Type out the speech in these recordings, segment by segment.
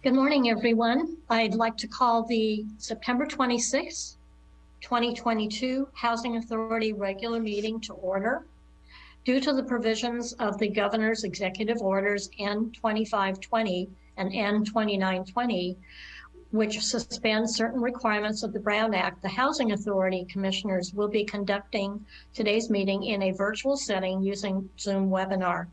Good morning, everyone. I'd like to call the September 26th, 2022 Housing Authority regular meeting to order. Due to the provisions of the governor's executive orders N2520 and N2920, which suspend certain requirements of the Brown Act, the Housing Authority Commissioners will be conducting today's meeting in a virtual setting using Zoom webinar.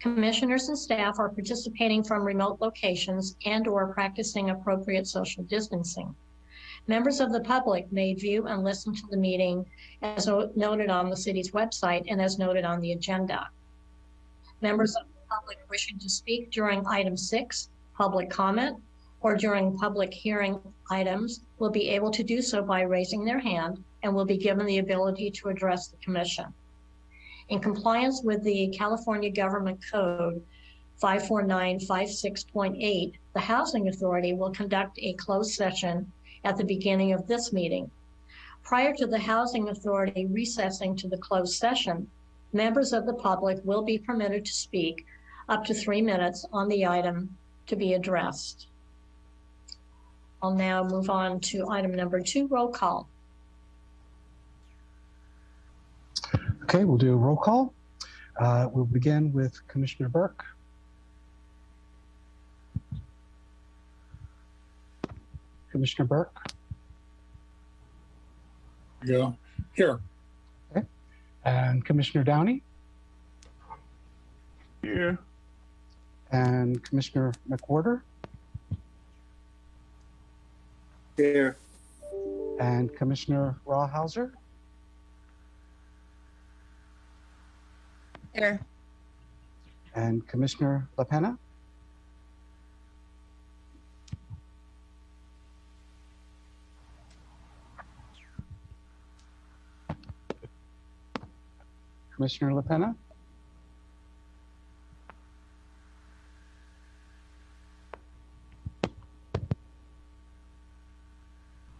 Commissioners and staff are participating from remote locations and or practicing appropriate social distancing. Members of the public may view and listen to the meeting as noted on the city's website and as noted on the agenda. Members of the public wishing to speak during item six, public comment, or during public hearing items will be able to do so by raising their hand and will be given the ability to address the commission. In compliance with the California Government Code 54956.8, the Housing Authority will conduct a closed session at the beginning of this meeting. Prior to the Housing Authority recessing to the closed session, members of the public will be permitted to speak up to three minutes on the item to be addressed. I'll now move on to item number two, roll call. Okay, we'll do a roll call. Uh, we'll begin with Commissioner Burke. Commissioner Burke. Yeah, here. Okay. And Commissioner Downey Here. and Commissioner McWhorter Here. and Commissioner Rawhauser Here. and Commissioner LaPena. Commissioner LaPena.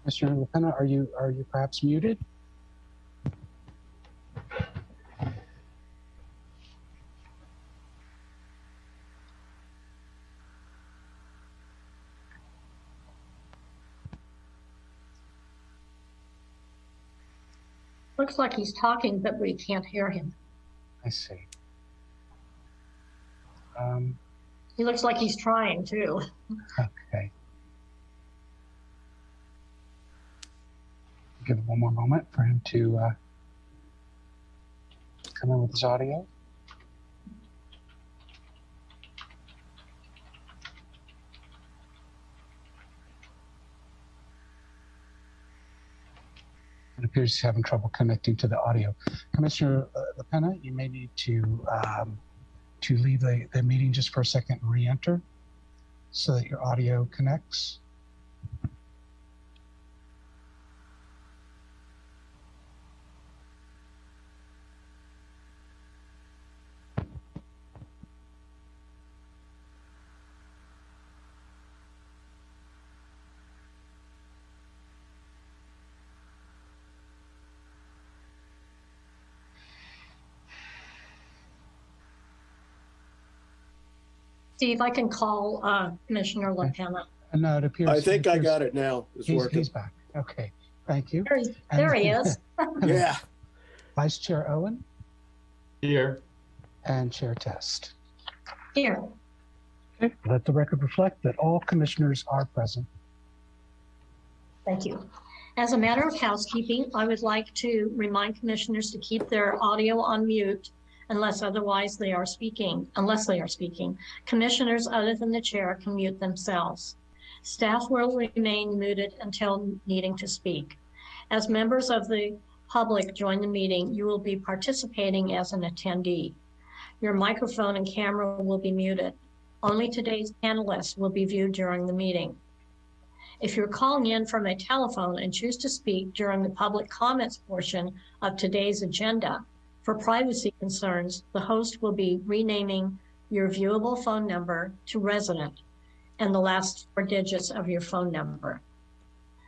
Commissioner LaPena, are you are you perhaps muted? Looks like he's talking, but we can't hear him. I see. Um, He looks like he's trying too. okay. Give it one more moment for him to uh, come in with his audio. Appears he's having trouble connecting to the audio. Commissioner uh, LaPena, you may need to um, to leave the, the meeting just for a second and re-enter so that your audio connects. Steve, I can call uh, Commissioner LaPena. And uh, it appears. I think I got it now. It's He's, working. he's back. Okay, thank you. There he, there he is. Yeah. Vice Chair Owen Here. and Chair Test. Here. Okay. Let the record reflect that all commissioners are present. Thank you. As a matter of housekeeping, I would like to remind commissioners to keep their audio on mute unless otherwise they are speaking, unless they are speaking. Commissioners other than the chair can mute themselves. Staff will remain muted until needing to speak. As members of the public join the meeting, you will be participating as an attendee. Your microphone and camera will be muted. Only today's panelists will be viewed during the meeting. If you're calling in from a telephone and choose to speak during the public comments portion of today's agenda, for privacy concerns, the host will be renaming your viewable phone number to resident and the last four digits of your phone number.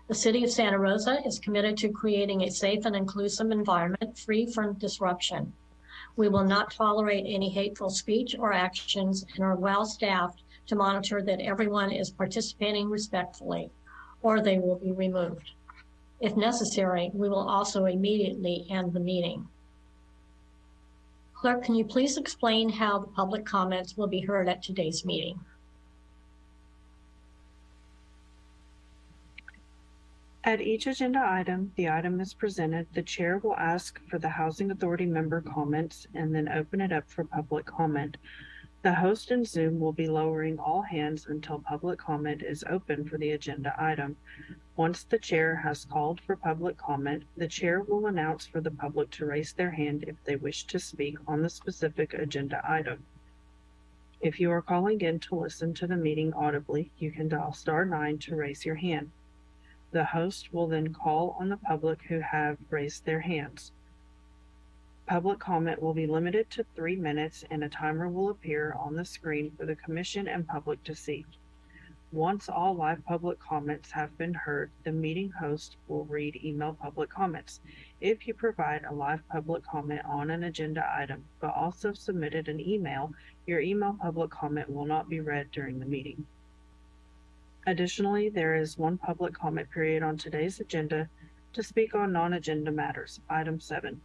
The City of Santa Rosa is committed to creating a safe and inclusive environment free from disruption. We will not tolerate any hateful speech or actions and are well staffed to monitor that everyone is participating respectfully, or they will be removed. If necessary, we will also immediately end the meeting. Clerk, can you please explain how the public comments will be heard at today's meeting? At each agenda item, the item is presented, the chair will ask for the Housing Authority member comments and then open it up for public comment. The host in Zoom will be lowering all hands until public comment is open for the agenda item. Once the chair has called for public comment, the chair will announce for the public to raise their hand if they wish to speak on the specific agenda item. If you are calling in to listen to the meeting audibly, you can dial star nine to raise your hand. The host will then call on the public who have raised their hands. Public comment will be limited to three minutes and a timer will appear on the screen for the commission and public to see. Once all live public comments have been heard, the meeting host will read email public comments. If you provide a live public comment on an agenda item, but also submitted an email, your email public comment will not be read during the meeting. Additionally, there is one public comment period on today's agenda to speak on non-agenda matters, item seven.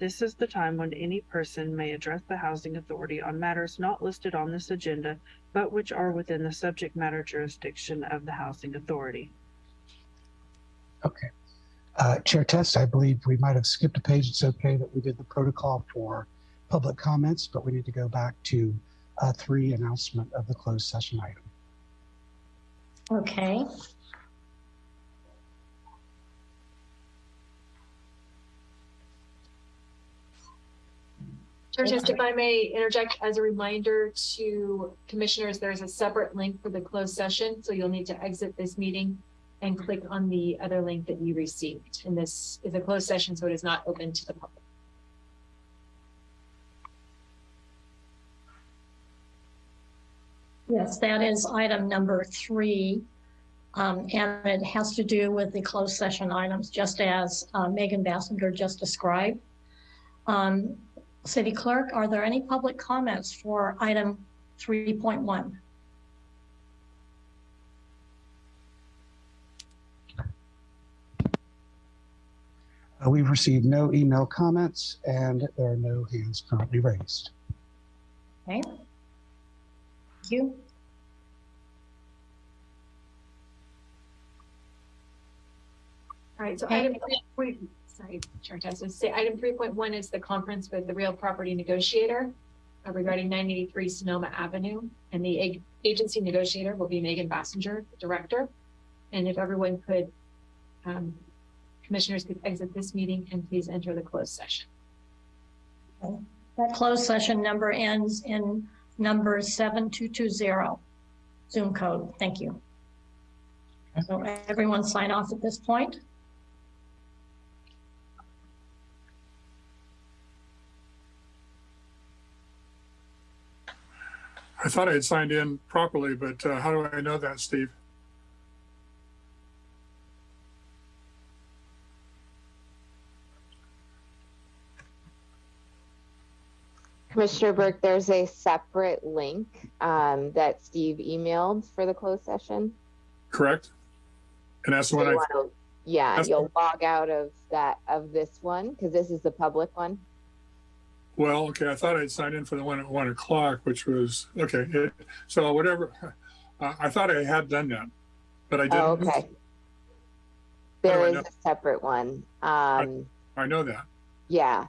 This is the time when any person may address the housing authority on matters not listed on this agenda, but which are within the subject matter jurisdiction of the housing authority. Okay. Uh, Chair Test, I believe we might have skipped a page. It's okay that we did the protocol for public comments, but we need to go back to uh, three announcement of the closed session item. Okay. Chair Test, if I may interject as a reminder to commissioners, there's a separate link for the closed session, so you'll need to exit this meeting and click on the other link that you received. And this is a closed session, so it is not open to the public. Yes, that is item number three. Um, and it has to do with the closed session items, just as uh, Megan Basinger just described. Um, City Clerk, are there any public comments for item 3.1? Uh, We've received no email comments and there are no hands currently raised. Okay. Thank you. All right, so Okay. item three point, sorry, Chair Test, say item three point one is the conference with the real property negotiator uh, regarding nine eighty-three Sonoma Avenue. And the ag- agency negotiator will be Megan Basinger, the director. And if everyone could, um, commissioners could exit this meeting and please enter the closed session. That closed session number ends in number 7220, Zoom code. Thank you. So everyone sign off at this point. Thought I had signed in properly, but uh, how do I know that, Steve? Commissioner Burke, there's a separate link um, that Steve emailed for the closed session. Correct? And that's So one I, wanna- Yeah, you'll log out of that, of this one, because this is the public one. Well, okay, I thought I'd signed in for the one at one o'clock, which was, okay. it- So whatever, uh, I thought I had done that, but I Oh, didn't. okay. do There I is know? a separate one. Um, I know that. yeah.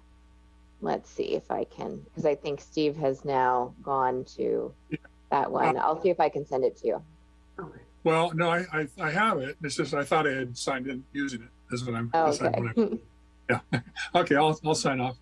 Let's see if I can, because I think Steve has now gone to Yeah. that one. I'll see if I can send it to you. Well, no, I, I, I have it. It's just, I thought I had signed in using it. Is what I'm. Oh, that's what okay. I'm- Okay, I'll, I'll sign off.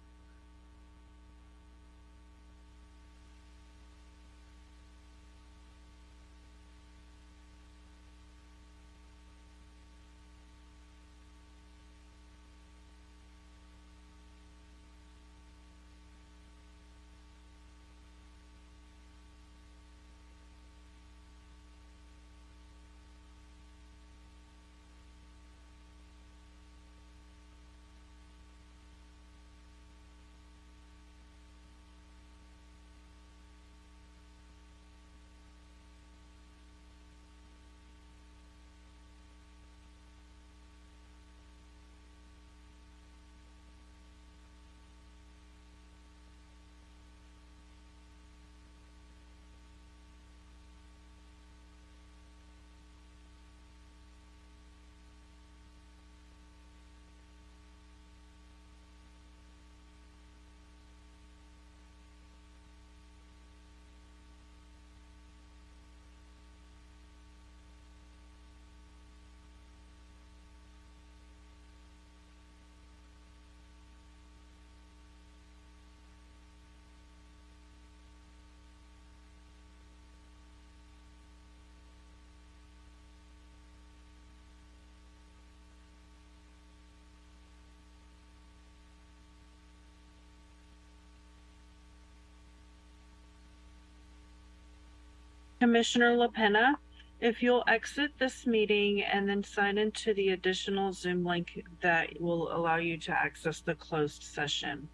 Commissioner LaPena, if you'll exit this meeting and then sign into the additional Zoom link that will allow you to access the closed session.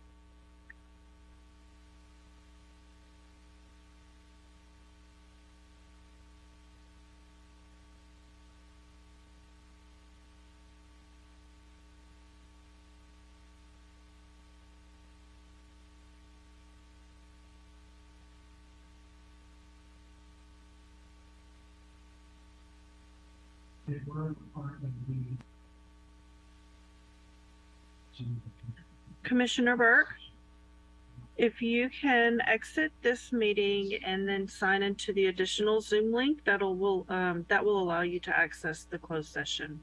Commissioner Burke, if you can exit this meeting and then sign into the additional Zoom link, that'll will, um, that will allow you to access the closed session.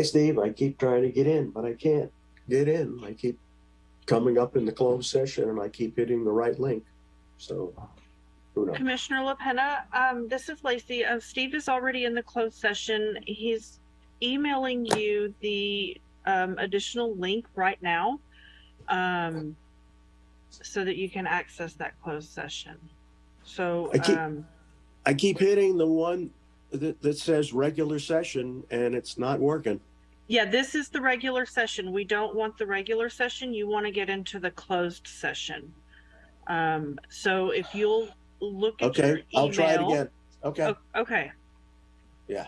Hey, Steve, I keep trying to get in, but I can't get in. I keep coming up in the closed session and I keep hitting the right link. So who knows? Commissioner LaPena, um, this is Lacey. Uh, Steve is already in the closed session. He's emailing you the, um, additional link right now. Um, so that you can access that closed session. So, I keep- um, I keep hitting the one that, that says regular session and it's not working. Yeah, this is the regular session. We don't want the regular session. You want to get into the closed session. Um, so if you'll look at your Okay, I'll try it email- again. Okay. O- Okay. Yeah.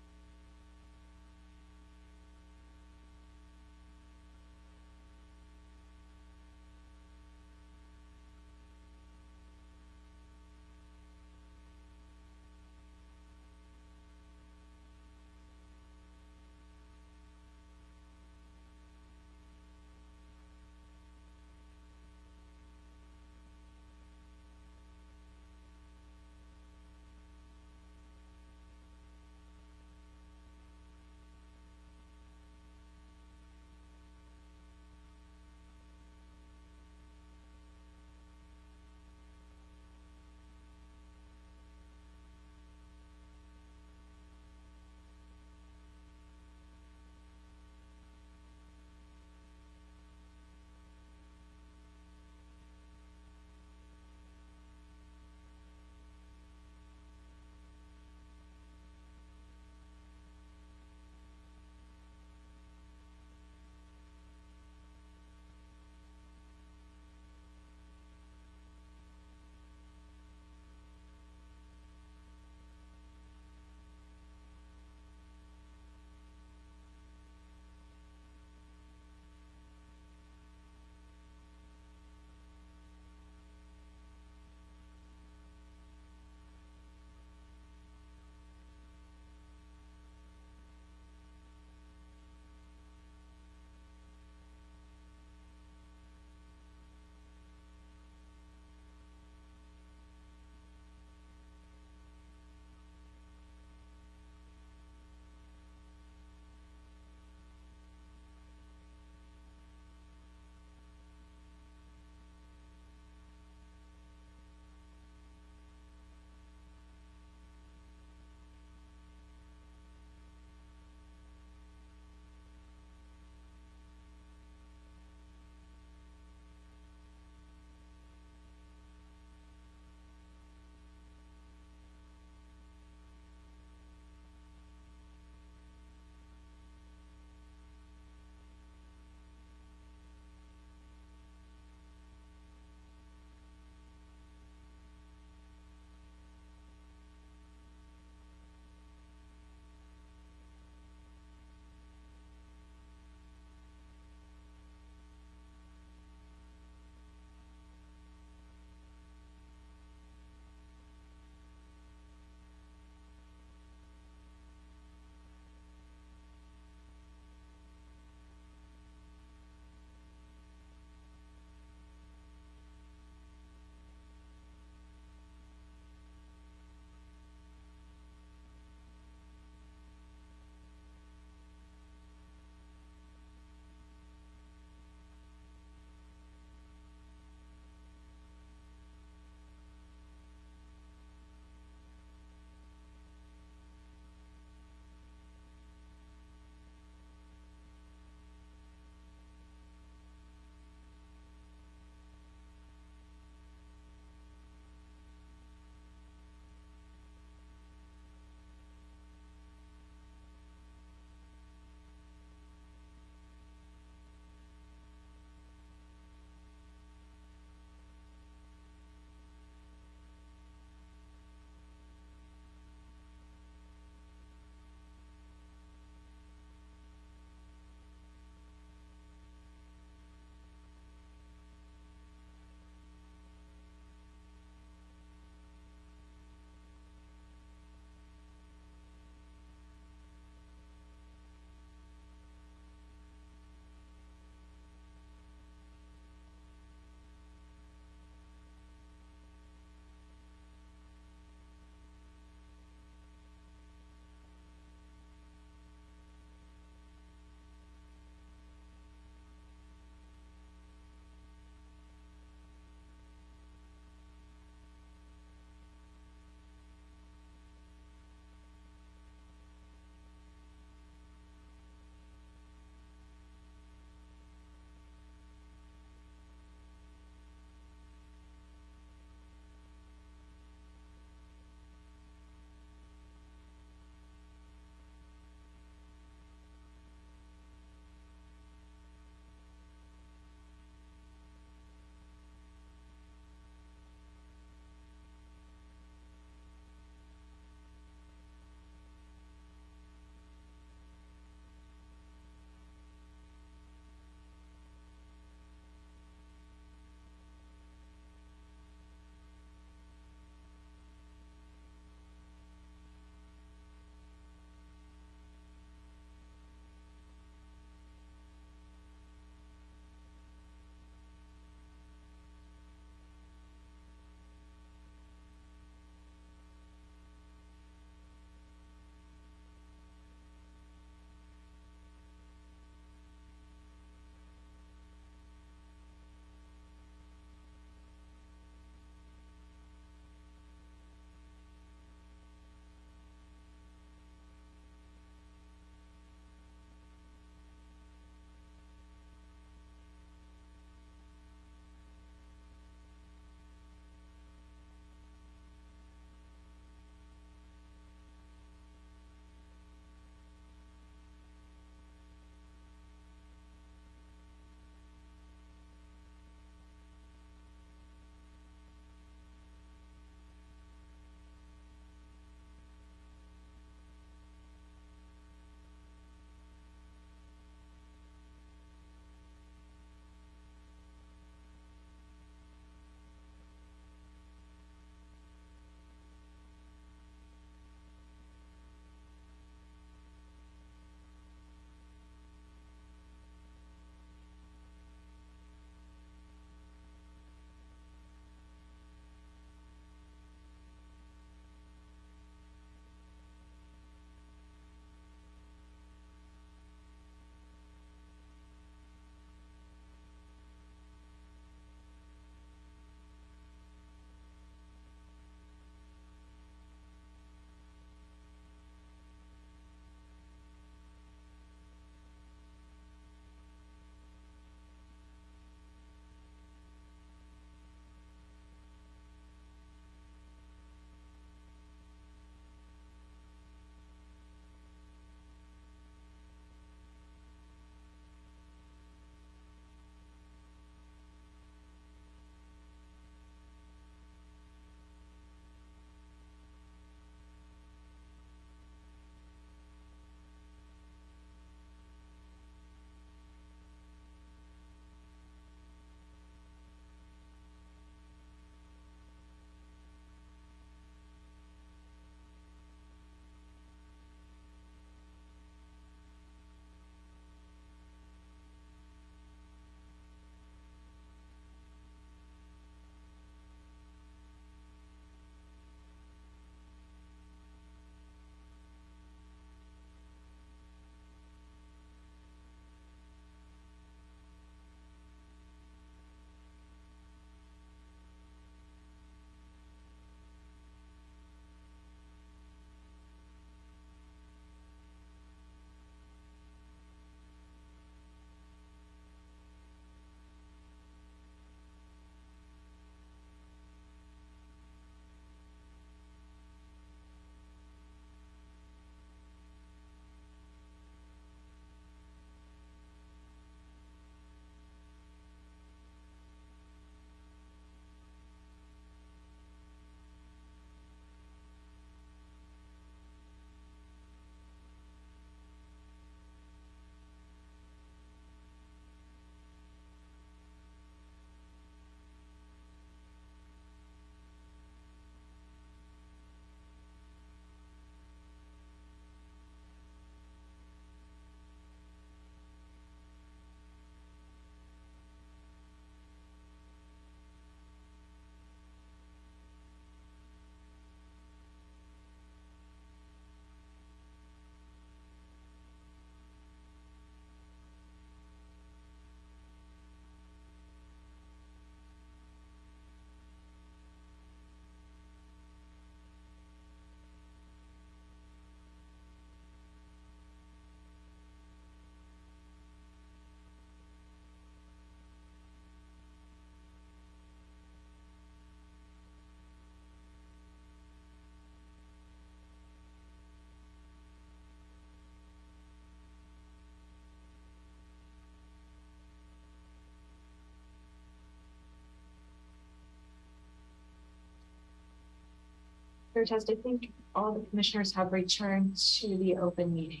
Chair Test, I think all the commissioners have returned to the open meeting.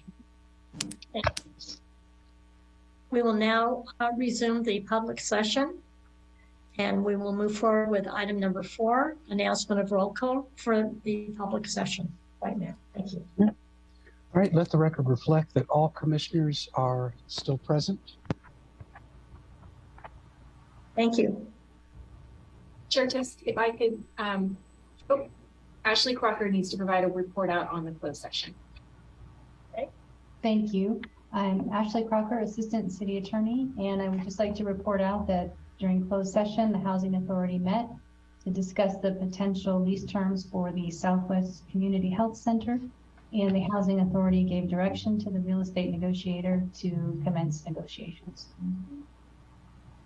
We will now uh, resume the public session. And we will move forward with item number four, announcement of roll call for the public session right now. Thank you. All right, let the record reflect that all commissioners are still present. Thank you. Chair Test, if I could, um, oh, Ashley Crocker needs to provide a report out on the closed session. Okay. Thank you. I'm Ashley Crocker, Assistant City Attorney, and I would just like to report out that during closed session, the Housing Authority met to discuss the potential lease terms for the Southwest Community Health Center. And the Housing Authority gave direction to the real estate negotiator to commence negotiations.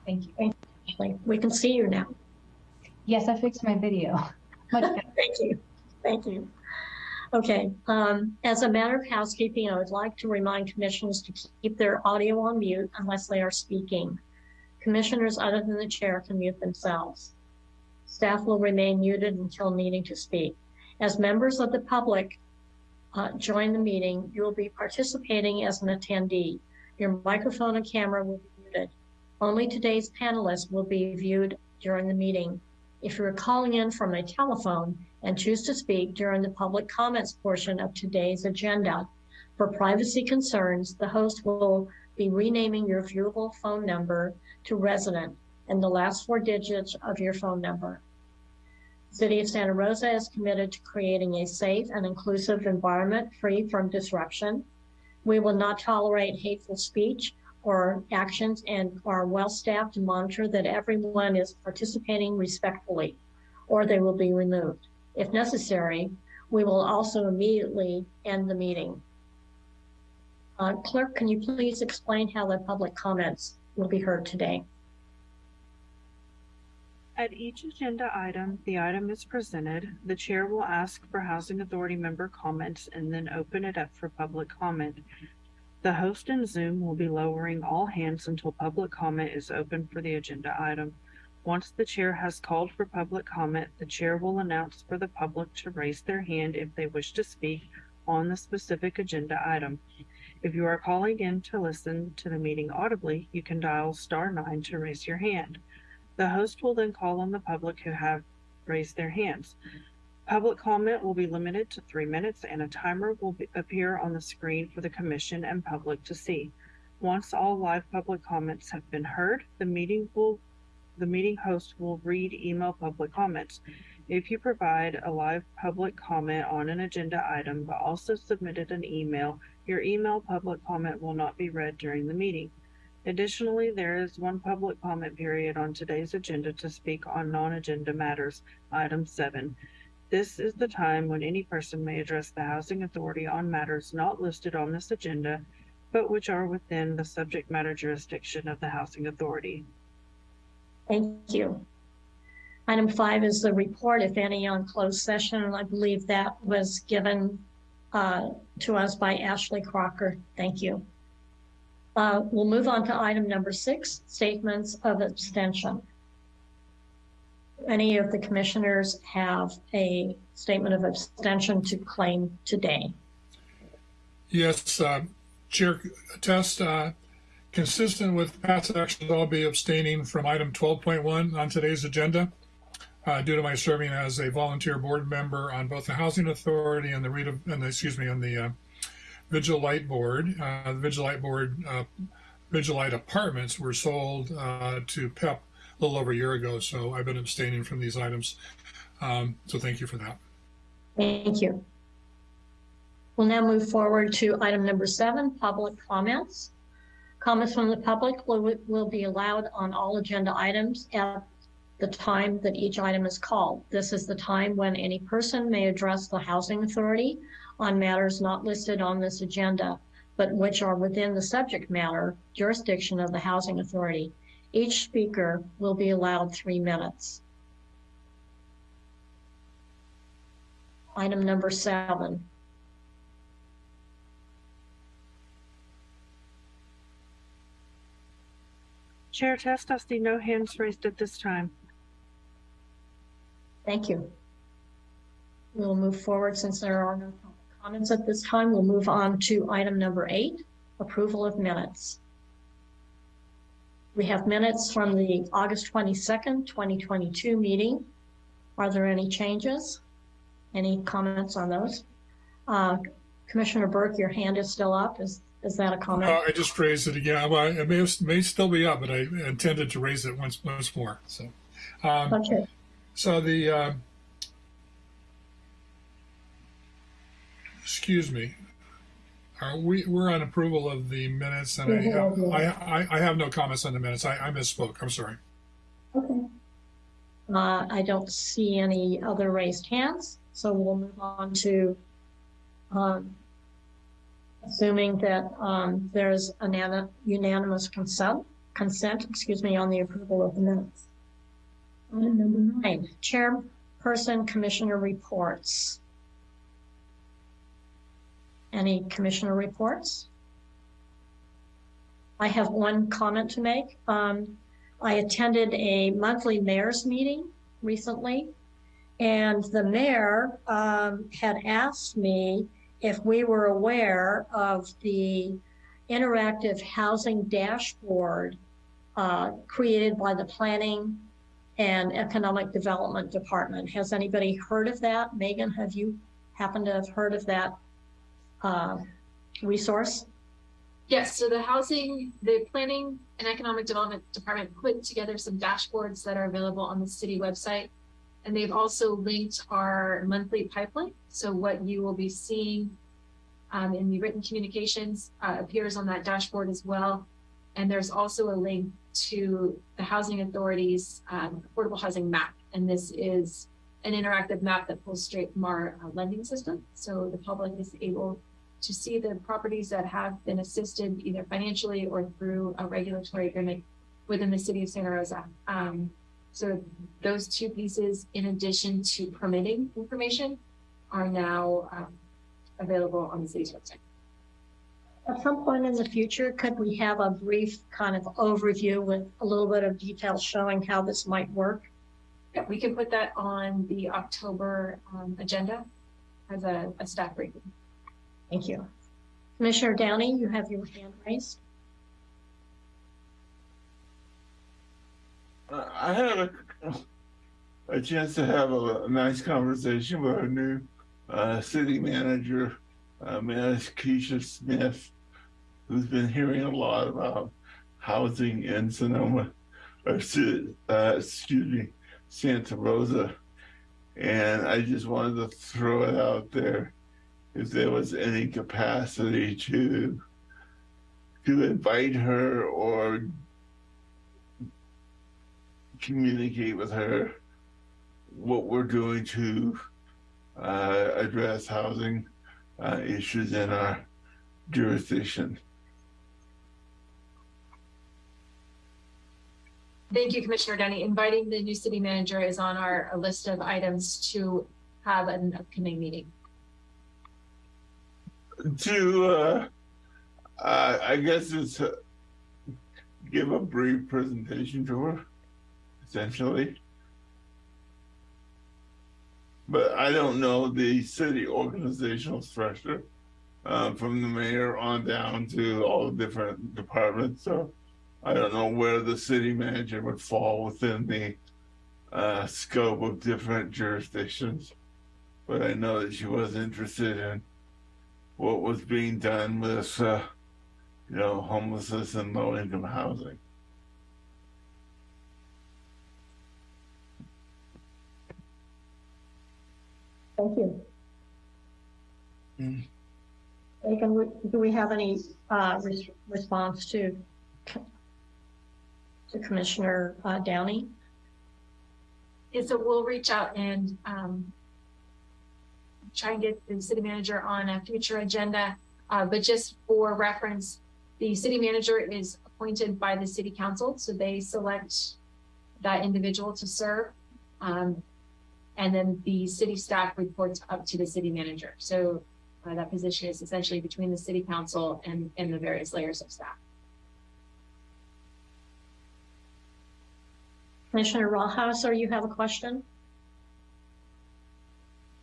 Thank you. Ashley. We can see you now. Yes, I fixed my video. Much better. Thank you. Thank you. Okay, um, as a matter of housekeeping, I would like to remind commissioners to keep their audio on mute unless they are speaking. Commissioners other than the chair can mute themselves. Staff will remain muted until needing to speak. As members of the public uh, join the meeting, you will be participating as an attendee. Your microphone and camera will be muted. Only today's panelists will be viewed during the meeting. If you are calling in from a telephone and choose to speak during the public comments portion of today's agenda, for privacy concerns, the host will be renaming your viewable phone number to resident and the last four digits of your phone number. City of Santa Rosa is committed to creating a safe and inclusive environment free from disruption. We will not tolerate hateful speech or actions and are well-staffed to monitor that everyone is participating respectfully or they will be removed. If necessary, we will also immediately end the meeting. Uh, Clerk, can you please explain how the public comments will be heard today? At each agenda item, the item is presented, the chair will ask for Housing Authority member comments and then open it up for public comment. The host in Zoom will be lowering all hands until public comment is open for the agenda item. Once the chair has called for public comment, the chair will announce for the public to raise their hand if they wish to speak on the specific agenda item. If you are calling in to listen to the meeting audibly, you can dial star nine to raise your hand. The host will then call on the public who have raised their hands. Public comment will be limited to three minutes and a timer will be, appear on the screen for the commission and public to see. Once all live public comments have been heard, the meeting will the meeting host will read email public comments. If you provide a live public comment on an agenda item but also submitted an email, your email public comment will not be read during the meeting. Additionally, there is one public comment period on today's agenda to speak on non-agenda matters, item seven. This is the time when any person may address the Housing Authority on matters not listed on this agenda, but which are within the subject matter jurisdiction of the Housing Authority. Thank you. Item five is the report, if any, on closed session, and I believe that was given uh, to us by Ashley Crocker. Thank you. Uh, We'll move on to item number six, statements of abstention. Any of the commissioners have a statement of abstention to claim today? Yes, uh, Chair Test, uh, consistent with past actions, I'll be abstaining from item 12.1 on today's agenda uh, due to my serving as a volunteer board member on both the Housing Authority and the Rita, and the, excuse me, on the uh, Vigil Light Board. Uh, the Vigil Light Board, uh, Vigil Light Apartments were sold uh, to PEP a little over a year ago, so I've been abstaining from these items. Um, so thank you for that. Thank you. We'll now move forward to item number seven, public comments. Comments from the public will, will be allowed on all agenda items at the time that each item is called. This is the time when any person may address the Housing Authority on matters not listed on this agenda, but which are within the subject matter jurisdiction of the Housing Authority. Each speaker will be allowed three minutes. Item number seven. Chair Test, I see no hands raised at this time. Thank you. we'll move forward since there are no comments at this time. We'll move on to item number eight, approval of minutes. We have minutes from the August 22nd, 2022 meeting. Are there any changes? Any comments on those? Uh, Commissioner Burke, your hand is still up. Is, is that a comment? Uh, I just raised it again. Well, it may, have- may still be up, but I intended to raise it once, once more. So, um, Okay, so the, uh, excuse me. Are we, we're on approval of the minutes and I, have- I, I, I have no comments on the minutes. I, I misspoke. I'm sorry. okay. Uh, I don't see any other raised hands, so we'll move on to, um, assuming that, um, there's an unanimous consent, consent, excuse me, on the approval of the minutes. Item number nine, chairperson commissioner reports. Any commissioner reports? I have one comment to make. Um, I attended a monthly mayor's meeting recently, and the mayor um, had asked me if we were aware of the interactive housing dashboard uh, created by the Planning and Economic Development Department. Has anybody heard of that? Megan, have you happened to have heard of that uh, resource? Yes, so the housing, the planning and economic development department put together some dashboards that are available on the city website. And they've also linked our monthly pipeline. So what you will be seeing um, in the written communications uh, appears on that dashboard as well. And there's also a link to the housing authority's um, affordable housing map. And this is an interactive map that pulls straight from our uh, lending system. So the public is able to see the properties that have been assisted either financially or through a regulatory agreement within the city of Santa Rosa. Um, so those two pieces, in addition to permitting information, are now um, available on the city's website. At some point in the future, could we have a brief kind of overview with a little bit of detail showing how this might work? Yeah, we can put that on the October um, agenda as a, a staff briefing. Thank you. Commissioner Downey, you have your hand raised. I had a, a chance to have a, a nice conversation with our new uh, city manager, uh, Miss Keisha Smith, who's been hearing a lot about housing in Sonoma, or Ci- uh, excuse me, Santa Rosa. And I just wanted to throw it out there if there was any capacity to to invite her or communicate with her what we're doing to uh, address housing uh, issues in our jurisdiction. Thank you, Commissioner Denny. Inviting the new city manager is on our list of items to have an upcoming meeting. To, uh, uh, I guess it's uh, give a brief presentation to her, essentially. But I don't know the city organizational structure, uh, from the mayor on down to all the different departments, so I don't know where the city manager would fall within the, uh, scope of different jurisdictions. But I know that she was interested in what was being done with, uh, you know, homelessness and low income housing. Thank you. Mm. Megan, would- do we have any uh, res- response to to Commissioner uh, Downey? And so we'll reach out and um, try and get the city manager on a future agenda. Uh, but just for reference, the city manager is appointed by the city council, so they select that individual to serve. Um, and then the city staff reports up to the city manager. So uh, that position is essentially between the city council and, and the various layers of staff. Commissioner Rawhauser, you have a question?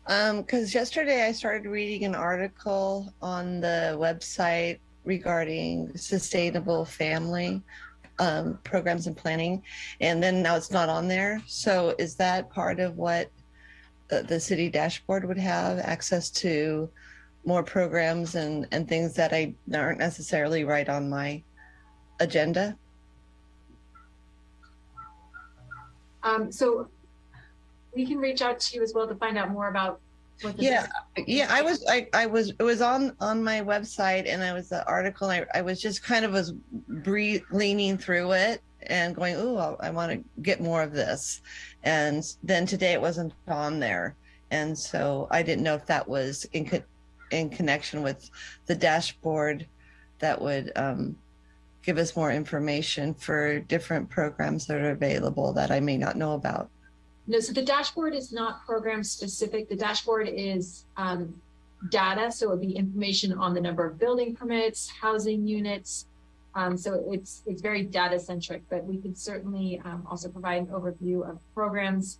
Um, because yesterday I started reading an article on the website regarding sustainable family um, programs and planning, and then now it's not on there. So is that part of what the, the city dashboard would have access to more programs and and things that I aren't necessarily right on my agenda? Um, so we can reach out to you as well to find out more about Yeah, yeah, I was, I, I was, it was on, on my website and I was the article, I, I was just kind of was bre leaning through it and going, oh, I want to get more of this. And then today it wasn't on there. And so I didn't know if that was in, co- in connection with the dashboard that would, um, give us more information for different programs that are available that I may not know about. No, so the dashboard is not program specific. The dashboard is um, data, so it would be information on the number of building permits, housing units. Um, so it's it's very data centric, but we could certainly um, also provide an overview of programs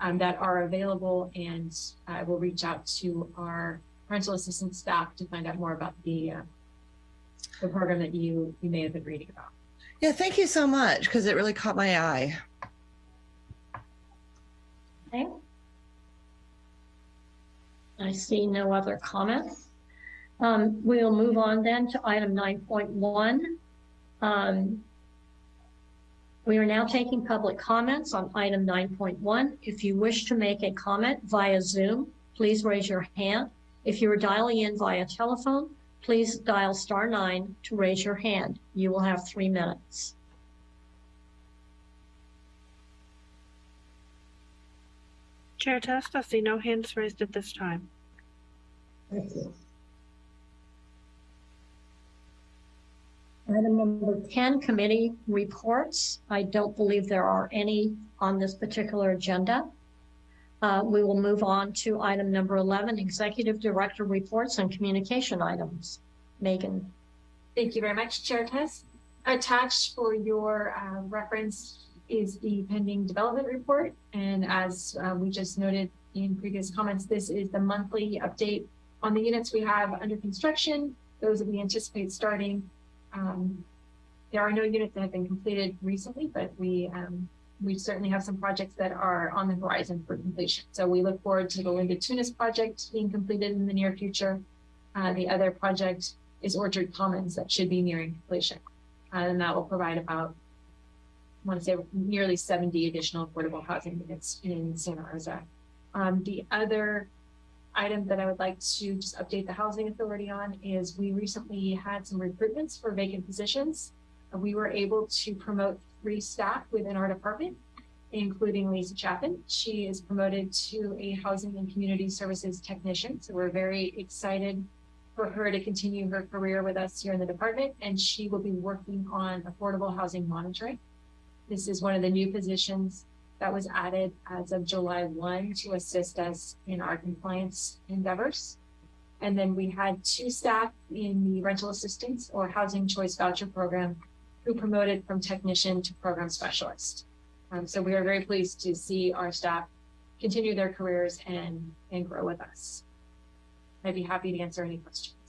um, that are available, and uh, we'll reach out to our parental assistance staff to find out more about the uh, the program that you you may have been reading about. Yeah, thank you so much because it really caught my eye. Okay. I see no other comments. Um, we'll move on then to item nine point one. Um, we are now taking public comments on item nine point one. If you wish to make a comment via Zoom, please raise your hand. If you are dialing in via telephone, please dial star nine to raise your hand. You will have three minutes. Chair Test, I see no hands raised at this time. Thank you. Item number 10, committee reports. I don't believe there are any on this particular agenda. Uh, We will move on to item number 11, executive director reports and communication items. Megan. Thank you very much, Chair Tess. Attached for your uh, reference is the pending development report. And as uh, we just noted in previous comments, this is the monthly update on the units we have under construction, those that we anticipate starting. Um, There are no units that have been completed recently, but we, um, we certainly have some projects that are on the horizon for completion. So we look forward to the Linda Tunis project being completed in the near future. Uh, The other project is Orchard Commons that should be nearing completion. Uh, And that will provide about, I want to say nearly 70 additional affordable housing units in Santa Rosa. Um, the other item that I would like to just update the Housing Authority on is we recently had some recruitments for vacant positions. We were able to promote three staff within our department, including Lisa Chapin. She is promoted to a Housing and Community Services Technician. So we're very excited for her to continue her career with us here in the department, and she will be working on affordable housing monitoring. This is one of the new positions that was added as of July 1 to assist us in our compliance endeavors. And then we had two staff in the rental assistance or housing choice voucher program who promoted from technician to program specialist. Um, so we are very pleased to see our staff continue their careers and, and grow with us. I'd be happy to answer any questions.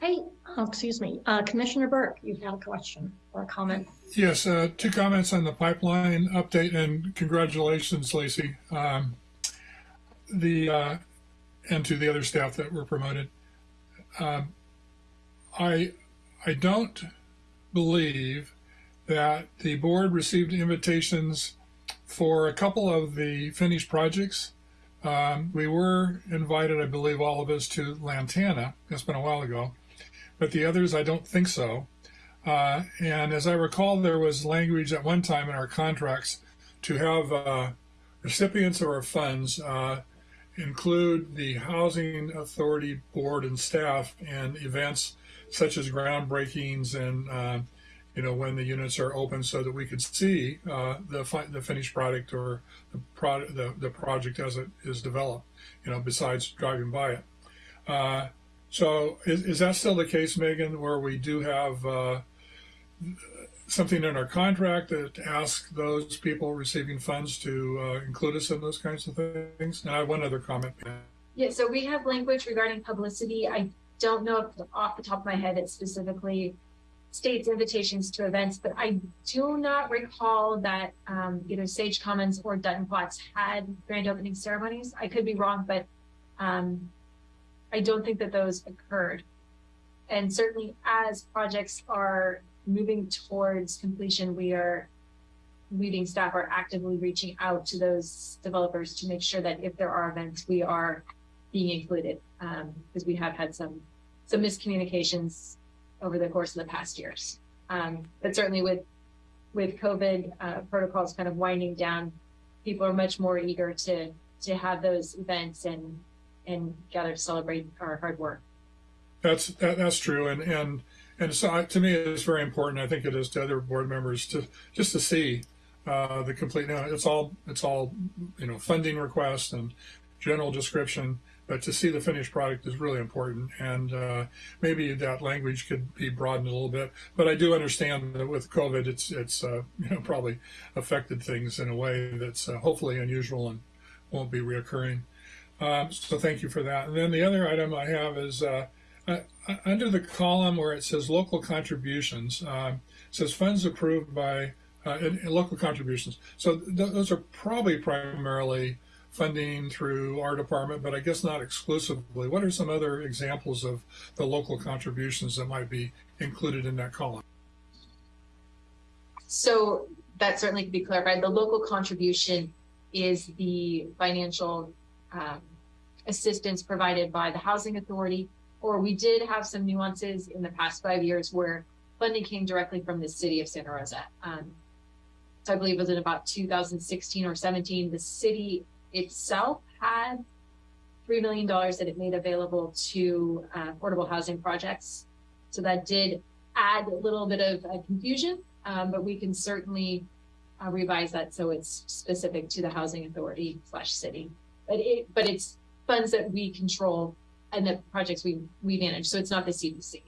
Hey, oh, excuse me, uh, Commissioner Burke, you had a question or a comment? Yes, uh, two comments on the pipeline update and congratulations, Lacey. Um, the, uh, and to the other staff that were promoted. Um, I, I don't believe that the board received invitations for a couple of the finished projects. Um, we were invited, I believe, all of us to Lantana. It's been a while ago, but the others, I don't think so. Uh, and as I recall, there was language at one time in our contracts to have uh, recipients of our funds uh, include the Housing Authority Board and staff in events such as groundbreakings and uh, you know when the units are open, so that we could see uh, the fi- the finished product or the product the, the project as it is developed. You know, besides driving by it. So is, is that still the case, Megan, where we do have uh, something in our contract that asks those people receiving funds to uh, include us in those kinds of things? And I have one other comment. Yeah, so we have language regarding publicity. I don't know if off the top of my head it specifically states invitations to events, but I do not recall that um, either Sage Commons or Dutton Flats had grand opening ceremonies. I could be wrong, but um, I don't think that those occurred. And certainly as projects are moving towards completion, we are leading staff are actively reaching out to those developers to make sure that if there are events, we are being included because we have had some some miscommunications over the course of the past years. Um, but certainly with with COVID uh, protocols kind of winding down, people are much more eager to to have those events and and gather to celebrate our hard work. That's that, that's true, and and and so I, to me it's very important. I think it is to other board members to just to see uh, the complete. Now it's all it's all you know funding requests and general description, but to see the finished product is really important. And uh, maybe that language could be broadened a little bit. But I do understand that with COVID, it's it's uh, you know probably affected things in a way that's uh, hopefully unusual and won't be reoccurring. Um, so thank you for that. And then the other item I have is uh, uh, under the column where it says local contributions, uh, it says funds approved by uh, in, in local contributions. So th- those are probably primarily funding through our department, but I guess not exclusively. What are some other examples of the local contributions that might be included in that column? So that certainly could be clarified. The local contribution is the financial um, assistance provided by the housing authority, or we did have some nuances in the past five years where funding came directly from the city of Santa Rosa. Um, so I believe it was in about 2016 or 17, the city itself had $3 million that it made available to uh, affordable housing projects. So that did add a little bit of uh, confusion, um, but we can certainly uh, revise that so it's specific to the housing authority slash city. But it, but it's funds that we control and the projects we we manage. So it's not the CDC.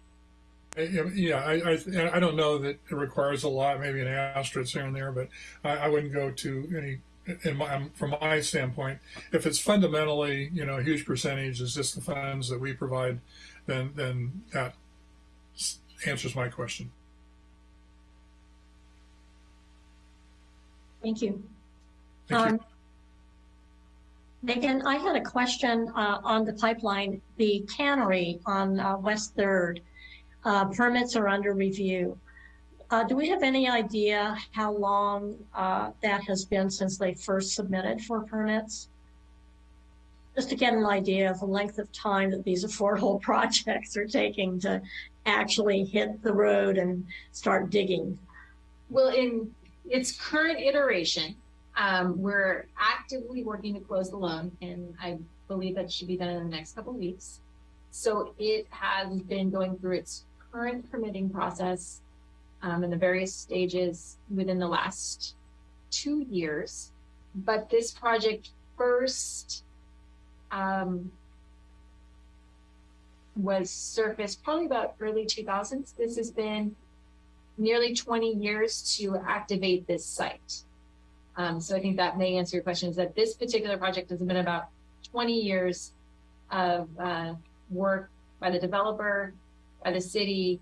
Uh, yeah, I, I, I don't know that it requires a lot, maybe an asterisk here and there, but I, I wouldn't go to any in my, um, from my standpoint, if it's fundamentally, you know, a huge percentage is just the funds that we provide, then then that answers my question. Thank you. Thank you. Um, Megan, I had a question uh, on the pipeline, the cannery on uh, West Third. Uh, permits are under review. Uh, do we have any idea how long uh, that has been since they first submitted for permits? Just to get an idea of the length of time that these affordable projects are taking to actually hit the road and start digging. Well, in its current iteration, um, we're actively working to close the loan, and I believe that should be done in the next couple weeks. So it has been going through its current permitting process um, in the various stages within the last two years. But this project first um, was surfaced probably about early 2000s. This has been nearly 20 years to activate this site. Um, so I think that may answer your question is that this particular project has been about 20 years of uh, work by the developer, by the city,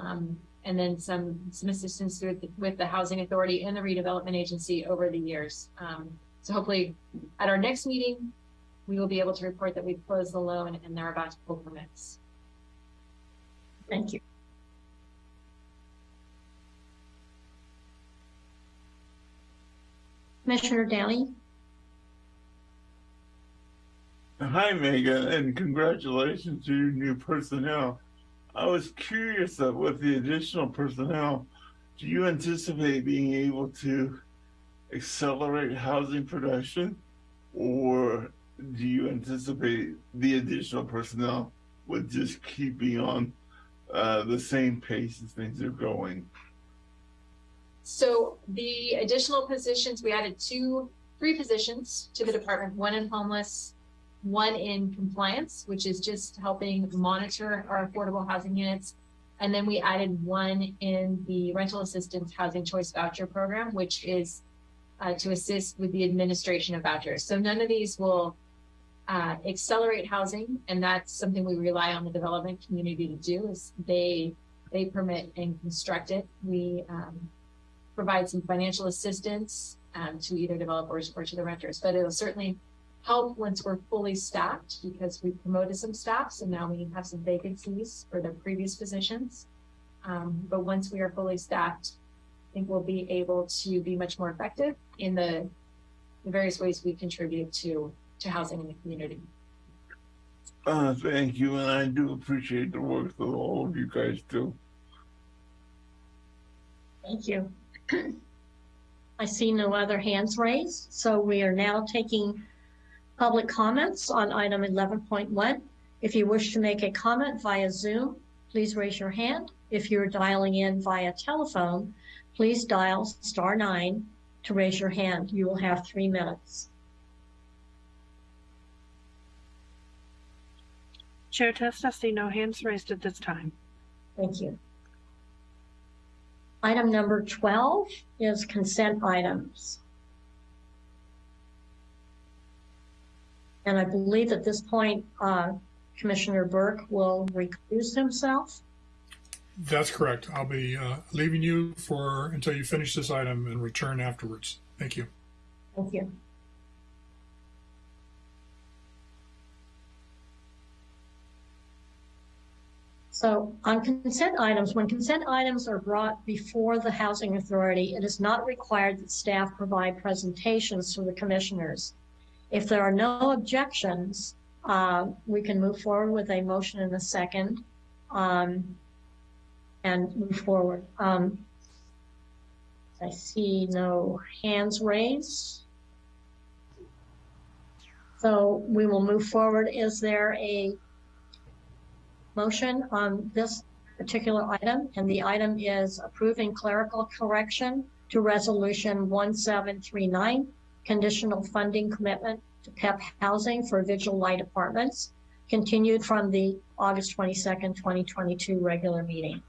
um, and then some some assistance with the, with the housing authority and the redevelopment agency over the years. Um, so hopefully, at our next meeting, we will be able to report that we've closed the loan and they're about to pull permits. Thank you. Commissioner Downey? Hi, Megan, and congratulations to your new personnel. I was curious of with the additional personnel, do you anticipate being able to accelerate housing production or do you anticipate the additional personnel would just keeping on uh, the same pace as things are going? So the additional positions, we added two, three positions to the department, one in homeless, one in compliance, which is just helping monitor our affordable housing units, And then we added one in the rental assistance housing choice voucher program, which is uh, to assist with the administration of vouchers. So none of these will uh, accelerate housing, and that's something we rely on the development community to do. Is they they permit and construct it. We um, provide some financial assistance um, to either developers or to the renters, but it'll certainly help once we're fully staffed because we promoted some staff, and now we have some vacancies for the previous positions. Um, but once we are fully staffed, I think we'll be able to be much more effective in the, the various ways we contribute to to housing in the community. Uh, thank you, and I do appreciate the work that all of you guys do. Thank you. I see no other hands raised, so we are now taking public comments on item 11.1. If you wish to make a comment via Zoom, please raise your hand. If you're dialing in via telephone, please dial star nine to raise your hand. You will have three minutes. Chair Test, I see no hands raised at this time. Thank you. Item number 12 is consent items. And I believe at this point, uh, Commissioner Burke will recuse himself. That's correct. I'll be uh, leaving you for until you finish this item and return afterwards. Thank you. Thank you. So on consent items, when consent items are brought before the Housing Authority, it is not required that staff provide presentations to the commissioners. If there are no objections, uh, we can move forward with a motion in a second um, and move forward. Um, I see no hands raised. So we will move forward. Is there a motion on this particular item? And the item is approving clerical correction to resolution 1739, conditional funding commitment to PEP housing for vigil light apartments, continued from the August 22nd, 2022 regular meeting.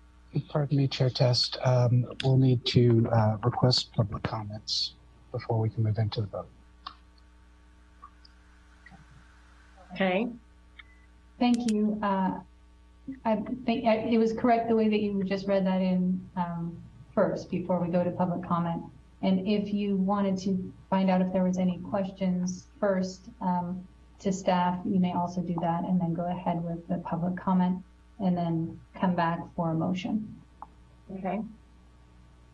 Pardon me, Chair Test. Um, we'll need to uh, request public comments before we can move into the vote. Okay, Thank you. Uh, I think it was correct the way that you just read that in um, first before we go to public comment. And if you wanted to find out if there was any questions first um, to staff, you may also do that and then go ahead with the public comment and then come back for a motion. okay.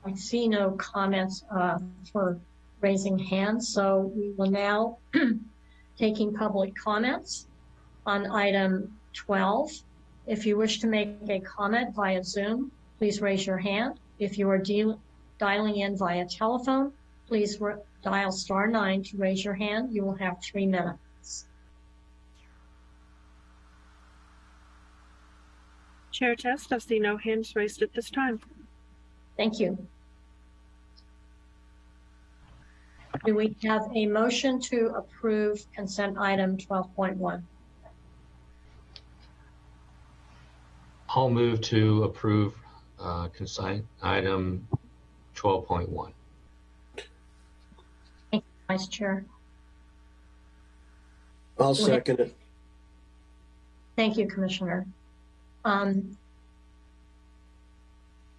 I see no comments uh, for raising hands, so we will now taking public comments on item 12. If you wish to make a comment via Zoom, please raise your hand. If you are deal- dialing in via telephone, please dial star nine to raise your hand. You will have three minutes. Chair Test, I see no hands raised at this time. Thank you. Do we have a motion to approve consent item 12.1? I'll move to approve uh, consent item 12.1. Thank you, Vice Chair. I'll second it. Thank you, Commissioner. Um,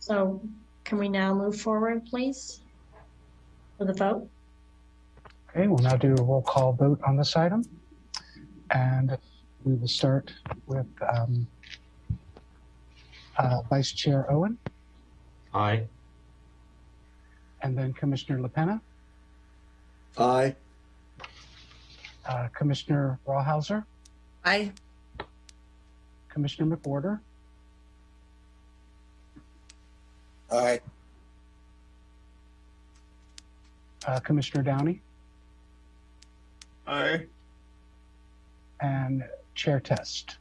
So can we now move forward, please? For the vote? Okay, we'll now do a roll call vote on this item. And we will start with um, uh, Vice Chair Owen Aye. and then Commissioner LaPena, Aye. uh, Commissioner Rawhauser, Aye. Commissioner McWhorter, Aye. uh, Commissioner Downey, Aye. and Chair Test.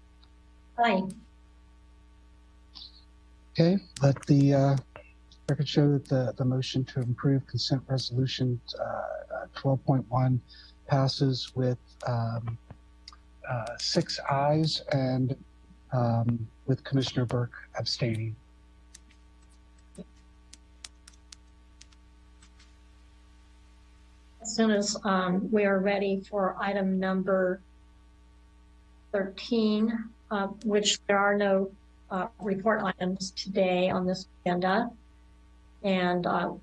Aye. Okay, let the uh, record show that the, the motion to improve consent resolution uh, 12.1 passes with um, uh, six ayes and um, with Commissioner Burke abstaining. As soon as um, we are ready for item number 13, uh, which there are no uh, report items today on this agenda. And uh,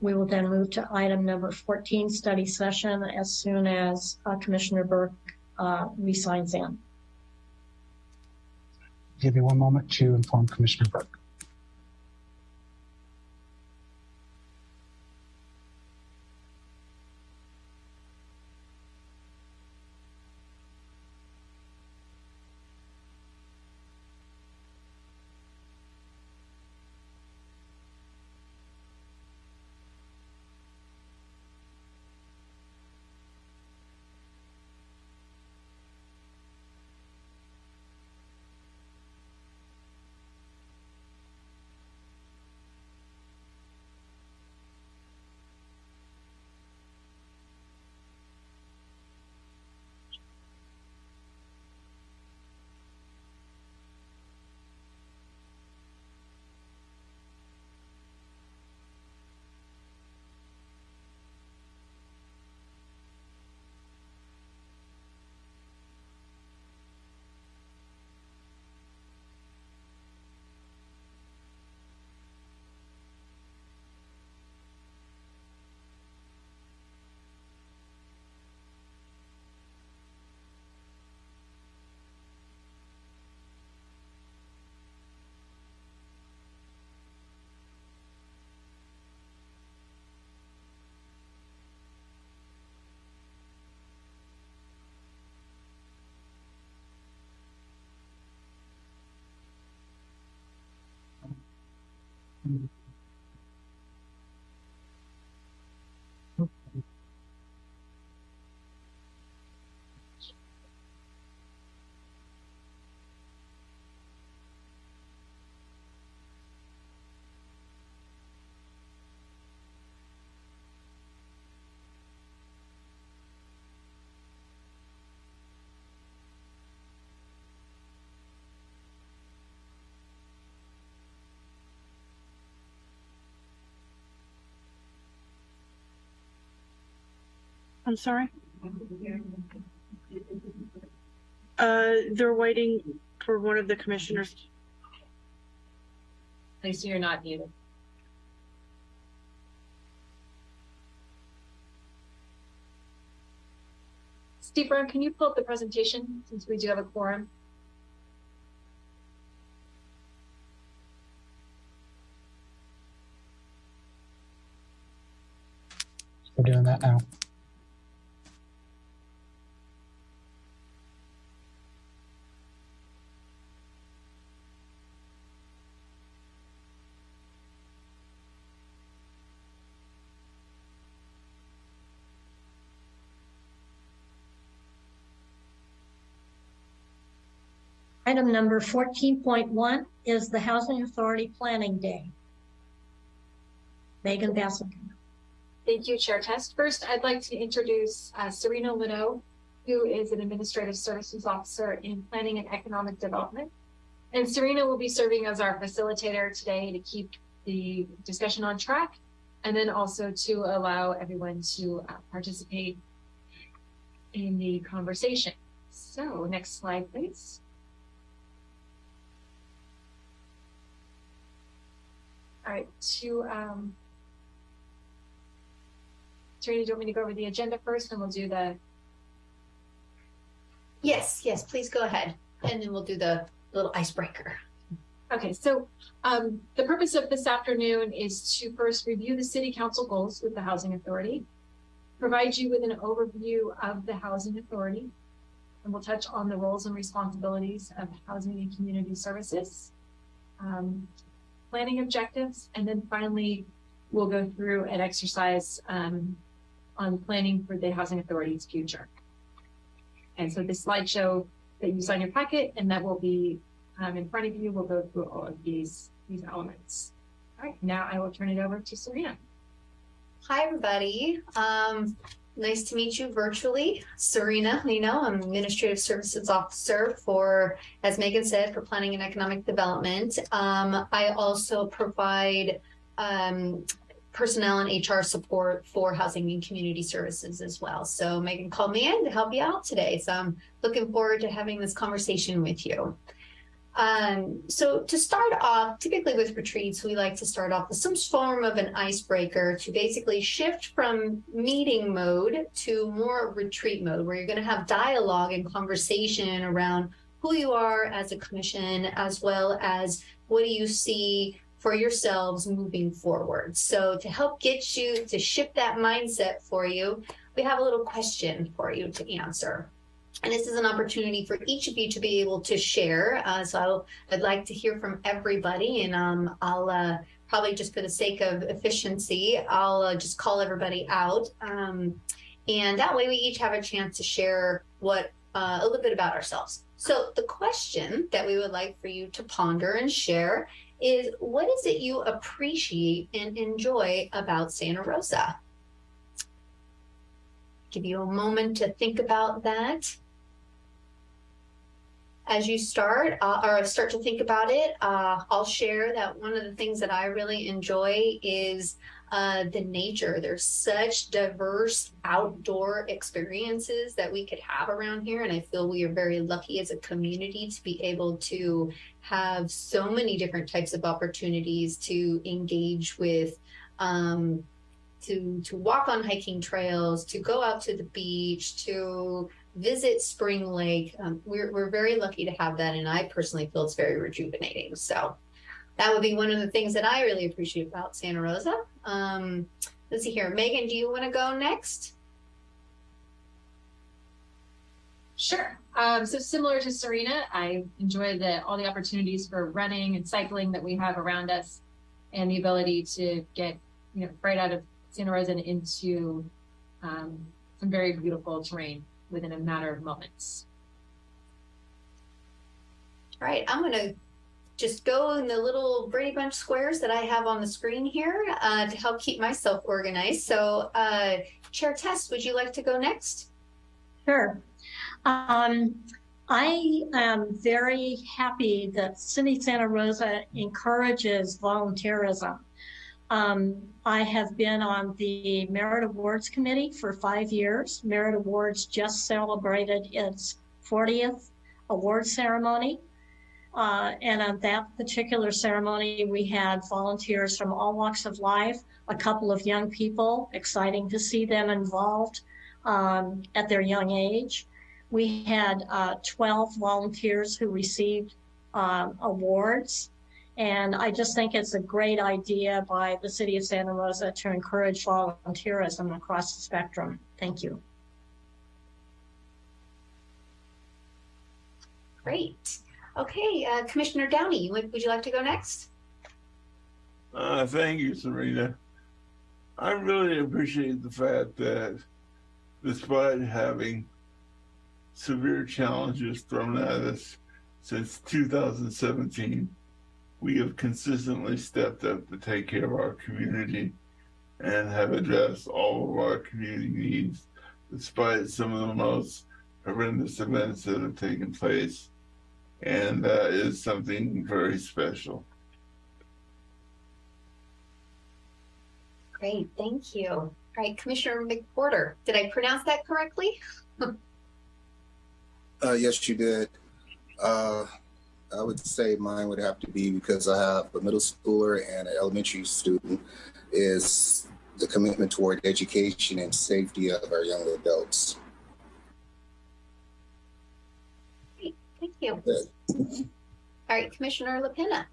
we will then move to item number 14, study session, as soon as uh, Commissioner Burke uh, resigns in. Give you one moment to inform Commissioner Burke. I'm sorry? Uh, they're waiting for one of the commissioners. Lisa, you're not muted. Steve Brown, can you pull up the presentation since we do have a quorum? We're doing that now. Item number 14.1 is the Housing Authority Planning Day. Megan Basinger. Thank you, Chair Test. First, I'd like to introduce uh, Serena Lino, who is an Administrative Services Officer in Planning and Economic Development. And Serena will be serving as our facilitator today to keep the discussion on track and then also to allow everyone to uh, participate in the conversation. So next slide, please. All right, to um, Serena, do you want me to go over the agenda first and we'll do the, Yes, yes, please go ahead. And then we'll do the little icebreaker. okay, so um, the purpose of this afternoon is to first review the city council goals with the housing authority, provide you with an overview of the housing authority, and we'll touch on the roles and responsibilities of housing and community services, um, planning objectives, and then finally, we'll go through an exercise um, on planning for the housing authority's future. And so this slideshow that you in your packet and that will be um, in front of you we'll go through all of these, these elements. All right, now I will turn it over to Serena. Hi, everybody. Um, nice to meet you virtually. Serena Lino, I'm Administrative Services Officer for, as Megan said, for Planning and Economic Development. Um, I also provide um, personnel and HR support for housing and community services as well. So Megan called me in to help you out today. So I'm looking forward to having this conversation with you. Um, so to start off, typically with retreats, we like to start off with some form of an icebreaker to basically shift from meeting mode to more retreat mode, where you're going to have dialogue and conversation around who you are as a commission, as well as what do you see for yourselves moving forward. So to help get you to shift that mindset for you, we have a little question for you to answer. And this is an opportunity for each of you to be able to share. Uh, so i would like to hear from everybody, and um, I'll uh, probably just for the sake of efficiency, I'll uh, just call everybody out. Um, and that way we each have a chance to share what uh, a little bit about ourselves. So the question that we would like for you to ponder and share is what is it you appreciate and enjoy about Santa Rosa? Give you a moment to think about that as you start uh, or start to think about it, uh, I'll share that one of the things that I really enjoy is uh, the nature. There's such diverse outdoor experiences that we could have around here. And I feel we are very lucky as a community to be able to have so many different types of opportunities to engage with um, to to walk on hiking trails, to go out to the beach, to visit Spring Lake. Um, we're, we're very lucky to have that, and I personally feel it's very rejuvenating. So that would be one of the things that I really appreciate about Santa Rosa. Um, let's see here. Megan, do you want to go next? Sure. Um, so similar to Serena, I enjoy the all the opportunities for running and cycling that we have around us, and the ability to get you know right out of Santa Rosa and into um, some very beautiful terrain within a matter of moments. All right, I'm going to just go in the little Brady Bunch squares that I have on the screen here uh, to help keep myself organized. So, uh, Chair Test, would you like to go next? Sure. Um, I am very happy that City Santa Rosa encourages volunteerism. Um, I have been on the Merit Awards Committee for five years. Merit Awards just celebrated its 40th award ceremony. Uh, and on that particular ceremony, we had volunteers from all walks of life, a couple of young people, exciting to see them involved um, at their young age. We had uh, 12 volunteers who received um, awards and I just think it's a great idea by the city of Santa Rosa to encourage volunteerism across the spectrum. Thank you. Great. Okay, uh, Commissioner Downey, would, would you like to go next? Uh, thank you, Serena. I really appreciate the fact that despite having severe challenges thrown at us since 2017, we have consistently stepped up to take care of our community and have addressed all of our community needs, despite some of the most horrendous events that have taken place. And that is something very special. Great, thank you. All right, Commissioner McWhorter, did I pronounce that correctly? uh, yes, you did. Uh, I would say mine would have to be because I have a middle schooler and an elementary student is the commitment toward education and safety of our young adults. Great, thank you. All right, Commissioner LaPena.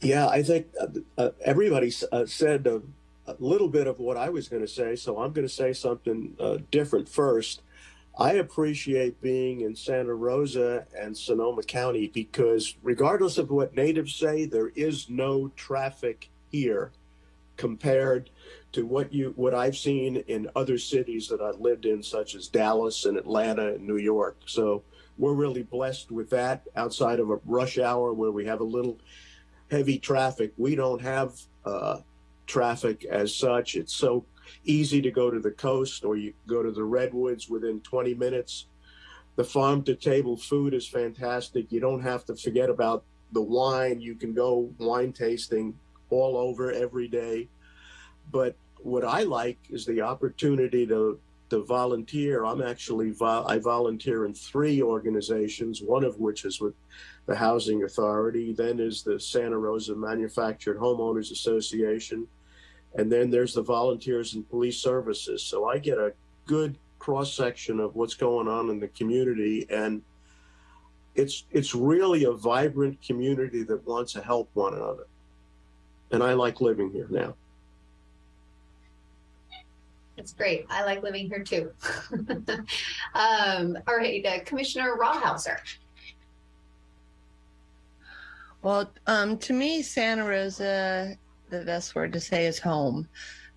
Yeah, I think uh, uh, everybody uh, said a, a, little bit of what I was going to say, so I'm going to say something uh, different first. I appreciate being in Santa Rosa and Sonoma County because regardless of what natives say, there is no traffic here compared to what you what I've seen in other cities that I've lived in, such as Dallas and Atlanta and New York. So we're really blessed with that outside of a rush hour where we have a little heavy traffic. We don't have uh, traffic as such. It's so easy to go to the coast or you go to the redwoods within 20 minutes. The farm to table food is fantastic. You don't have to forget about the wine. You can go wine tasting all over every day. But what I like is the opportunity to to volunteer. I'm actually vo- I volunteer in three organizations, one of which is with the Housing Authority, then is the Santa Rosa Manufactured Homeowners Association, and then there's the Volunteers and Police Services. So I get a good cross section of what's going on in the community and it's it's really a vibrant community that wants to help one another. And I like living here now. That's great. I like living here too. um, all right, uh, Commissioner Rawhauser. Well, um, to me, Santa Rosa, the best word to say is home.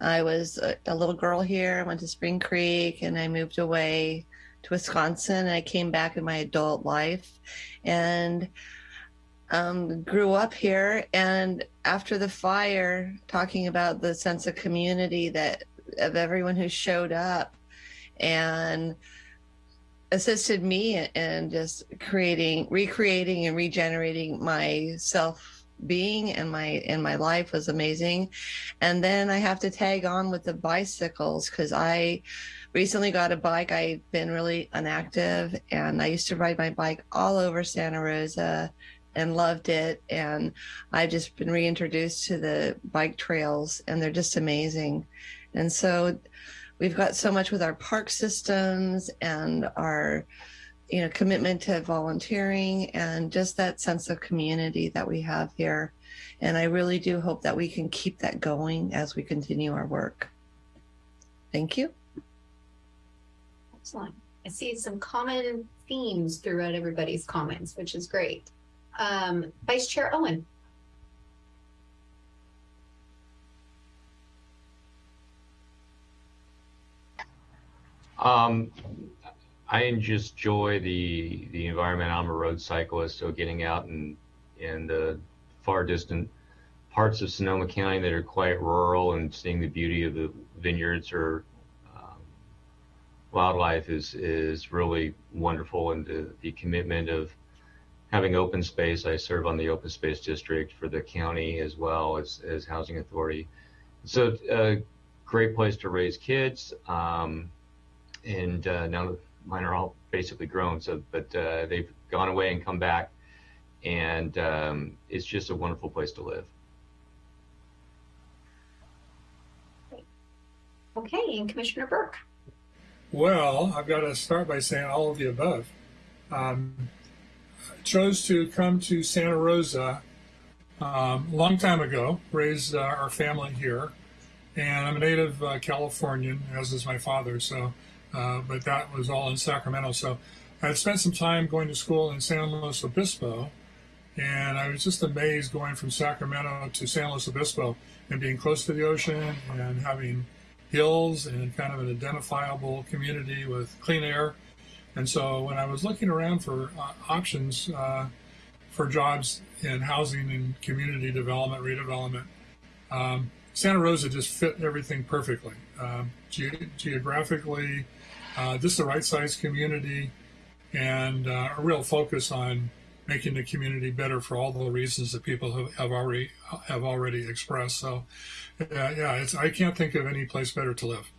I was a, a little girl here. I went to Spring Creek and I moved away to Wisconsin. And I came back in my adult life and um, grew up here. And after the fire, talking about the sense of community that of everyone who showed up and assisted me in just creating, recreating, and regenerating my self being and my in my life was amazing. And then i have to tag on with the bicycles because i recently got a bike. I've been really inactive and i used to ride my bike all over santa rosa and loved it. And i've just been reintroduced to the bike trails and they're just amazing. And so we've got so much with our park systems and our you know commitment to volunteering and just that sense of community that we have here and i really do hope that we can keep that going as we continue our work thank you Excellent. I see some common themes throughout everybody's comments, which is great. Um, Vice Chair Owen. Um, I just enjoy the the environment. I'm a road cyclist, so getting out and in the far distant parts of Sonoma County that are quite rural and seeing the beauty of the vineyards or um, wildlife is is really wonderful. And the, the commitment of having open space. I serve on the open space district for the county as well as as housing authority. So a great place to raise kids. Um, and uh, now mine are all basically grown. So, but uh, they've gone away and come back, and um, it's just a wonderful place to live. Okay, and Commissioner Burke. Well, I've got to start by saying all of the above. Um, I chose to come to Santa Rosa um, a long time ago, raised uh, our family here, and I'm a native uh, Californian, as is my father. So uh, but that was all in Sacramento. So I had spent some time going to school in San Luis Obispo, and I was just amazed going from Sacramento to San Luis Obispo and being close to the ocean and having hills and kind of an identifiable community with clean air. And so when I was looking around for uh, options uh, for jobs in housing and community development, redevelopment, um, Santa Rosa just fit everything perfectly. Um, ge- geographically, uh, just the right size community and uh, a real focus on making the community better for all the reasons that people have, have already have already expressed. So, uh, yeah, it's I can't think of any place better to live.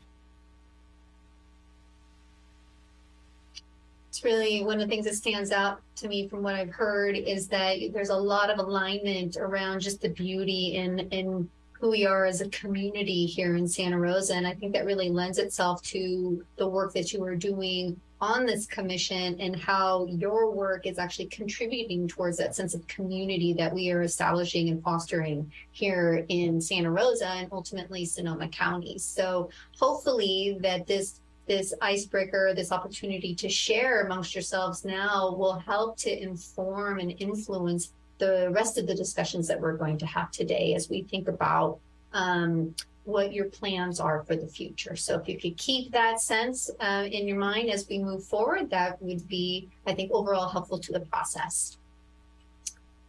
It's really one of the things that stands out to me from what I've heard is that there's a lot of alignment around just the beauty in in who we are as a community here in Santa Rosa. And I think that really lends itself to the work that you are doing on this commission and how your work is actually contributing towards that sense of community that we are establishing and fostering here in Santa Rosa and ultimately Sonoma County. So hopefully that this this icebreaker, this opportunity to share amongst yourselves now will help to inform and influence the rest of the discussions that we're going to have today as we think about um, what your plans are for the future. So if you could keep that sense uh, in your mind as we move forward, that would be, I think, overall helpful to the process.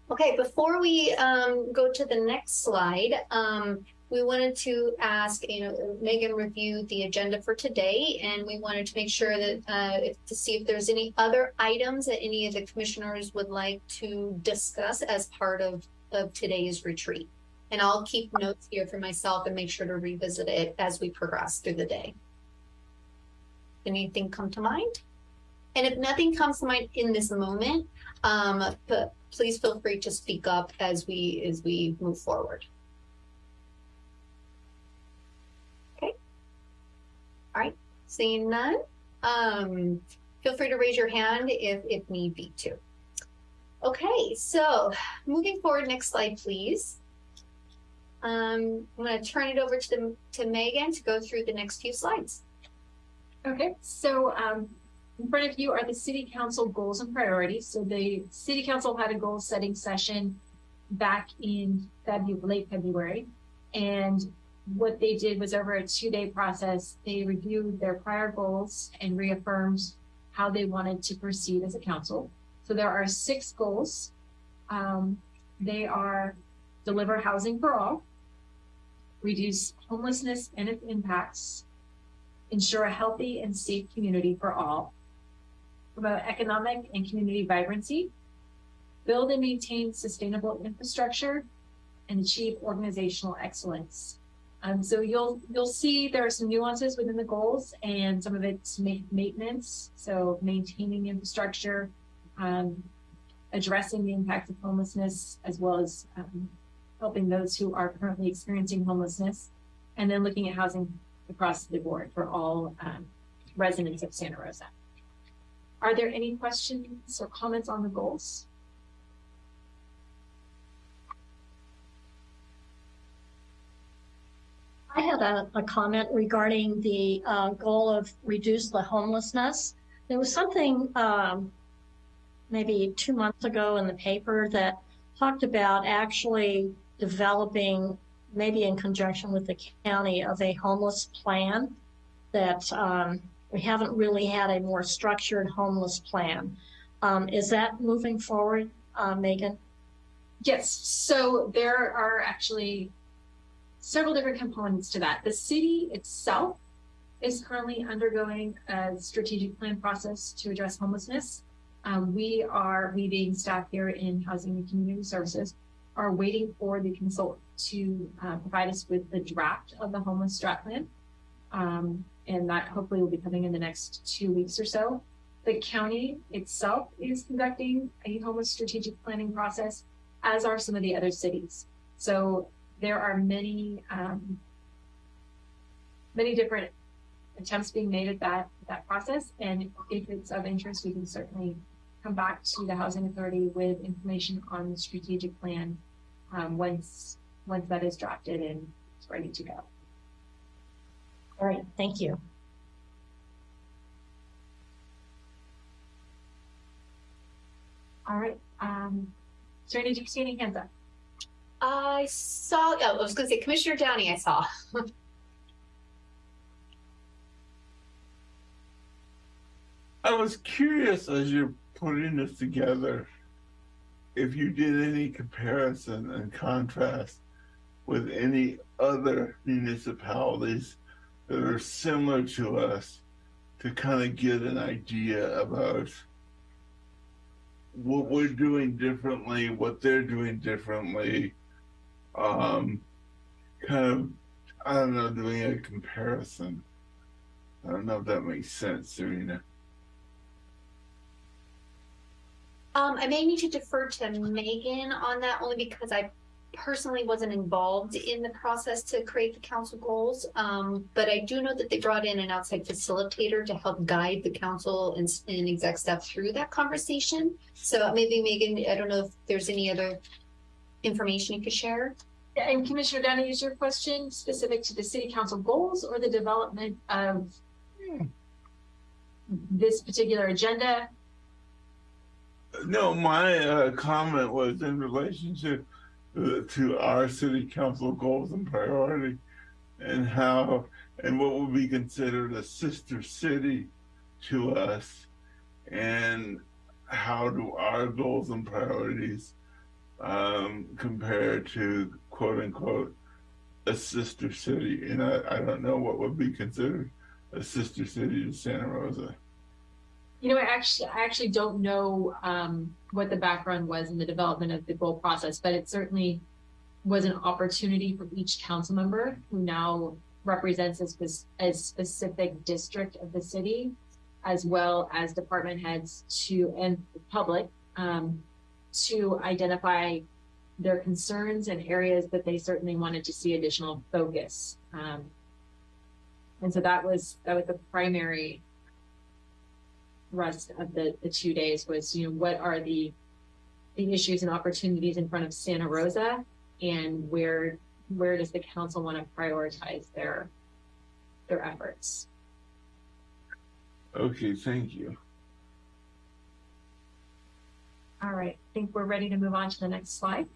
Okay, before we um, go to the next slide, um, we wanted to ask, you know, Megan reviewed the agenda for today, and we wanted to make sure that uh, to see if there's any other items that any of the commissioners would like to discuss as part of, of today's retreat. And I'll keep notes here for myself and make sure to revisit it as we progress through the day. Anything come to mind? And if nothing comes to mind in this moment, um, please feel free to speak up as we as we move forward. Okay. All right. Seeing none, um, feel free to raise your hand if if need be to. Okay, so moving forward, next slide, please. Um, I'm going to turn it over to the, to Megan to go through the next few slides. Okay, so um, in front of you are the city council goals and priorities. So the city council had a goal setting session back in February, late February. And what they did was over a two day process, they reviewed their prior goals and reaffirmed how they wanted to proceed as a council. So there are six goals. Um, they are deliver housing for all, reduce homelessness and its impacts, ensure a healthy and safe community for all, promote economic and community vibrancy, build and maintain sustainable infrastructure, and achieve organizational excellence. Um, so you'll you'll see there are some nuances within the goals, and some of it's ma maintenance, so maintaining infrastructure, um, addressing the impact of homelessness, as well as um, helping those who are currently experiencing homelessness, and then looking at housing across the board for all um, residents of Santa Rosa. Are there any questions or comments on the goals? I had a, a comment regarding the uh, goal of reduce the homelessness. There was something um, maybe two months ago in the paper that talked about actually developing, maybe in conjunction with the county, of a homeless plan that um, we haven't really had a more structured homeless plan. Um, is that moving forward, uh, Megan? Yes, so there are actually several different components to that. The city itself is currently undergoing a strategic plan process to address homelessness. Um, we are, we being staff here in Housing and Community Services, are waiting for the consultant to uh, provide us with the draft of the homeless strat plan. Um, and that hopefully will be coming in the next two weeks or so. The county itself is conducting a homeless strategic planning process, as are some of the other cities. So there are many, um, many different attempts being made at that that process. And if it's of interest, we can certainly come back to the housing authority with information on the strategic plan um, once once that is drafted and it's ready to go. All right, thank you. All right. Um, Serena, do you see any hands up? I saw, oh, I was going to say Commissioner Downey, I saw. I was curious as you're putting this together if you did any comparison and contrast with any other municipalities that are similar to us to kind of get an idea about what we're doing differently, what they're doing differently, um, kind of, I don't know, doing a comparison. I don't know if that makes sense, Serena. Um, I may need to defer to Megan on that only because I personally wasn't involved in the process to create the council goals. Um, but I do know that they brought in an outside facilitator to help guide the council and, and exec staff through that conversation. So maybe Megan, I don't know if there's any other information you could share. And Commissioner Downey, is your question specific to the city council goals or the development of this particular agenda? No, my uh, comment was in relationship uh, to our city council goals and priority and how and what would be considered a sister city to us and how do our goals and priorities um, compare to quote unquote a sister city and I, I don't know what would be considered a sister city to Santa Rosa. You know, I actually, I actually don't know um, what the background was in the development of the goal process, but it certainly was an opportunity for each council member who now represents a, a specific district of the city, as well as department heads to, and the public, um, to identify their concerns and areas that they certainly wanted to see additional focus. Um, and so that was, that was the primary rest of the, the two days was, you know, what are the, the issues and opportunities in front of Santa Rosa and where, where does the council want to prioritize their, their efforts? Okay, thank you. All right, I think we're ready to move on to the next slide.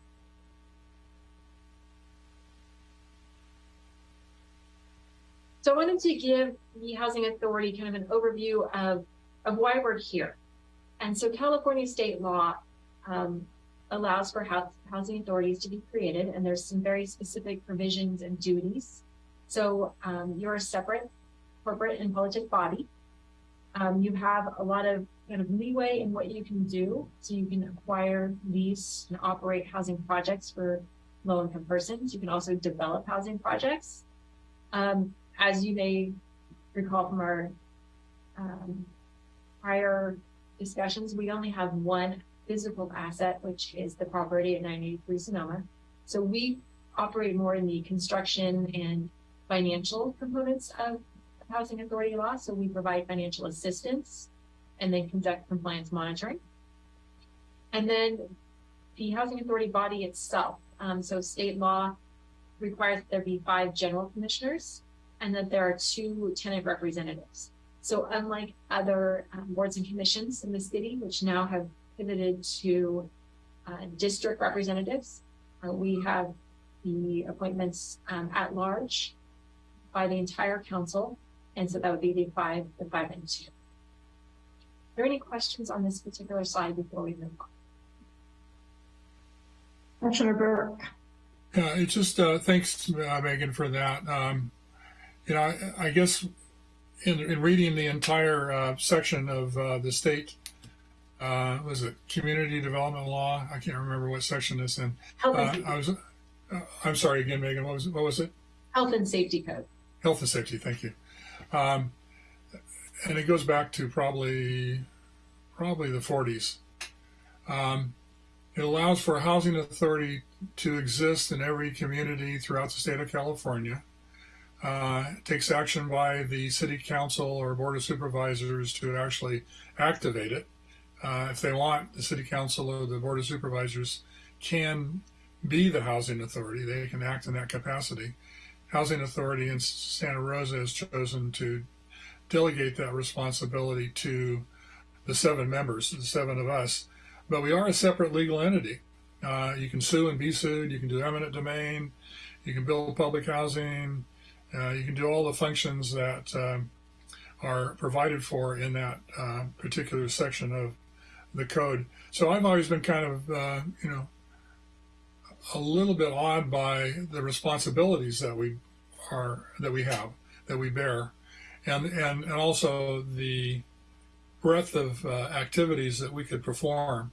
So I wanted to give the Housing Authority kind of an overview of, of why we're here. And so California state law um, allows for housing authorities to be created, and there's some very specific provisions and duties. So um, you're a separate corporate and politic body. Um, you have a lot of kind of leeway in what you can do. So you can acquire, lease, and operate housing projects for low income persons. You can also develop housing projects. Um, as you may recall from our um, prior discussions, we only have one physical asset, which is the property at 983 Sonoma. So we operate more in the construction and financial components of housing authority law. So we provide financial assistance and then conduct compliance monitoring. And then the housing authority body itself. Um, so state law requires that there be five general commissioners and that there are two tenant representatives. So unlike other um, boards and commissions in the city, which now have pivoted to uh, district representatives, uh, we have the appointments um, at large by the entire council. And so that would be the five, the five and two. Are there any questions on this particular slide before we move on? Commissioner Burke. Yeah, it's just, uh, thanks, uh, Megan, for that. Um, you know, I, I guess in, in reading the entire, uh, section of, uh, the state, uh, was it community development law? I can't remember what section it's in. Health and Uh, I was, uh, I'm sorry again, Megan, what was, what was it? health and safety code. Health and safety, thank you. Um, and it goes back to probably, probably the 40s. Um, it allows for a housing authority to exist in every community throughout the state of California. Uh, takes action by the city council or board of supervisors to actually activate it. Uh, if they want, the city council or the board of supervisors can be the housing authority. They can act in that capacity. Housing Authority in Santa Rosa has chosen to delegate that responsibility to the seven members, the seven of us. But we are a separate legal entity. Uh, you can sue and be sued. You can do eminent domain. You can build public housing. Uh, you can do all the functions that um, are provided for in that uh, particular section of the code. So I've always been kind of, uh, you know, a little bit awed by the responsibilities that we are that we have that we bear. And and, and also the breadth of uh, activities that we could perform.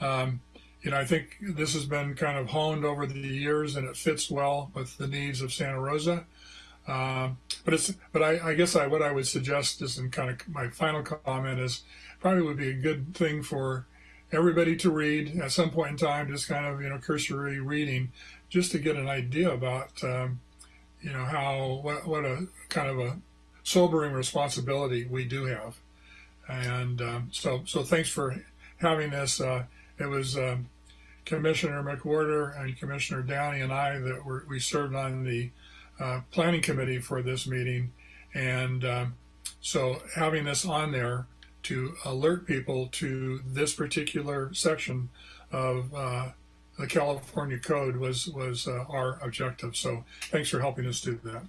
Um, you know i think this has been kind of honed over the years and it fits well with the needs of santa rosa. Um, but it's but I, I guess I what I would suggest is in kind of my final comment is probably would be a good thing for everybody to read at some point in time, just kind of, you know, cursory reading, just to get an idea about, um, you know, how, what, what a kind of a sobering responsibility we do have. And um, so, so thanks for having this. Uh, it was um, Commissioner McWhorter and Commissioner Downey and I that were, we served on the uh, planning committee for this meeting. And um, so having this on there to alert people to this particular section of uh, the California Code was was uh, our objective. So thanks for helping us do that.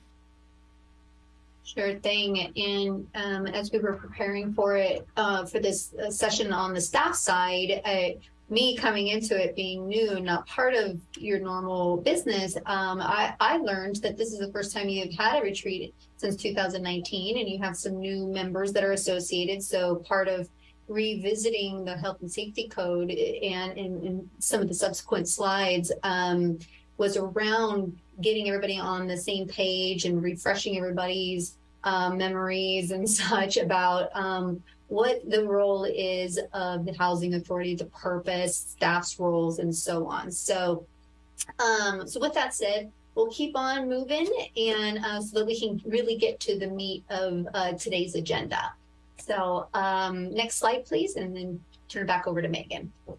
Sure thing. And um, as we were preparing for it, uh, for this uh, session on the staff side, uh, me coming into it being new, not part of your normal business, um, I, I learned that this is the first time you've had a retreat since 2019, and you have some new members that are associated. So part of revisiting the health and safety code and in, some of the subsequent slides, um, was around getting everybody on the same page and refreshing everybody's um, memories and such about um, what the role is of the housing authority, the purpose, staff's roles, and so on. So, um, so with that said, we'll keep on moving and uh, so that we can really get to the meat of uh, today's agenda. So um, next slide, please, and then turn it back over to Megan. All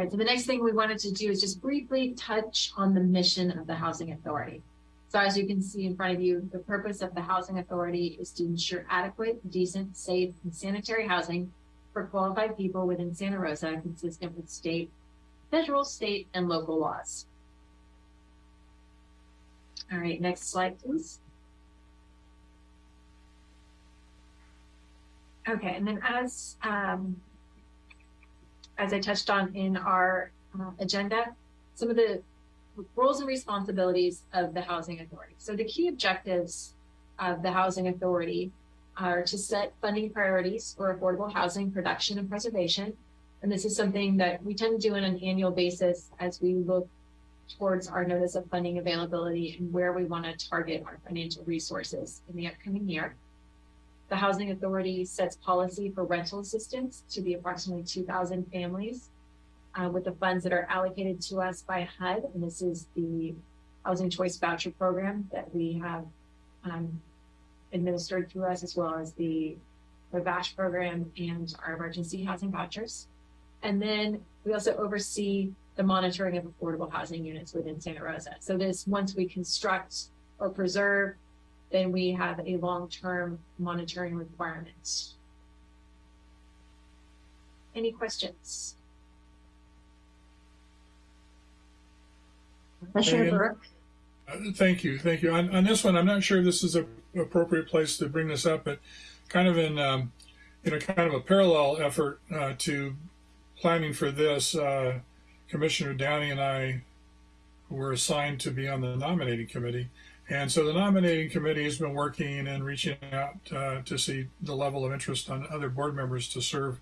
right, so the next thing we wanted to do is just briefly touch on the mission of the Housing Authority. So as you can see in front of you, the purpose of the Housing Authority is to ensure adequate, decent, safe, and sanitary housing for qualified people within Santa Rosa consistent with state, federal, state, and local laws. All right, next slide, please. Okay, and then as um, as I touched on in our uh, agenda, some of the roles and responsibilities of the Housing Authority. So the key objectives of the Housing Authority are to set funding priorities for affordable housing production and preservation. And this is something that we tend to do on an annual basis as we look towards our notice of funding availability and where we want to target our financial resources in the upcoming year. The Housing Authority sets policy for rental assistance to the approximately 2,000 families uh, with the funds that are allocated to us by HUD. And this is the Housing Choice Voucher Program that we have um, administered through us, as well as the, the VASH program and our emergency housing vouchers. And then we also oversee the monitoring of affordable housing units within Santa Rosa. So this, once we construct or preserve, then we have a long-term monitoring requirement. Any questions? Commissioner Burke? Uh, Thank you, thank you. On, on this one, I'm not sure this is a appropriate place to bring this up, but kind of in, um, you know, kind of a parallel effort uh, to planning for this, uh, Commissioner Downey and I were assigned to be on the nominating committee. And so the nominating committee has been working and reaching out uh, to see the level of interest on other board members to serve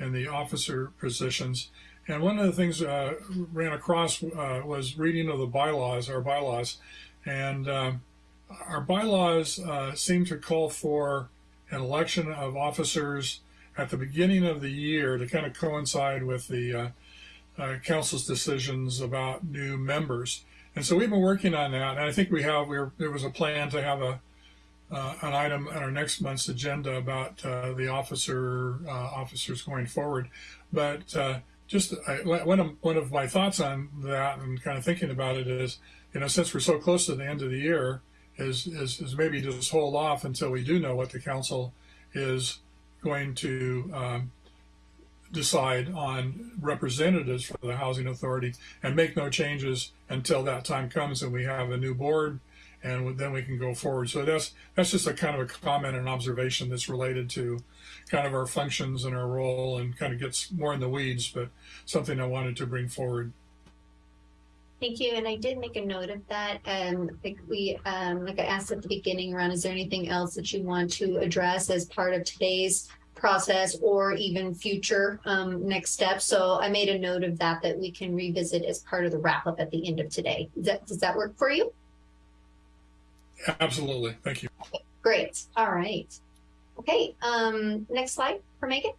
in the officer positions. And one of the things uh, ran across uh, was reading of the bylaws, our bylaws, and um, our bylaws uh, seem to call for an election of officers at the beginning of the year to kind of coincide with the uh, council's decisions about new members. And so we've been working on that, and I think we have. We were, there was a plan to have a uh, an item on our next month's agenda about uh, the officer uh, officers going forward. But uh, just I, one of one of my thoughts on that and kind of thinking about it is, you know, since we're so close to the end of the year, is is, is maybe just hold off until we do know what the council is going to um, decide on representatives for the housing authority and make no changes until that time comes and we have a new board and then we can go forward. So that's that's just a kind of a comment and observation that's related to kind of our functions and our role and kind of gets more in the weeds, but something I wanted to bring forward. Thank you. And I did make a note of that. Um, like we, um, like I asked at the beginning around, is there anything else that you want to address as part of today's process or even future um, next steps? So I made a note of that, that we can revisit as part of the wrap up at the end of today. Does that, does that work for you? Absolutely. Thank you. Great. All right. Okay. Um, next slide for Megan.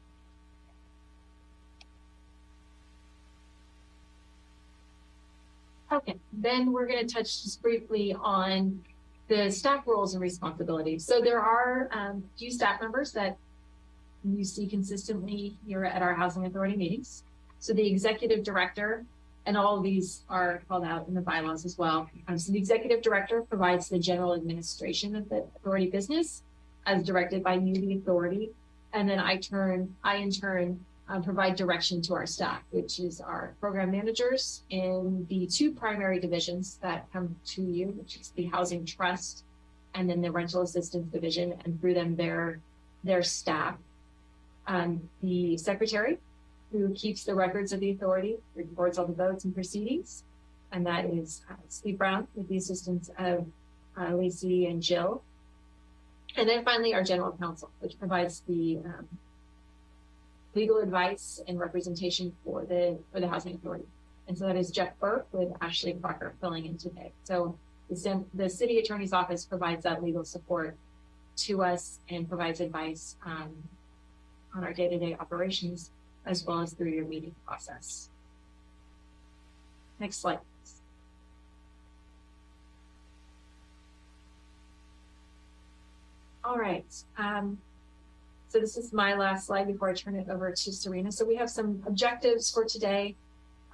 Okay, then we're going to touch just briefly on the staff roles and responsibilities. So there are um, a few staff members that you see consistently here at our housing authority meetings. So the executive director, and all of these are called out in the bylaws as well. Um, so the executive director provides the general administration of the authority business as directed by you, the authority. And then I turn, I in turn uh, provide direction to our staff, which is our program managers in the two primary divisions that come to you, which is the housing trust and then the rental assistance division, and through them their their staff. Um, the secretary, who keeps the records of the authority, records all the votes and proceedings, and that is uh, Steve Brown with the assistance of uh, Lacey and Jill. And then finally, our general counsel, which provides the um, legal advice and representation for the for the housing authority. And so that is Jeff Burke with Ashley Crocker filling in today. So the, the city attorney's office provides that legal support to us and provides advice um, on our day-to-day operations as well as through your meeting process. Next slide. please. All right. Um, so this is my last slide before I turn it over to Serena. So we have some objectives for today.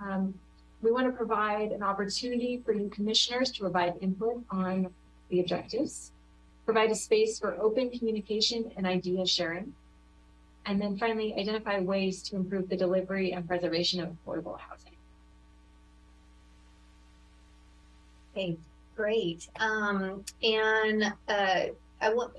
Um, we want to provide an opportunity for you commissioners to provide input on the objectives, provide a space for open communication and idea sharing, and then finally identify ways to improve the delivery and preservation of affordable housing. Okay, great. Um, and uh, I want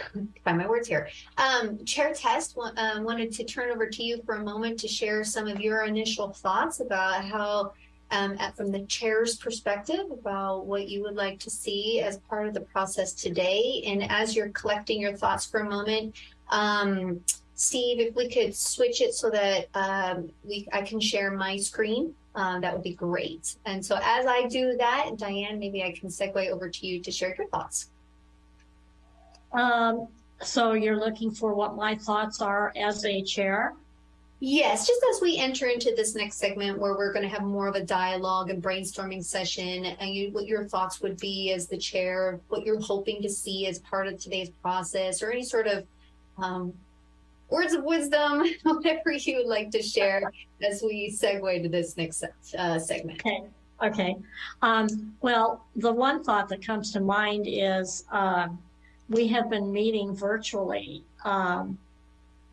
find my words here. Um, Chair Test um, wanted to turn over to you for a moment to share some of your initial thoughts about how, um, at, from the chair's perspective, about what you would like to see as part of the process today. And as you're collecting your thoughts for a moment, um, Steve, if we could switch it so that um, we I can share my screen, uh, that would be great. And so as I do that, Diane, maybe I can segue over to you to share your thoughts. Um, so you're looking for what my thoughts are as a chair? Yes, just as we enter into this next segment where we're going to have more of a dialogue and brainstorming session, and you, what your thoughts would be as the chair, what you're hoping to see as part of today's process, or any sort of um, words of wisdom, whatever you would like to share as we segue to this next uh, segment. Okay. Okay. Um, well, the one thought that comes to mind is um, we have been meeting virtually um,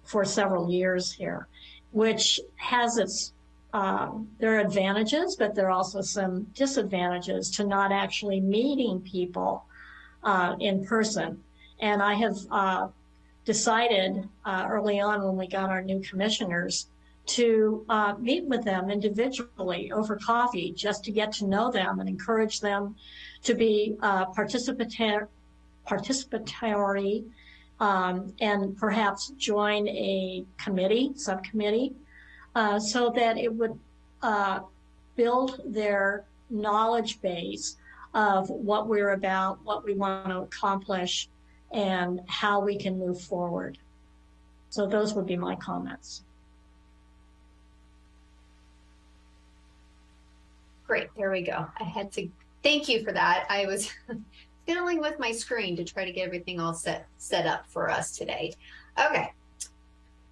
for several years here, which has its um, there are advantages, but there are also some disadvantages to not actually meeting people uh, in person. And I have uh, decided uh, early on when we got our new commissioners to uh, meet with them individually over coffee just to get to know them and encourage them to be uh, participatory, participatory um, and perhaps join a committee, subcommittee, uh, so that it would uh, build their knowledge base of what we're about, what we want to accomplish, and how we can move forward. So those would be my comments. Great, there we go. I had to thank you for that. I was fiddling with my screen to try to get everything all set set up for us today. Okay.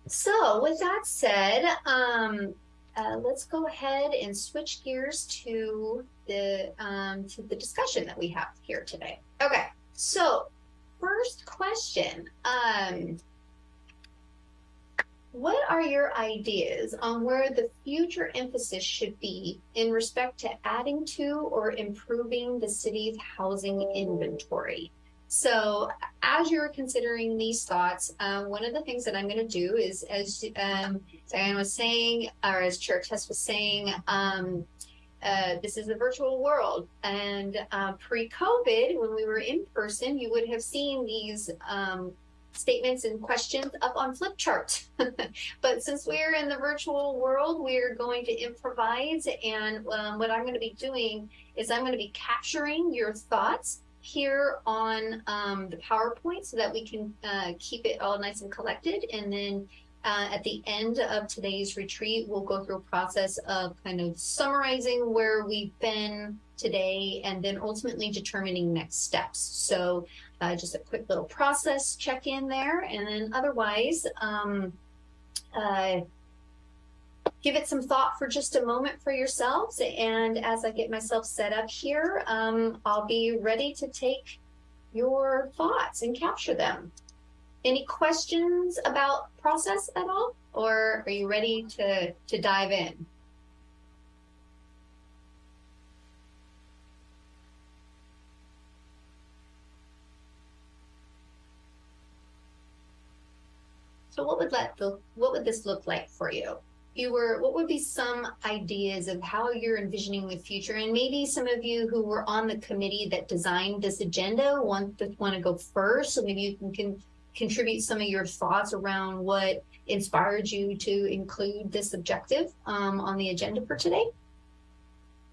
So with that said, um, uh, let's go ahead and switch gears to the um, to the discussion that we have here today. Okay. So first question. Um, what are your ideas on where the future emphasis should be in respect to adding to or improving the city's housing inventory? So, as you're considering these thoughts, um, one of the things that I'm going to do is, as um, Diane was saying, or as Tess was saying, um, uh, this is a virtual world. And uh, pre COVID, when we were in person, you would have seen these um, statements and questions up on flip chart. but since we're in the virtual world, we're going to improvise. And um, what I'm going to be doing is I'm going to be capturing your thoughts here on um, the PowerPoint so that we can uh, keep it all nice and collected. And then uh, at the end of today's retreat, we'll go through a process of kind of summarizing where we've been today and then ultimately determining next steps. So uh, just a quick little process check in there. And then otherwise, um, uh, give it some thought for just a moment for yourselves. And as I get myself set up here, um, I'll be ready to take your thoughts and capture them. Any questions about process at all? Or are you ready to, to dive in? So what would that look, what would this look like for you? You were, what would be some ideas of how you're envisioning the future? And maybe some of you who were on the committee that designed this agenda want to want to go first. So maybe you can, can contribute some of your thoughts around what inspired you to include this objective um, on the agenda for today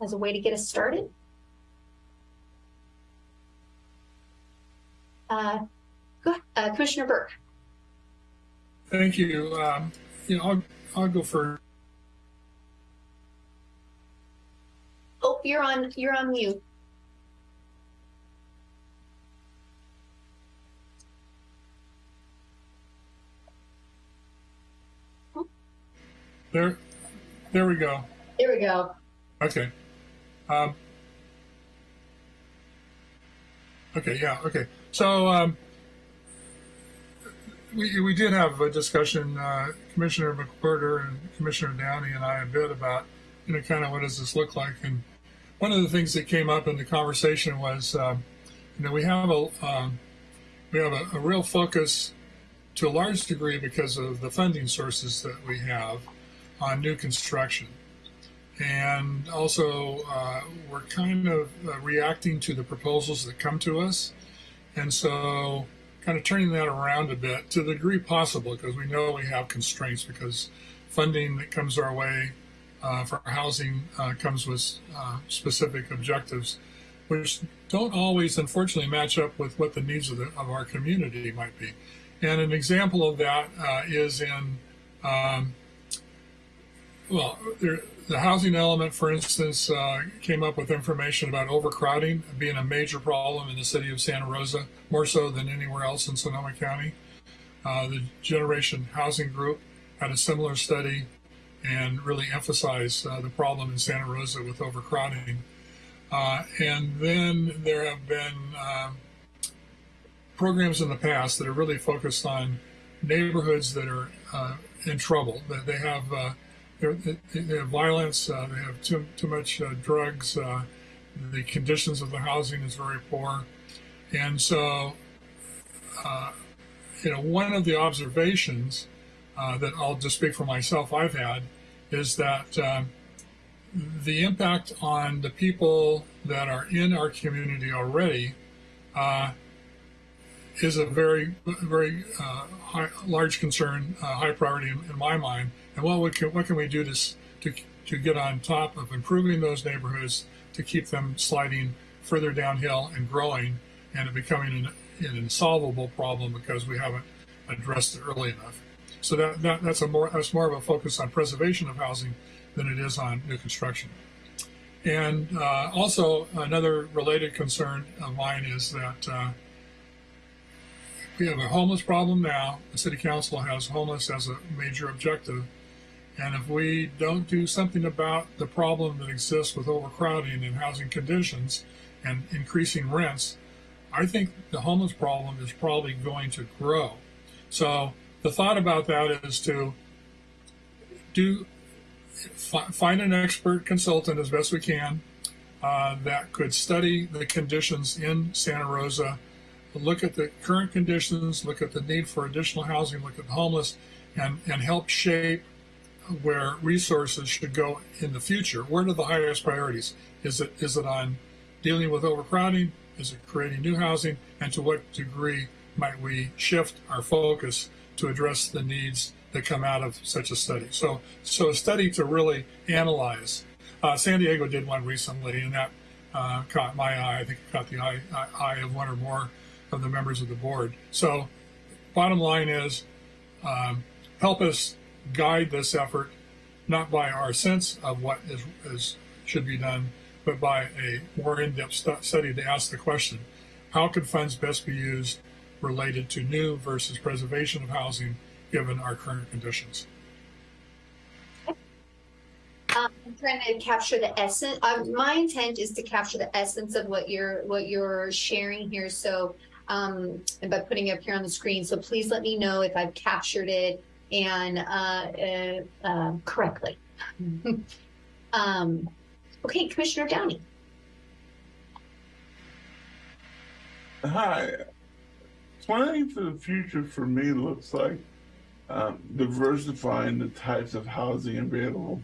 as a way to get us started. Uh, go uh, Commissioner Burke. Thank you. Um, you know, I'll, I'll go first. Oh, you're on. You're on mute. There, there we go. There we go. Okay. Um, okay, yeah, okay. So um, we, we did have a discussion, uh, Commissioner McWhirter and Commissioner Downey and I a bit about, you know, kind of what does this look like? And one of the things that came up in the conversation was, um, you know, we have a um, we have a, a real focus to a large degree because of the funding sources that we have on new construction. And also, uh, we're kind of uh, reacting to the proposals that come to us. And so, kind of turning that around a bit to the degree possible, because we know we have constraints, because funding that comes our way uh, for housing uh, comes with uh, specific objectives, which don't always, unfortunately, match up with what the needs of, the, of our community might be. And an example of that uh, is in um, well, there, the housing element, for instance, uh, came up with information about overcrowding being a major problem in the city of Santa Rosa, more so than anywhere else in Sonoma County. Uh, the Generation Housing Group had a similar study and really emphasized uh, the problem in Santa Rosa with overcrowding. Uh, and then there have been um, programs in the past that are really focused on neighborhoods that are uh, in trouble, that they have uh, they, they have violence, uh, they have too, too much uh, drugs, uh, the conditions of the housing is very poor. And so, uh, you know, one of the observations uh, that I'll just speak for myself I've had is that um, the impact on the people that are in our community already uh, is a very, very high, large concern, high priority in, in my mind and what, we can, what can we do to, to, to get on top of improving those neighborhoods to keep them sliding further downhill and growing and becoming an, an insolvable problem because we haven't addressed it early enough. So that, that that's a more that's more of a focus on preservation of housing than it is on new construction. And uh, also another related concern of mine is that uh, we have a homeless problem now. The city council has homeless as a major objective, and if we don't do something about the problem that exists with overcrowding and housing conditions and increasing rents, I think the homeless problem is probably going to grow. So the thought about that is to do find an expert consultant as best we can uh, that could study the conditions in Santa Rosa, look at the current conditions, look at the need for additional housing, look at the homeless, and, and help shape where resources should go in the future. Where are the highest priorities? Is it is it on dealing with overcrowding? Is it creating new housing? And to what degree might we shift our focus to address the needs that come out of such a study? So, so a study to really analyze. Uh, San Diego did one recently, and that uh, caught my eye. I think it caught the eye, eye of one or more of the members of the board. So, bottom line is, um, help us guide this effort not by our sense of what is, is should be done, but by a more in-depth study to ask the question, how could funds best be used related to new versus preservation of housing given our current conditions? Um, I'm trying to capture the essence. Uh, my intent is to capture the essence of what you're what you're sharing here. So, um, by putting it up here on the screen. So please let me know if I've captured it and uh, uh, uh, correctly. um, okay, Commissioner Downey. Hi. Planning for the future for me looks like um, diversifying the types of housing available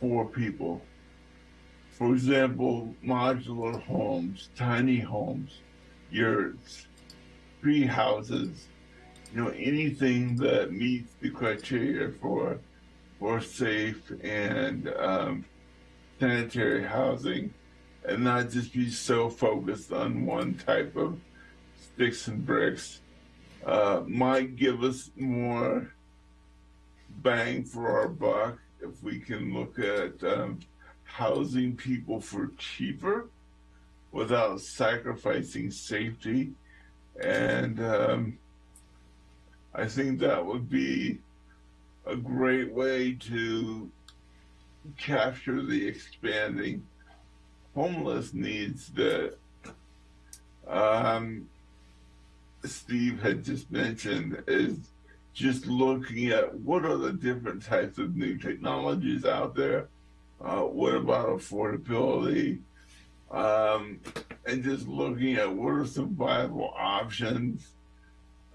for people. For example, modular homes, tiny homes, yurts, tree houses, you know, anything that meets the criteria for for safe and um, sanitary housing, and not just be so focused on one type of sticks and bricks, uh, might give us more bang for our buck if we can look at um, housing people for cheaper without sacrificing safety. And um, I think that would be a great way to capture the expanding homeless needs that um, Steve had just mentioned is just looking at what are the different types of new technologies out there. Uh, what about affordability? Um, and just looking at what are some viable options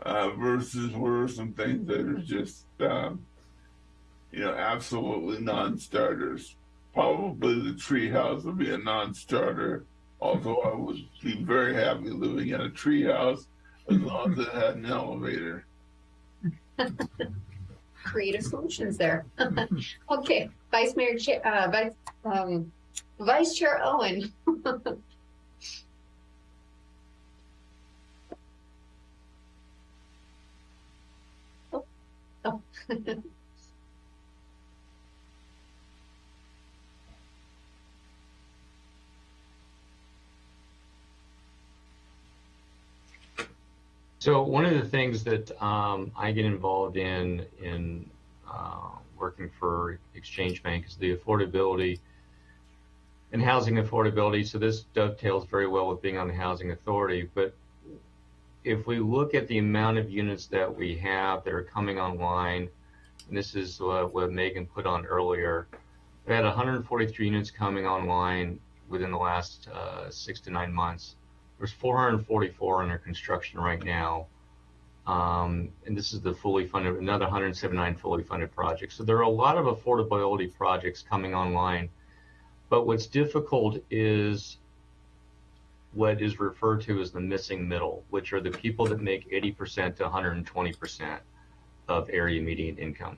uh, versus what are some things that are just, um, you know, absolutely non-starters. Probably the treehouse would be a non-starter, although I would be very happy living in a treehouse as long as it had an elevator. Creative solutions there. okay, Vice Mayor, Chair, uh, Vice, um, Vice Chair Owen. So one of the things that um, I get involved in in uh, working for Exchange Bank is the affordability and housing affordability. So this dovetails very well with being on the housing authority. But if we look at the amount of units that we have that are coming online, and this is uh, what Megan put on earlier, we had 143 units coming online within the last uh, six to nine months. There's 444 under construction right now. Um, and this is the fully funded, another 179 fully funded projects. So there are a lot of affordability projects coming online. But what's difficult is what is referred to as the missing middle, which are the people that make 80% to 120% of area median income.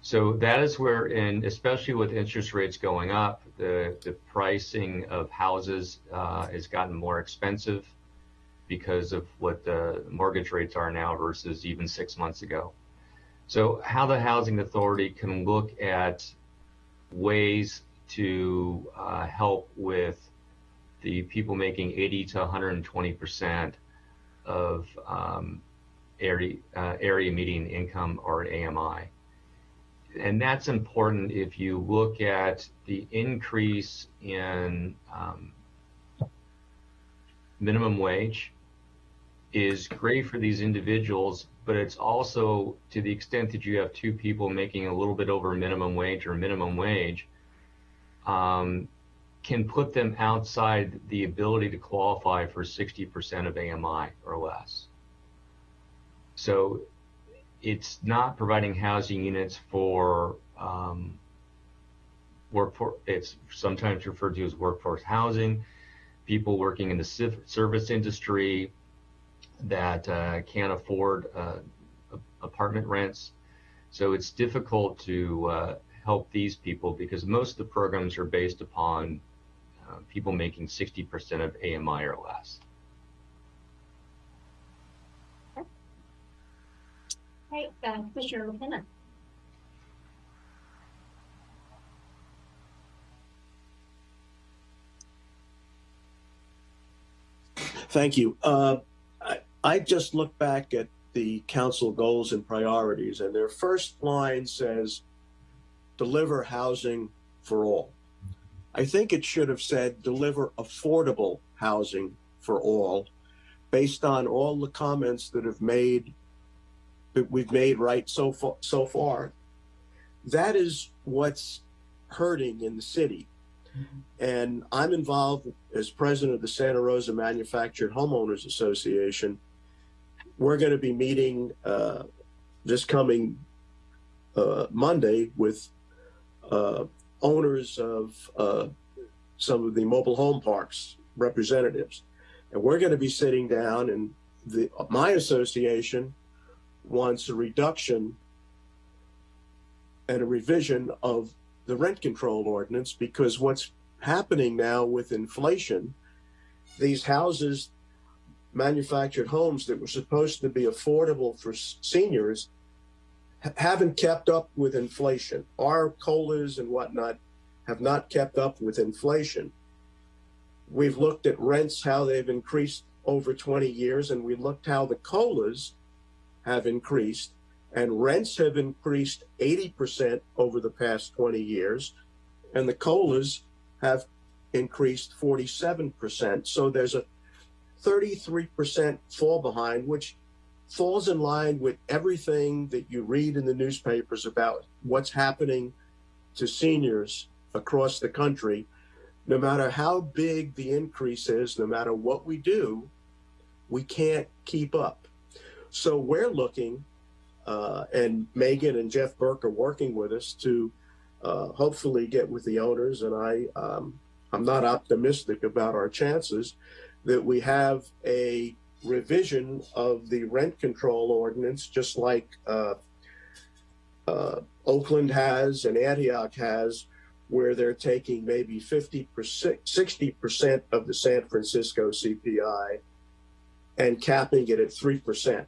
So that is where, and especially with interest rates going up, the, the pricing of houses uh, has gotten more expensive because of what the mortgage rates are now versus even six months ago. So how the housing authority can look at ways to uh, help with the people making 80 to 120 percent of um, area uh, area median income or AMI and that's important if you look at the increase in um, minimum wage is great for these individuals, but it's also to the extent that you have two people making a little bit over minimum wage or minimum wage, um, can put them outside the ability to qualify for 60% of AMI or less. So it's not providing housing units for um, workforce. It's sometimes referred to as workforce housing. People working in the service industry that uh, can't afford uh, apartment rents. So it's difficult to uh, help these people because most of the programs are based upon uh, people making 60% of AMI or less. Right, uh, Commissioner McKenna. Thank you. Uh, I, I just look back at the council goals and priorities, and their first line says, deliver housing for all. I think it should have said, deliver affordable housing for all, based on all the comments that have made that we've made right so far so far. That is what's hurting in the city. And i'm involved as president of the santa rosa manufactured homeowners association. We're going to be meeting uh, this coming uh, monday with uh, owners of uh, some of the mobile home parks representatives. And we're going to be sitting down and the my association wants a reduction and a revision of the rent control ordinance because what's happening now with inflation, these houses, manufactured homes that were supposed to be affordable for seniors haven't kept up with inflation. Our COLAs and whatnot have not kept up with inflation. We've looked at rents, how they've increased over 20 years, and we looked how the COLAs have increased, and rents have increased 80% over the past 20 years, and the COLAs have increased 47%. So there's a 33% fall behind, which falls in line with everything that you read in the newspapers about what's happening to seniors across the country. No matter how big the increase is, no matter what we do, we can't keep up. So we're looking, uh, and Megan and Jeff Burke are working with us to uh, hopefully get with the owners. And I, um, I'm not optimistic about our chances that we have a revision of the rent control ordinance, just like uh, uh, Oakland has and Antioch has, where they're taking maybe 50%, 60% of the San Francisco CPI and capping it at 3%.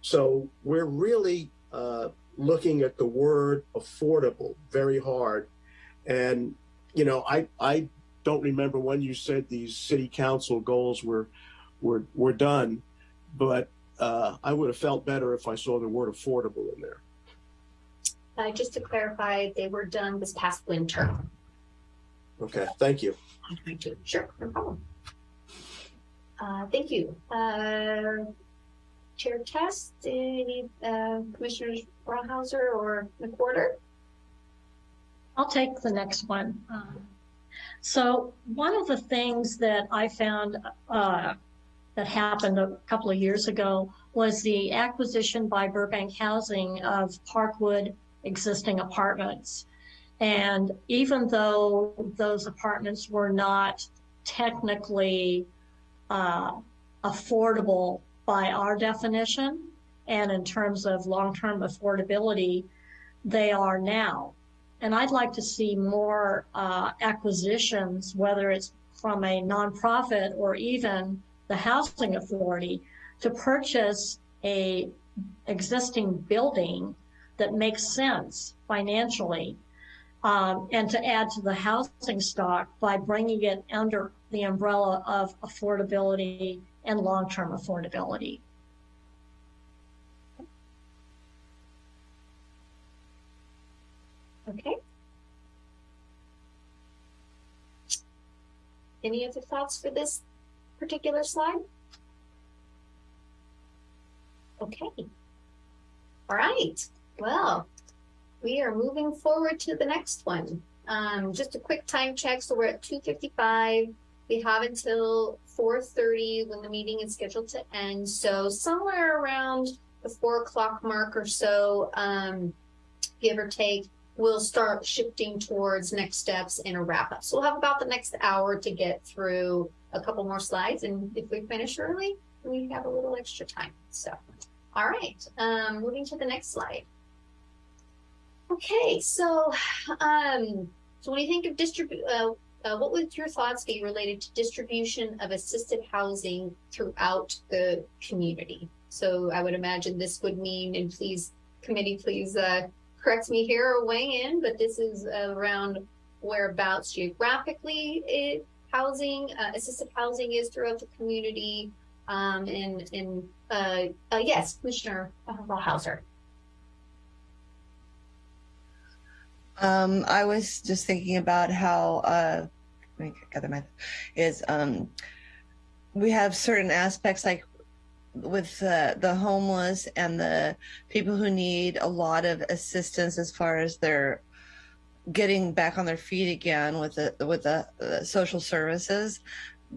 So we're really uh, looking at the word affordable very hard. And, you know, I, I don't remember when you said these city council goals were, were, were done, but uh, I would have felt better if I saw the word affordable in there. Uh, just to clarify, they were done this past winter. Okay, thank you. Thank you. Sure, no problem. Uh, thank you. Uh, Chair Test, any, uh, Commissioners Brauhauser or McWhorter? I'll take the next one. Um, So one of the things that I found uh, that happened a couple of years ago was the acquisition by Burbank Housing of Parkwood existing apartments. And even though those apartments were not technically uh, affordable by our definition, and in terms of long-term affordability, they are now. And I'd like to see more uh, acquisitions, whether it's from a nonprofit or even the housing authority, to purchase a existing building that makes sense financially, um, and to add to the housing stock by bringing it under the umbrella of affordability and long-term affordability. Okay. Any other thoughts for this particular slide? Okay. All right. Well, we are moving forward to the next one. Um, just a quick time check. So we're at 255. We have until 4:30 when the meeting is scheduled to end. So somewhere around the four o'clock mark or so, um, give or take, we'll start shifting towards next steps and a wrap up. So we'll have about the next hour to get through a couple more slides. And if we finish early, we have a little extra time. So, all right, um, moving to the next slide. Okay, so, um, so when you think of distribute, uh, uh, what would your thoughts be related to distribution of assisted housing throughout the community? So I would imagine this would mean, and please, committee, please uh, correct me here or weigh in, but this is around whereabouts geographically it, housing, uh, assisted housing is throughout the community. Um, and, and uh, uh, yes, Commissioner Hauser. Um, I was just thinking about how, uh, let me gather my, is, um, we have certain aspects like with uh, the homeless and the people who need a lot of assistance as far as their getting back on their feet again with the with the, social services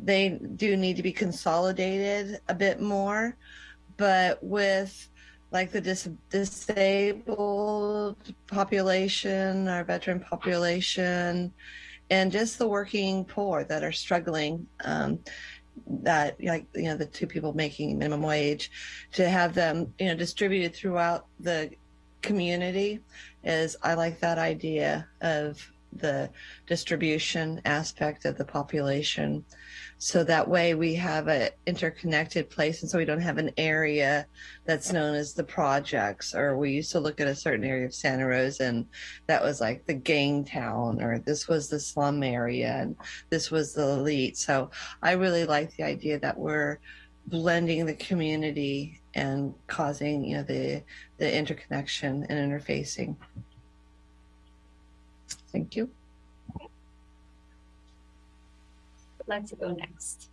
they do need to be consolidated a bit more. But with like the dis- disabled population our veteran population and just the working poor that are struggling um, that like you know the two people making minimum wage to have them you know distributed throughout the community is i like that idea of the distribution aspect of the population. So that way we have a interconnected place and so we don't have an area that's known as the projects or we used to look at a certain area of santa rosa and that was like the gang town or this was the slum area and this was the elite. So i really like the idea that we're blending the community and causing you know the the interconnection and interfacing thank you I'd like to go next.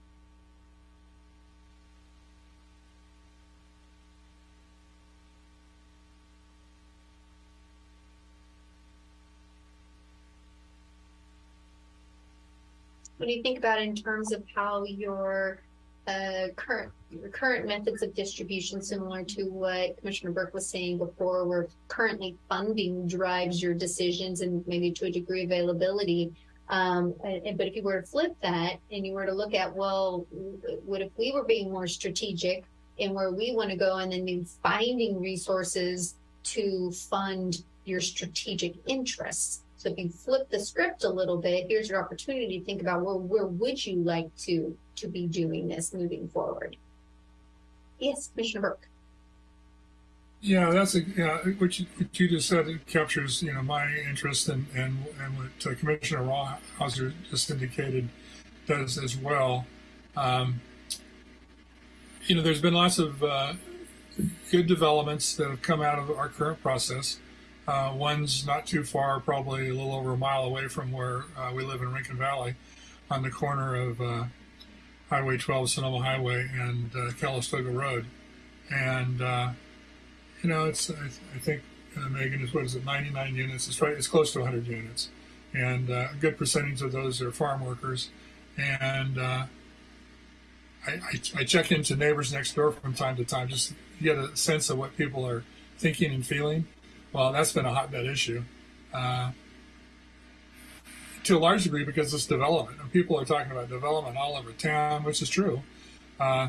What do you think about in terms of how your uh, current current methods of distribution, similar to what Commissioner Burke was saying before, where currently funding drives your decisions and maybe to a degree availability. Um, and, but if you were to flip that and you were to look at, well, what if we were being more strategic in where we want to go and then finding resources to fund your strategic interests? So if you flip the script a little bit, here's your opportunity to think about well, where would you like to to be doing this moving forward? Yes, Commissioner Burke. Yeah, that's a, yeah, what you, what you just said it captures, you know, my interest and, and, and what uh, Commissioner Rawhauser just indicated does as well. Um, you know, there's been lots of uh, good developments that have come out of our current process. Uh, one's not too far, probably a little over a mile away from where uh, we live in Rincon Valley, on the corner of uh, Highway 12, Sonoma Highway, and uh, Calistoga Road. And uh, you know, it's I, I think Megan is what is it, 99 units? It's right, it's close to 100 units, and uh, a good percentage of those are farm workers. And I, I, I, check into neighbors next door from time to time, just to get a sense of what people are thinking and feeling. Well, that's been a hotbed issue. Uh, to a large degree because it's development. And people are talking about development all over town, which is true. Uh,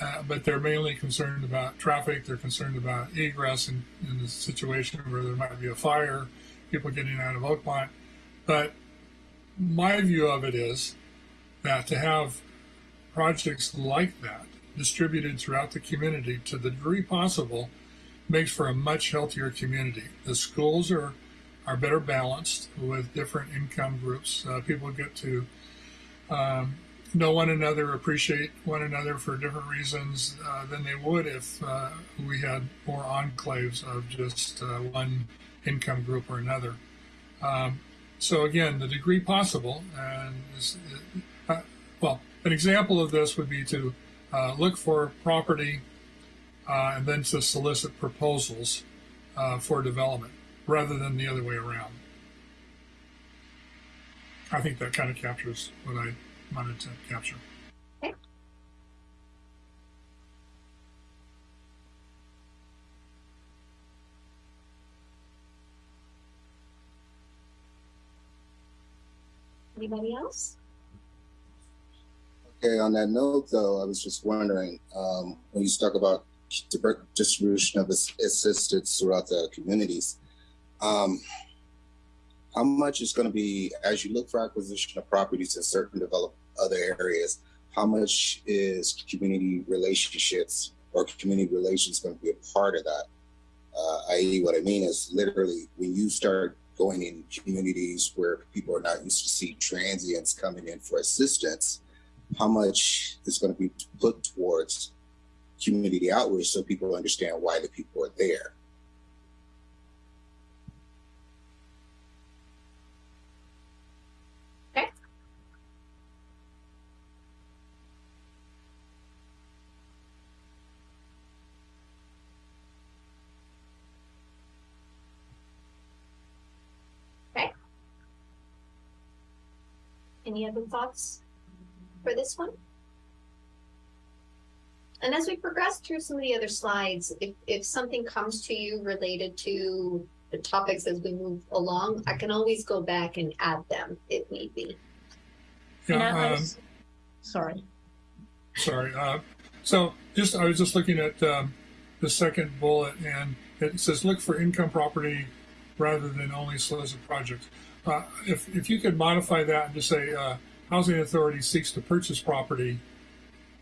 uh, but they're mainly concerned about traffic. They're concerned about egress in, in the situation where there might be a fire, people getting out of Oakmont. But my view of it is that to have projects like that distributed throughout the community to the degree possible makes for a much healthier community. The schools are are better balanced with different income groups. Uh, people get to um, know one another, appreciate one another for different reasons uh, than they would if uh, we had more enclaves of just uh, one income group or another. Um, so again, the degree possible, and uh, well, an example of this would be to uh, look for property uh, and then to solicit proposals for development rather than the other way around. I think that kind of captures what I wanted to capture. Okay. Anybody else? Okay, on that note, though, I was just wondering um, when you talk about distribution of assistance throughout the communities, um, how much is going to be as you look for acquisition of properties in certain developed other areas? How much is community relationships or community relations going to be a part of that? Uh, i.e., what I mean is literally when you start going in communities where people are not used to see transients coming in for assistance, how much is going to be put towards community outreach so people understand why the people are there? Any other thoughts for this one? And as we progress through some of the other slides, if, if something comes to you related to the topics as we move along, I can always go back and add them if need be. Yeah, um, sorry. Sorry. Uh, so just I was just looking at um, the second bullet, and it says look for income property rather than only solicit projects. Uh, if if you could modify that and just say uh, housing authority seeks to purchase property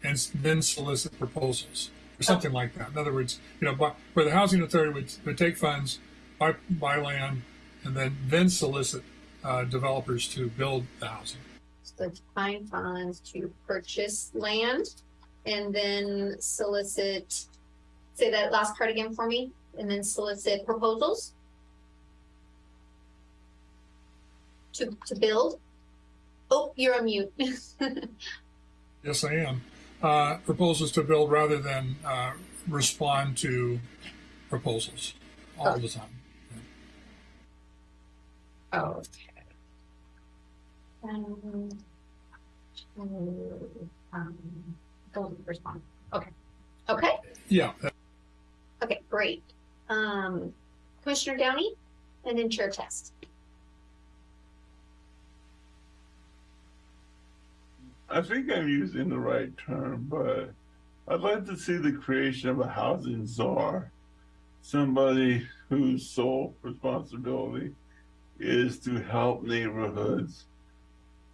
and then solicit proposals or something like that. In other words, you know, where the housing authority would, would take funds, buy buy land, and then then solicit uh, developers to build the housing. So find funds to purchase land and then solicit, say that last part again for me, and then solicit proposals? To, to build? Oh, you're on mute. Yes, I am. Uh, proposals to build rather than uh, respond to proposals all the time. Okay. Um, um, don't respond. Okay. Okay. Yeah, Okay, great. Um, Commissioner Downey and then Chair Test. I think I'm using the right term, but I'd like to see the creation of a housing czar. Somebody whose sole responsibility is to help neighborhoods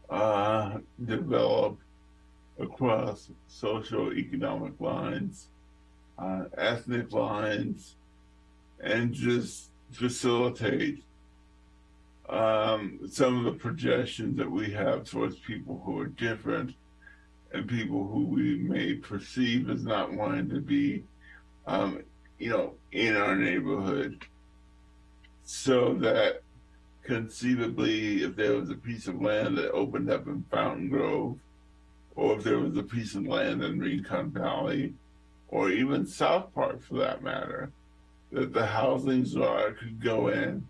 uh, develop across social economic lines, uh, ethnic lines, and just facilitate um, some of the projections that we have towards people who are different and people who we may perceive as not wanting to be, um, you know, in our neighborhood. So that conceivably, if there was a piece of land that opened up in Fountaingrove, or if there was a piece of land in Rincon Valley, or even South Park for that matter, that the housing czar could go in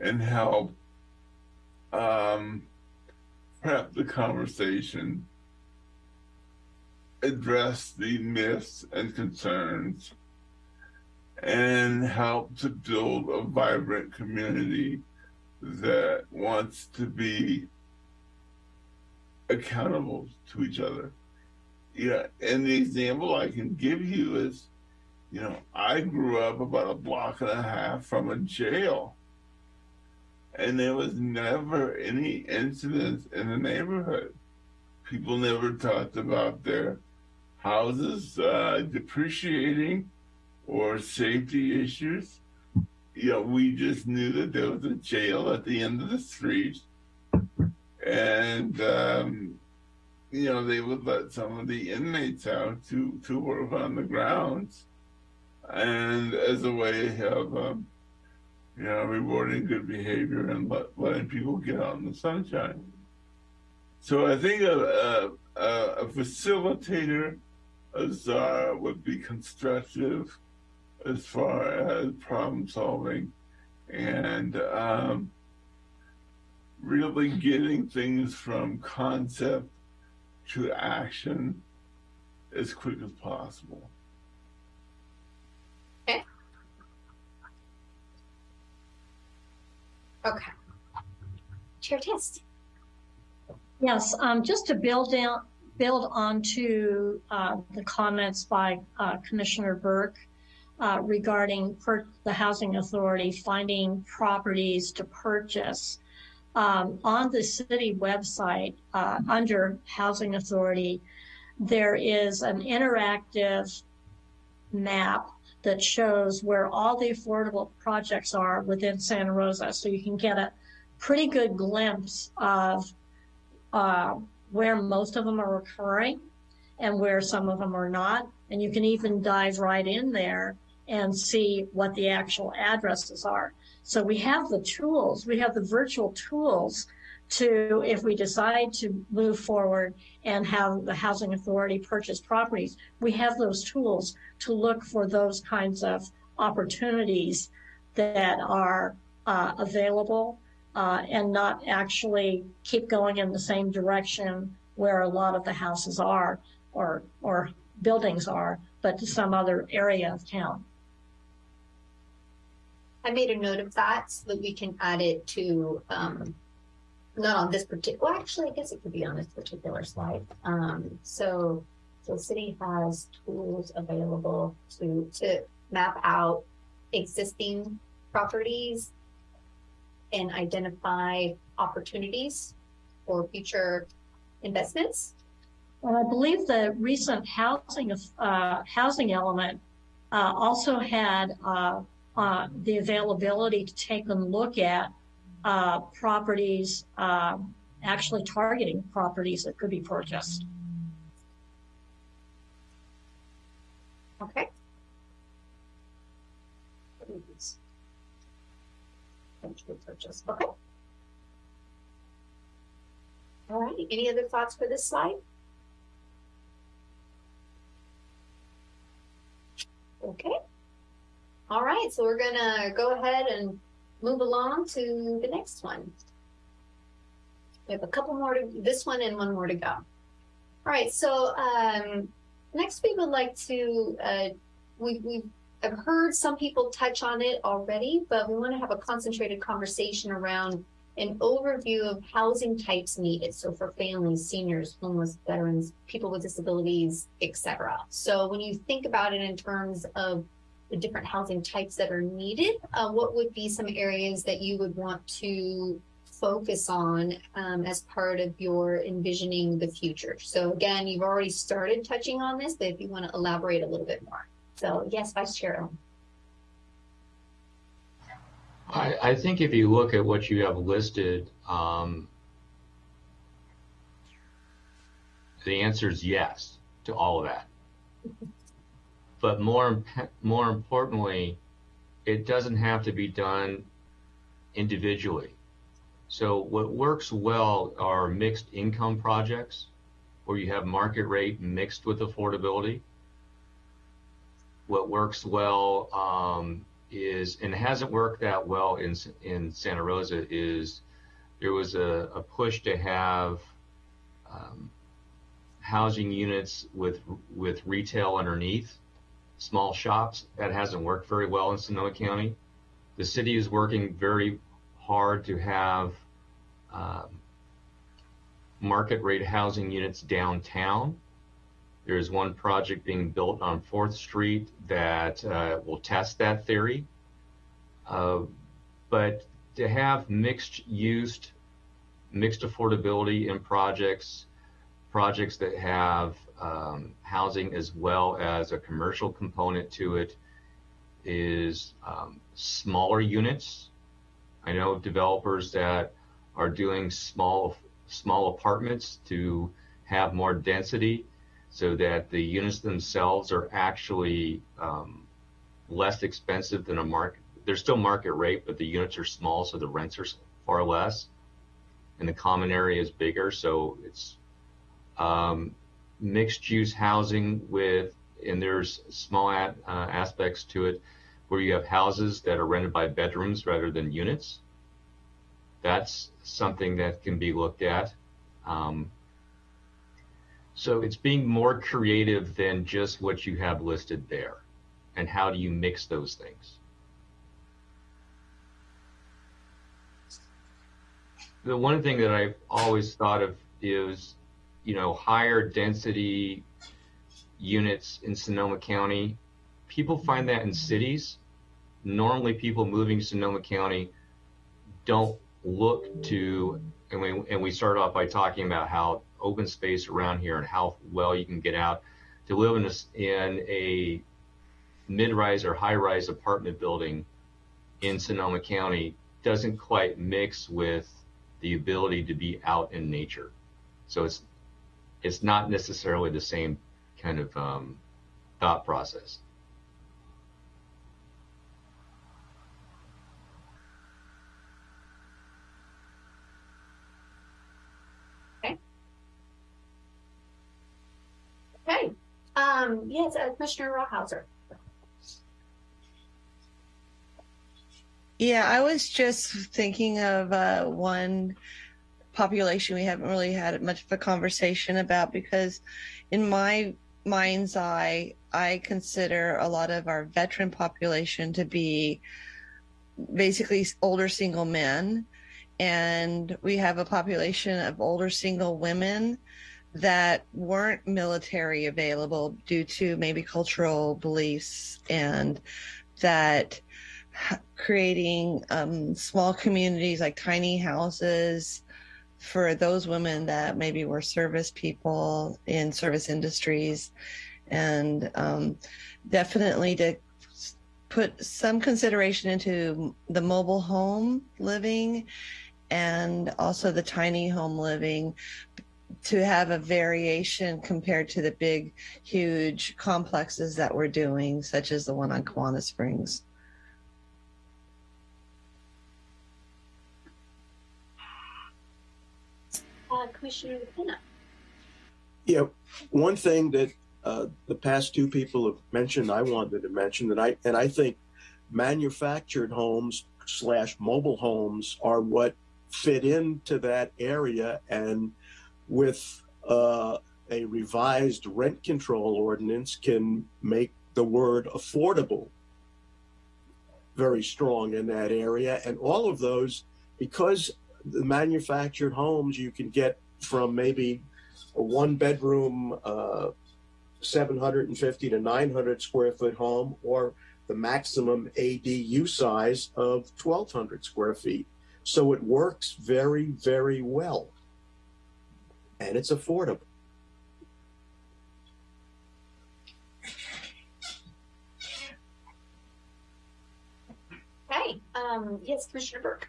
and help um, prep the conversation, address the myths and concerns, and help to build a vibrant community that wants to be accountable to each other. Yeah, and the example I can give you is, you know, I grew up about a block and a half from a jail and there was never any incidents in the neighborhood. People never talked about their houses uh, depreciating or safety issues. You know, we just knew that there was a jail at the end of the street, and um, you know they would let some of the inmates out to to work on the grounds, and as a way of um, you know, rewarding good behavior and let, letting people get out in the sunshine. So I think a, a, a facilitator, a czar, would be constructive as far as problem solving and um, really getting things from concept to action as quick as possible. Okay. Chair Test. Yes, um, just to build down, build onto, uh, the comments by, uh, Commissioner Burke, uh, regarding the housing authority finding properties to purchase. Um, on the city website, uh, under housing authority, there is an interactive map that shows where all the affordable projects are within Santa Rosa. So you can get a pretty good glimpse of uh, where most of them are occurring and where some of them are not. And you can even dive right in there and see what the actual addresses are. So we have the tools, we have the virtual tools to, if we decide to move forward and have the housing authority purchase properties, we have those tools to look for those kinds of opportunities that are uh, available uh, and not actually keep going in the same direction where a lot of the houses are or or buildings are, but to some other area of town. I made a note of that so that we can add it to, um, not on this particular, well, actually, I guess it could be on this particular slide. Um, so So city has tools available to, to map out existing properties and identify opportunities for future investments. And I believe the recent housing, uh, housing element, uh, also had, uh, uh, the availability to take a look at, uh, properties, uh, actually targeting properties that could be purchased. Okay. Purchase, okay. All right, any other thoughts for this slide? Okay. All right, so we're gonna go ahead and move along to the next one. We have a couple more to, this one and one more to go. All right, so um, next we would like to, uh, we, we've I've heard some people touch on it already, but we want to have a concentrated conversation around an overview of housing types needed. So for families, seniors, homeless, veterans, people with disabilities, etc. So when you think about it in terms of the different housing types that are needed, uh, what would be some areas that you would want to focus on um, as part of your envisioning the future? So again, you've already started touching on this, but if you want to elaborate a little bit more. So yes, Vice Chair. I, I think if you look at what you have listed, um, the answer is yes to all of that. But more, more importantly, it doesn't have to be done individually. So what works well are mixed income projects where you have market rate mixed with affordability. What works well um, is, and hasn't worked that well in, in Santa Rosa, is there was a, a push to have um, housing units with, with retail underneath, small shops. That hasn't worked very well in Sonoma County. The city is working very hard to have um, market rate housing units downtown. There's one project being built on 4th Street that uh, will test that theory. Uh, but to have mixed used, mixed affordability in projects, projects that have um, housing as well as a commercial component to it is um, smaller units. I know of developers that are doing small small apartments to have more density so that the units themselves are actually um, less expensive than a market. They're still market rate, but the units are small, so the rents are far less, and the common area is bigger. So it's um, mixed use housing with, and there's small uh, aspects to it where you have houses that are rented by bedrooms rather than units. That's something that can be looked at. Um, so it's being more creative than just what you have listed there. And how do you mix those things? The one thing that I've always thought of is, you know, higher density units in Sonoma County. People find that in cities. Normally people moving to Sonoma County don't look to, and we, and we start off by talking about how open space around here and how well you can get out to live in a, in a mid-rise or high-rise apartment building in Sonoma County doesn't quite mix with the ability to be out in nature. So it's it's not necessarily the same kind of um, thought process. Okay. Um, yes, uh, Commissioner Rawhauser. Yeah, I was just thinking of uh, one population we haven't really had much of a conversation about because, in my mind's eye, I consider a lot of our veteran population to be basically older single men. And we have a population of older single women that weren't military available due to maybe cultural beliefs and that creating um, small communities like tiny houses for those women that maybe were service people in service industries and um, definitely to put some consideration into the mobile home living and also the tiny home living to have a variation compared to the big, huge complexes that we're doing, such as the one on Kawana Springs. Uh, Commissioner McKenna. Yeah, one thing that uh, the past two people have mentioned, I wanted to mention that I and I think manufactured homes slash mobile homes are what fit into that area, and with uh, a revised rent control ordinance, can make the word affordable very strong in that area, and all of those because the manufactured homes you can get from maybe a one bedroom, uh, 750 to 900 square foot home, or the maximum ADU size of 1,200 square feet. So it works very, very well. And it's affordable. Okay, um, yes, Commissioner Burke.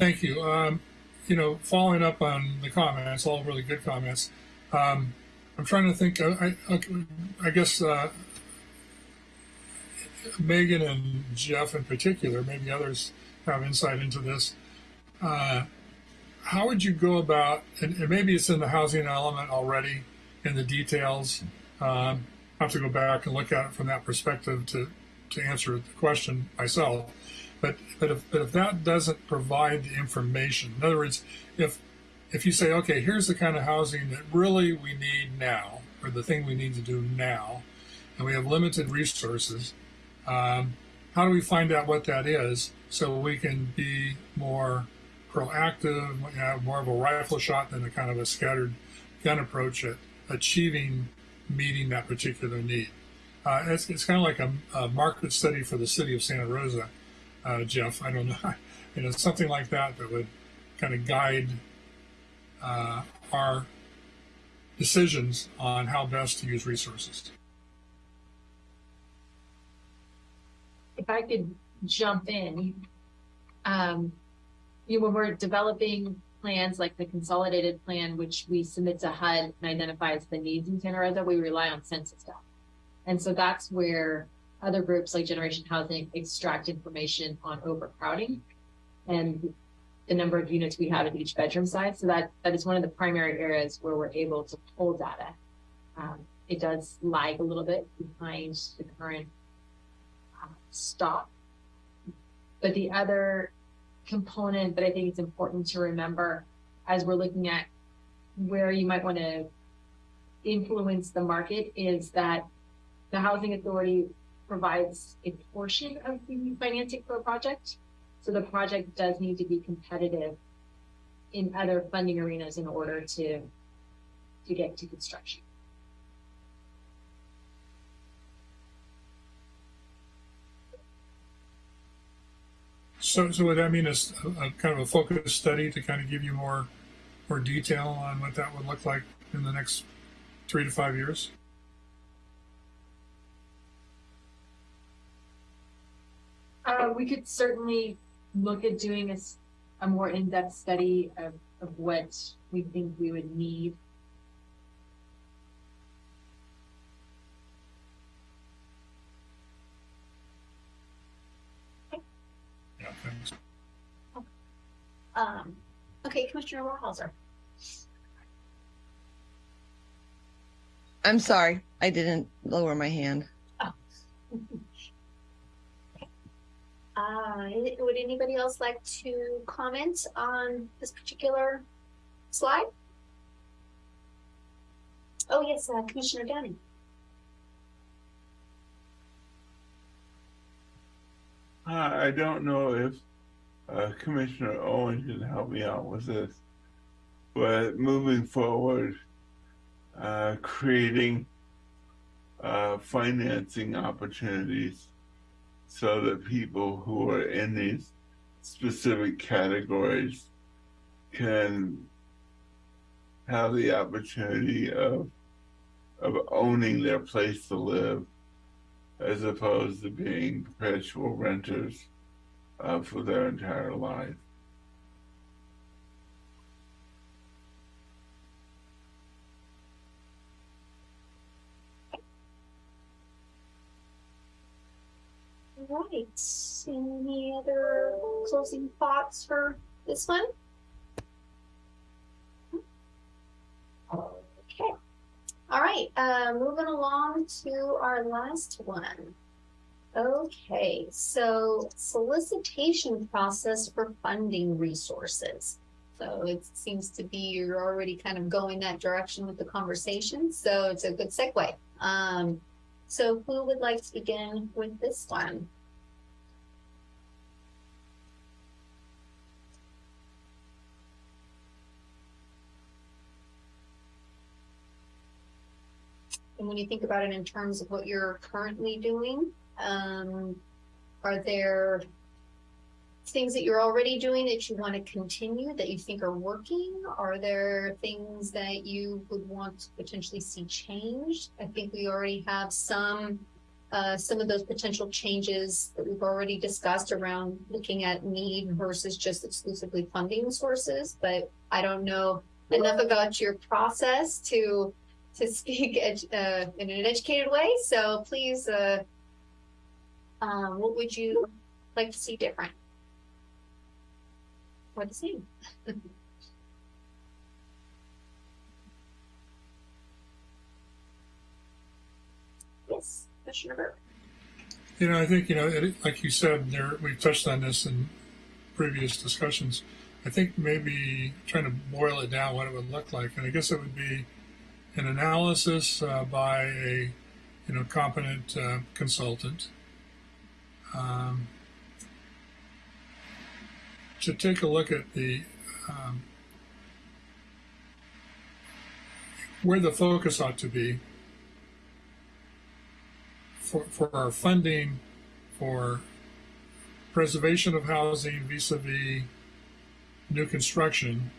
Thank you. Um, you know, following up on the comments, all really good comments. Um, I'm trying to think. uh, I, I, I guess uh, Megan and Jeff in particular, maybe others have insight into this. Uh, how would you go about, and, and maybe it's in the housing element already in the details. Um, I have to go back and look at it from that perspective to, to answer the question myself. But but if but if that doesn't provide the information, in other words, if if you say, okay, here's the kind of housing that really we need now, or the thing we need to do now, and we have limited resources, um, how do we find out what that is so we can be more proactive, have more of a rifle shot than a kind of a scattered gun approach at achieving meeting that particular need? Uh, it's, it's kind of like a, a market study for the city of Santa Rosa uh, Jeff. I don't know, you know, something like that that would kind of guide uh, our decisions on how best to use resources. if I could jump in, um, you know, when we're developing plans like the consolidated plan, which we submit to HUD and identifies the needs in Santa Rosa, we rely on census data. And so that's where other groups like Generation Housing extract information on overcrowding and the number of units we have at each bedroom size. So that, that is one of the primary areas where we're able to pull data. Um, it does lag a little bit behind the current uh, stop. But the other component that I think it's important to remember as we're looking at where you might want to influence the market is that the housing authority provides a portion of the financing for a project. So the project does need to be competitive in other funding arenas in order to to get to construction. So, so would that mean a kind of a focus study to kind of give you more, more detail on what that would look like in the next three to five years? Uh, we could certainly look at doing a more in-depth study of, of what we think we would need. Yeah, thanks. Um, okay, Commissioner Warhauser. I'm sorry, I didn't lower my hand. Uh, would anybody else like to comment on this particular slide? Oh, yes, uh, Commissioner Downing. Uh, I don't know if uh, Commissioner Owen can help me out with this. but moving forward, uh, creating uh, financing opportunities so that people who are in these specific categories can have the opportunity of of owning their place to live as opposed to being perpetual renters uh, for their entire life. All Any other closing thoughts for this one? Okay. All right. Uh, moving along to our last one. Okay, so solicitation process for funding resources. So it seems to be you're already kind of going that direction with the conversation, so it's a good segue. Um, so who would like to begin with this one? And when you think about it in terms of what you're currently doing, um, are there things that you're already doing that you want to continue that you think are working? Are there things that you would want to potentially see changed? I think we already have some uh, some of those potential changes that we've already discussed around looking at need versus just exclusively funding sources. But I don't know enough about your process to to speak uh, in an educated way. So please, uh, um, what would you like to see different? Or the same? yes, Commissioner Burke. You know, I think, you know, it, like you said, there, we've touched on this in previous discussions. I think maybe trying to boil it down what it would look like. And I guess it would be an analysis uh, by a, you know, competent uh, consultant. Um, to take a look at the um, where the focus ought to be for, for our funding for preservation of housing vis-a-vis new construction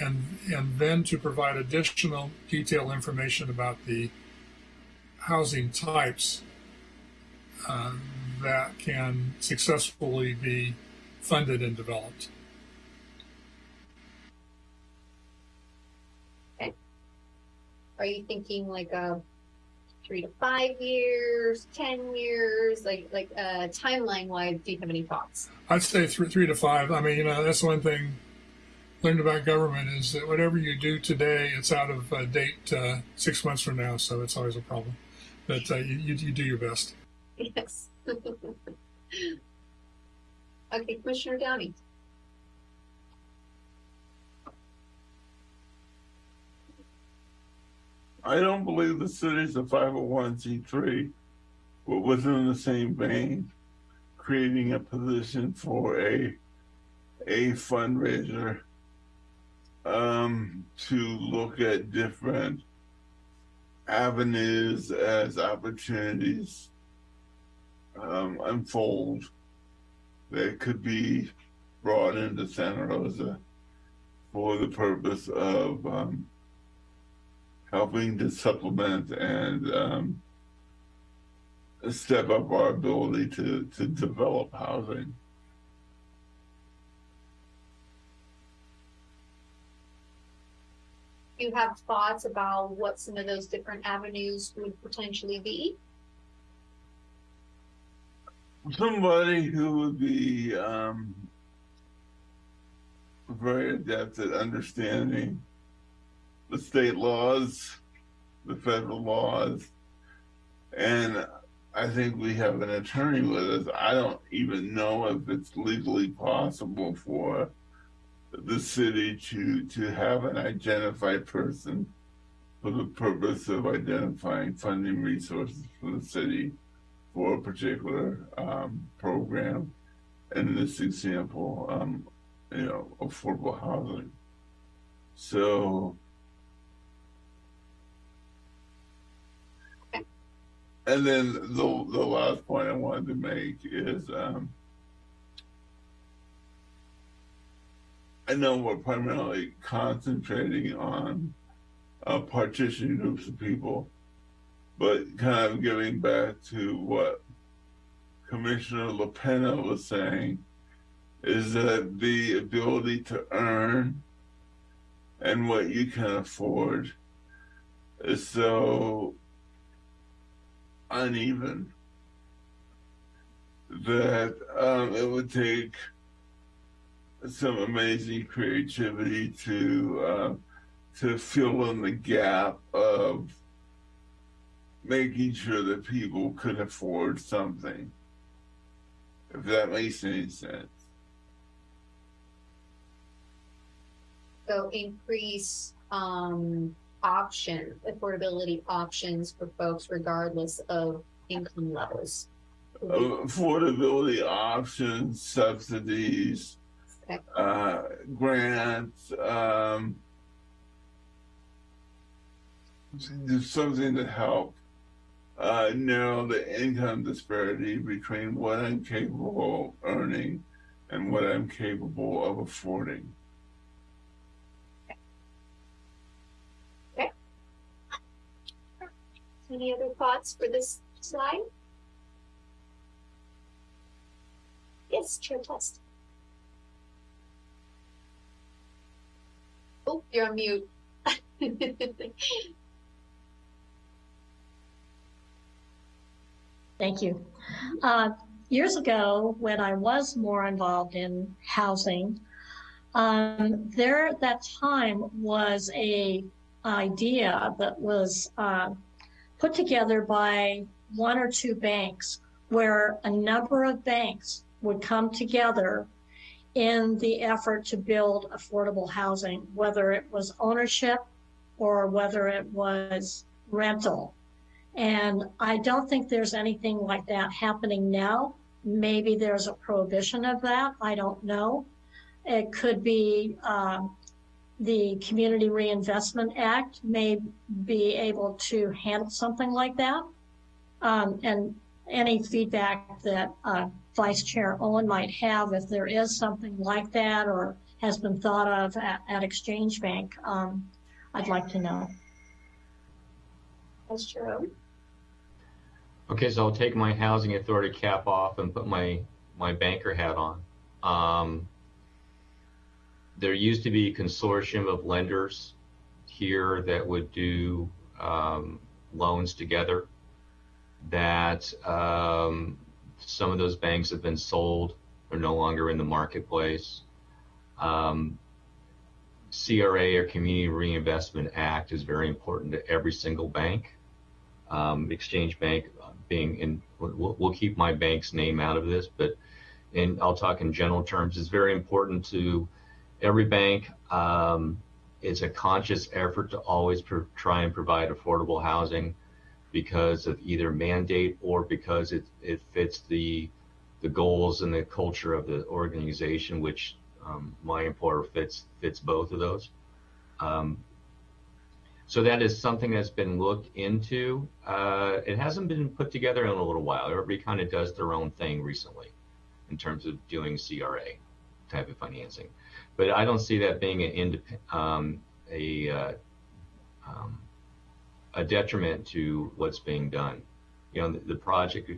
and and then to provide additional detailed information about the housing types uh, that can successfully be funded and developed. Okay. Are you thinking like a three to five years, ten years, like like uh, timeline wise? Do you have any thoughts? I'd say three, three to five. I mean, you know, that's one thing learned about government is that whatever you do today, it's out of uh, date uh, six months from now, so it's always a problem. But uh, you, you, you do your best. Yes. okay, Commissioner Downey. I don't believe the city's a 501c3, but within the same vein, creating a position for a a fundraiser um, to look at different avenues as opportunities um, unfold that could be brought into Santa Rosa for the purpose of um, helping to supplement and um, step up our ability to, to develop housing. You have thoughts about what some of those different avenues would potentially be? Somebody who would be um, very adept at understanding the state laws, the federal laws, and I think we have an attorney with us. I don't even know if it's legally possible for the city to to have an identified person for the purpose of identifying funding resources for the city for a particular um, program. And in this example, um, you know, affordable housing. So, and then the the last point I wanted to make is, um, I know we're primarily concentrating on uh, groups of people, but kind of giving back to what Commissioner LaPena was saying, is that the ability to earn and what you can afford is so uneven that um, it would take some amazing creativity to uh, to fill in the gap of making sure that people could afford something. If that makes any sense. So increase um option, affordability options for folks regardless of income levels. affordability options, subsidies. Uh, grants, um, something to help uh, narrow the income disparity between what I'm capable of earning and what I'm capable of affording. Any other thoughts for this slide? Yes, Chair Test. Oh, you're on mute. Thank you. Uh, years ago, when I was more involved in housing, um, there at that time was a idea that was uh, put together by one or two banks where a number of banks would come together in the effort to build affordable housing, whether it was ownership or whether it was rental. And I don't think there's anything like that happening now. Maybe there's a prohibition of that. I don't know. It could be um, the Community Reinvestment Act may be able to handle something like that. Um, and any feedback that uh, Vice Chair Owen might have, if there is something like that or has been thought of at, at Exchange Bank, um, I'd like to know. Vice Chair Owen? Okay, so I'll take my housing authority cap off and put my, my banker hat on. Um, there used to be a consortium of lenders here that would do um, loans together that um, some of those banks have been sold. They're no longer in the marketplace. Um, CRA or Community Reinvestment Act is very important to every single bank. Um, Exchange Bank being in, we'll, we'll keep my bank's name out of this, but in, I'll talk in general terms, it's very important to every bank. Um, it's a conscious effort to always try and provide affordable housing because of either mandate or because it, it fits the the goals and the culture of the organization, which um, my employer fits fits both of those. Um, so that is something that's been looked into. Uh, it hasn't been put together in a little while. Everybody kind of does their own thing recently in terms of doing CRA type of financing, but I don't see that being an independent, um, a uh, um, a detriment to what's being done. You know, the, the, project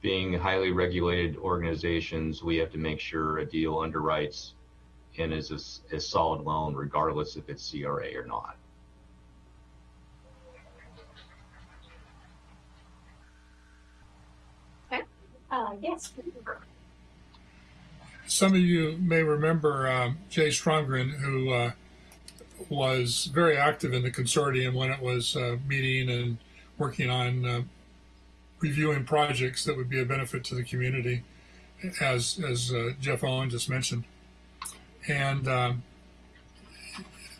being highly regulated organizations, we have to make sure a deal underwrites and is a, a solid loan, regardless if it's CRA or not. Okay. Uh, yes. Some of you may remember um, Jay Stromgren, who uh, was very active in the consortium when it was uh, meeting and working on uh, reviewing projects that would be a benefit to the community, as as uh, Jeff Owen just mentioned, and um,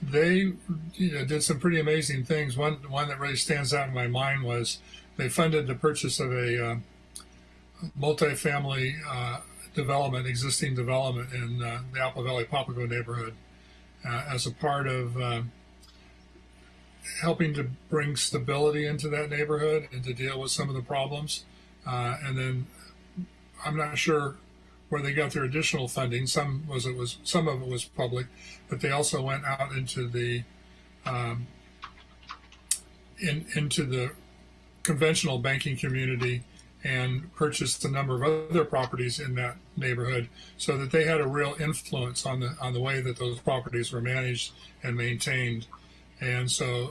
they you know, did some pretty amazing things. One one that really stands out in my mind was they funded the purchase of a uh, multifamily uh, development, existing development in uh, the Apple Valley Papago neighborhood uh, as a part of uh, helping to bring stability into that neighborhood and to deal with some of the problems. Uh, and then I'm not sure where they got their additional funding. Some was it was some of it was public, but they also went out into the um, in into the conventional banking community and purchased a number of other properties in that neighborhood so that they had a real influence on the on the way that those properties were managed and maintained. And so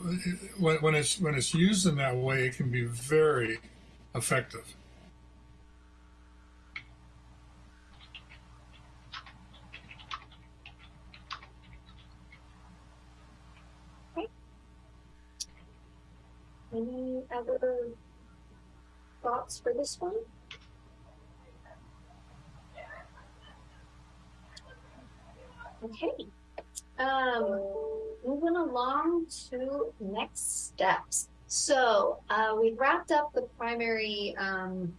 when, when it's when it's used in that way it can be very effective. Any other thoughts for this one? Okay. Um, moving along to next steps. So, uh, we wrapped up the primary, um,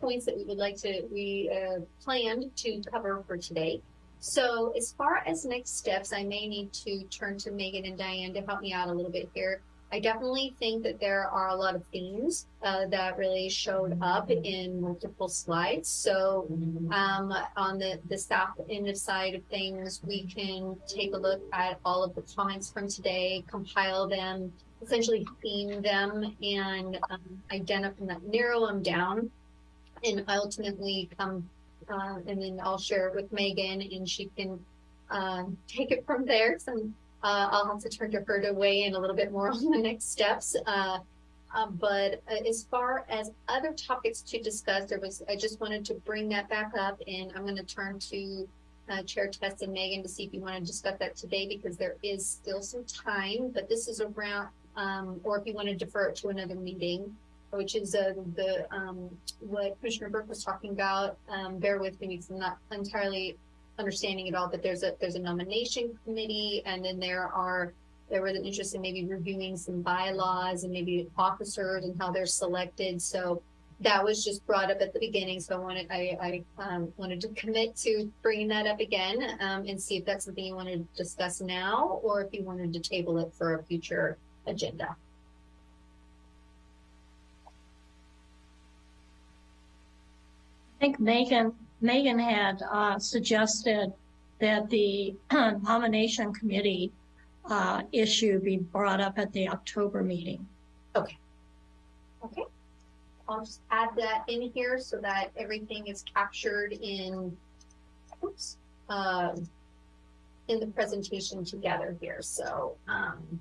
points that we would like to, we, uh, planned to cover for today. So as far as next steps, I may need to turn to Megan and Diane to help me out a little bit here. I definitely think that there are a lot of themes uh, that really showed up in multiple slides. So um, on the, the staff end side of things, we can take a look at all of the comments from today, compile them, essentially theme them, and um, identify, them, narrow them down, and ultimately come uh, and then I'll share it with Megan, and she can um, take it from there. So uh, I'll have to turn to her to weigh in a little bit more on the next steps. Uh, um, but uh, as far as other topics to discuss, there was I just wanted to bring that back up, and I'm going to turn to uh, Chair Test and Megan to see if you want to discuss that today because there is still some time. But this is around, um, or if you want to defer it to another meeting, which is uh, the um, what Commissioner Burke was talking about. Um, bear with me because I'm not entirely understanding it all, but there's a there's a nomination committee, and then there are there was an interest in maybe reviewing some bylaws and maybe officers and how they're selected. So that was just brought up at the beginning. So I wanted I, I um, wanted to commit to bringing that up again um, and see if that's something you want to discuss now or if you wanted to table it for a future agenda. I think Megan, Megan had uh, suggested that the nomination committee uh, issue be brought up at the October meeting. Okay. Okay. I'll just add that in here so that everything is captured in, oops, um, in the presentation together here. So, um,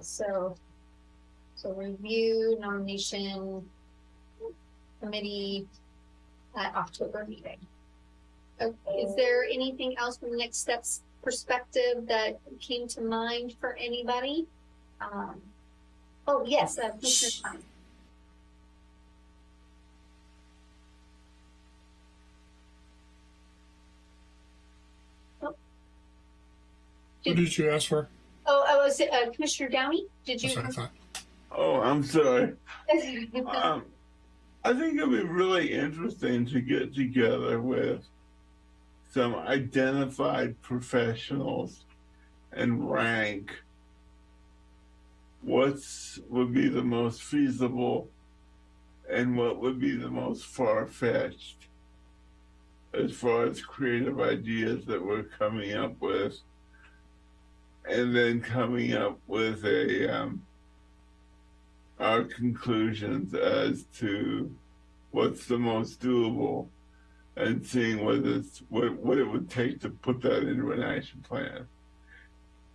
so, so review nomination committee at October meeting. Okay, is there anything else from the next steps perspective that came to mind for anybody? Um, oh, yes, uh, Commissioner Klein. what did you ask for Oh, I was, uh, Commissioner Downey, did you? that's what i thought Oh, I'm sorry. Um, I think it'd be really interesting to get together with some identified professionals and rank what's would be the most feasible and what would be the most far-fetched as far as creative ideas that we're coming up with. And then coming up with a um, our conclusions as to what's the most doable and seeing what what, what it would take to put that into an action plan.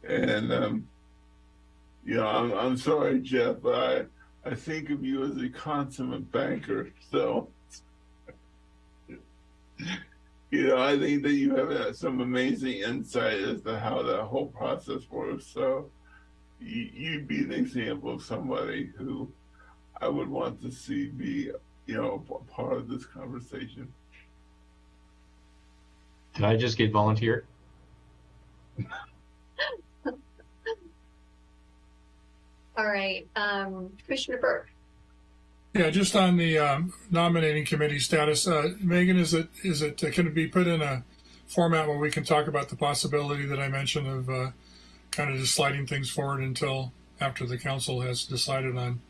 And um, you know, I'm I'm sorry, Jeff, I I think of you as a consummate banker, so you know, I think that you have uh, some amazing insight as to how that whole process works. So you'd be an example of somebody who I would want to see be, you know, a part of this conversation. Did I just get volunteer? All right, um, Commissioner Burke, Yeah, just on the um, nominating committee status, uh, Megan, is it is it uh, can it be put in a format where we can talk about the possibility that I mentioned of uh, kind of just sliding things forward until after the council has decided on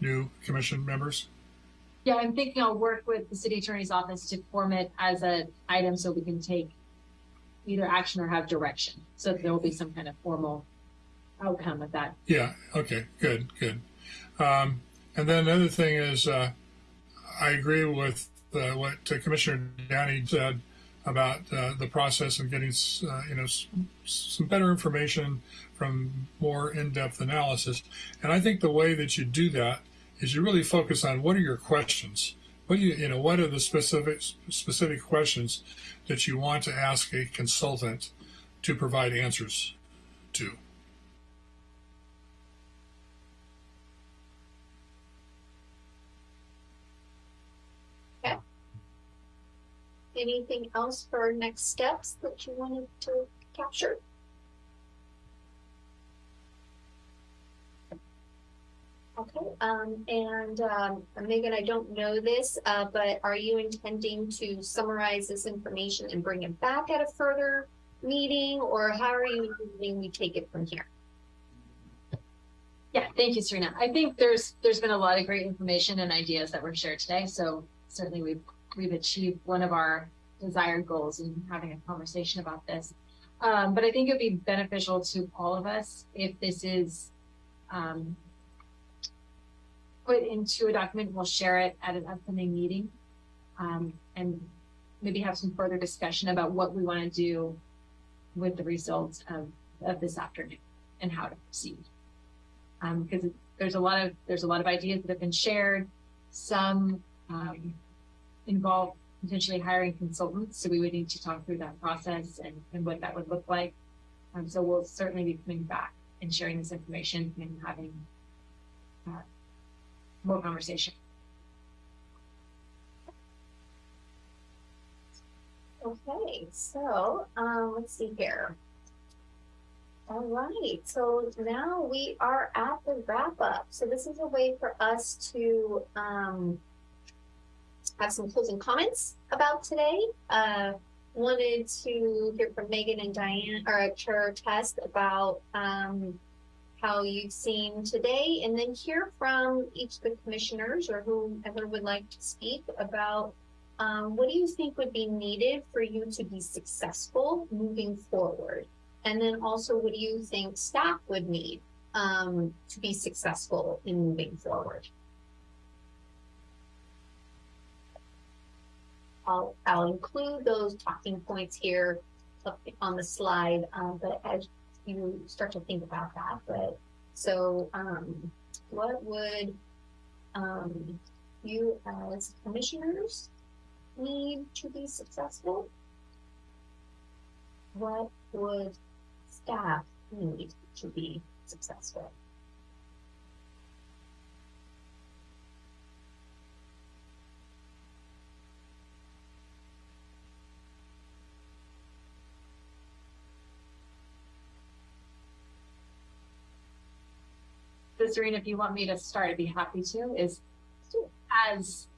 new commission members? Yeah, I'm thinking I'll work with the city attorney's office to form it as an item so we can take either action or have direction. So there will be some kind of formal outcome of that. Yeah. Okay. Good. Good. Um, and then another thing is, uh, I agree with uh, what Commissioner Downey said about uh, the process of getting, uh, you know, some better information from more in-depth analysis. And I think the way that you do that is you really focus on what are your questions. What you, you know, what are the specific specific questions that you want to ask a consultant to provide answers to? Anything else for our next steps that you wanted to capture? Okay, um, and, um, Megan, I don't know this, uh, but are you intending to summarize this information and bring it back at a further meeting? Or how are you envisioning we take it from here? Yeah, thank you, Serena. I think there's there's been a lot of great information and ideas that were shared today. So certainly we've we've achieved one of our desired goals in having a conversation about this. Um, but I think it'd be beneficial to all of us if this is um, put into a document. We'll share it at an upcoming meeting um, and maybe have some further discussion about what we want to do with the results of, of this afternoon and how to proceed because um, there's a lot of there's a lot of ideas that have been shared. Some um, involve potentially hiring consultants, so we would need to talk through that process and, and what that would look like. Um, so we'll certainly be coming back and sharing this information and having uh, more conversation. Okay, so, um, let's see here. All right, so now we are at the wrap up. So this is a way for us to um, have some closing comments about today. Uh, wanted to hear from Megan and Diane, or Chair Test, about um, how you've seen today, and then hear from each of the commissioners or whoever would like to speak about um, what do you think would be needed for you to be successful moving forward? And then also, what do you think staff would need um, to be successful in moving forward? I'll, I'll include those talking points here on the slide, um, but as you start to think about that, but so um, what would um, you as commissioners need to be successful? What would staff need to be successful? Serena, if you want me to start, I'd be happy to, is as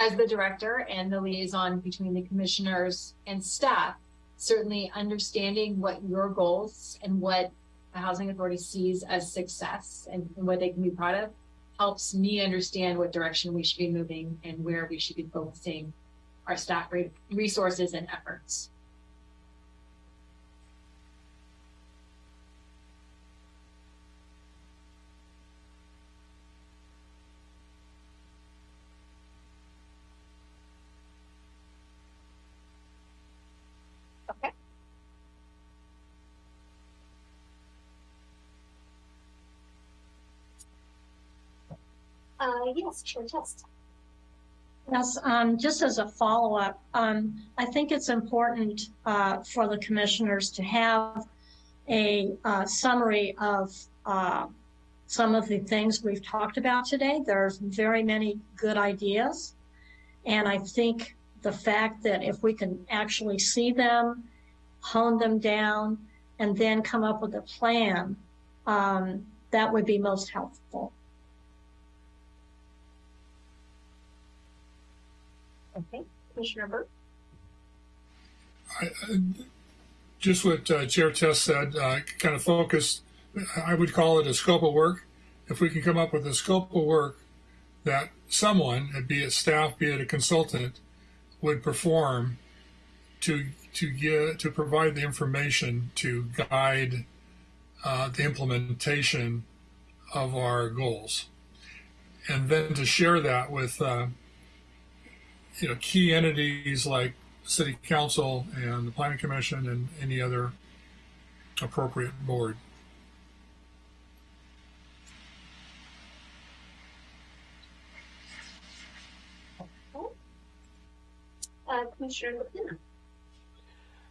as the director and the liaison between the commissioners and staff, certainly understanding what your goals and what the housing authority sees as success and, and, what they can be proud of helps me understand what direction we should be moving and where we should be focusing our staff resources and efforts. Uh, yes, sure, Test. Yes, um, just as a follow-up, um, I think it's important uh, for the commissioners to have a uh, summary of uh, some of the things we've talked about today. There's very many good ideas. And I think the fact that if we can actually see them, hone them down, and then come up with a plan, um, that would be most helpful. Okay, Commissioner Burke? I, just what uh, Chair Test said, uh, kind of focus, I would call it a scope of work. If we can come up with a scope of work that someone, be it staff, be it a consultant, would perform to to get to provide the information to guide uh, the implementation of our goals, and then to share that with uh, you know key entities like city council and the planning commission and any other appropriate board. Uh, Commissioner LaPena?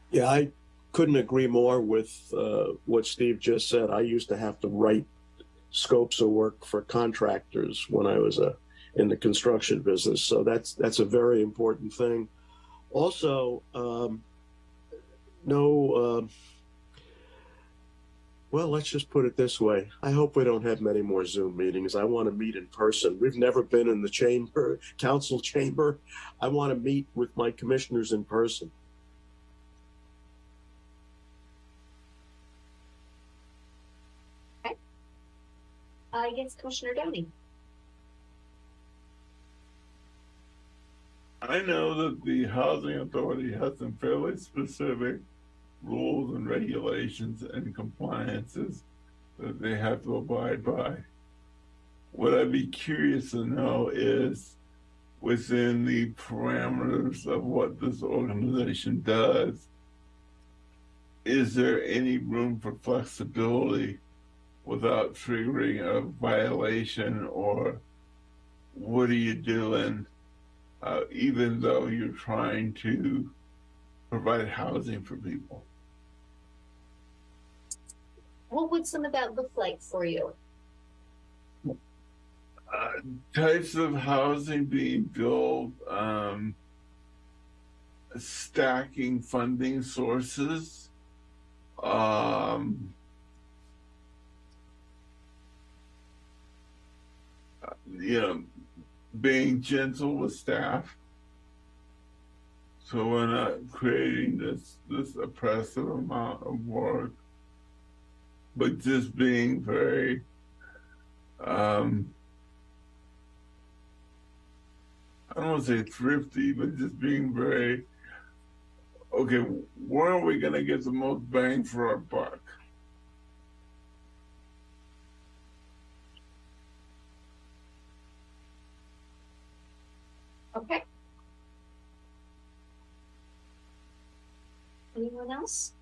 Yeah, I couldn't agree more with uh, what Steve just said. I used to have to write scopes of work for contractors when I was uh, in the construction business, so that's that's a very important thing. Also, um, no. Uh, well, let's just put it this way. I hope we don't have many more Zoom meetings. I want to meet in person. We've never been in the chamber, council chamber. I want to meet with my commissioners in person. I guess Commissioner Downey? I know that the housing authority has some fairly specific rules and regulations and compliances that they have to abide by. What I'd be curious to know is within the parameters of what this organization does, is there any room for flexibility without triggering a violation or what are you doing uh, even though you're trying to provide housing for people? What would some of that look like for you? uh, types of housing being built, um, stacking funding sources, um, uh, you know, being gentle with staff. So we're not creating this this oppressive amount of work, but just being very um, I don't want to say thrifty, but just being very okay. Where are we going to get the most bang for our buck? Okay. Else?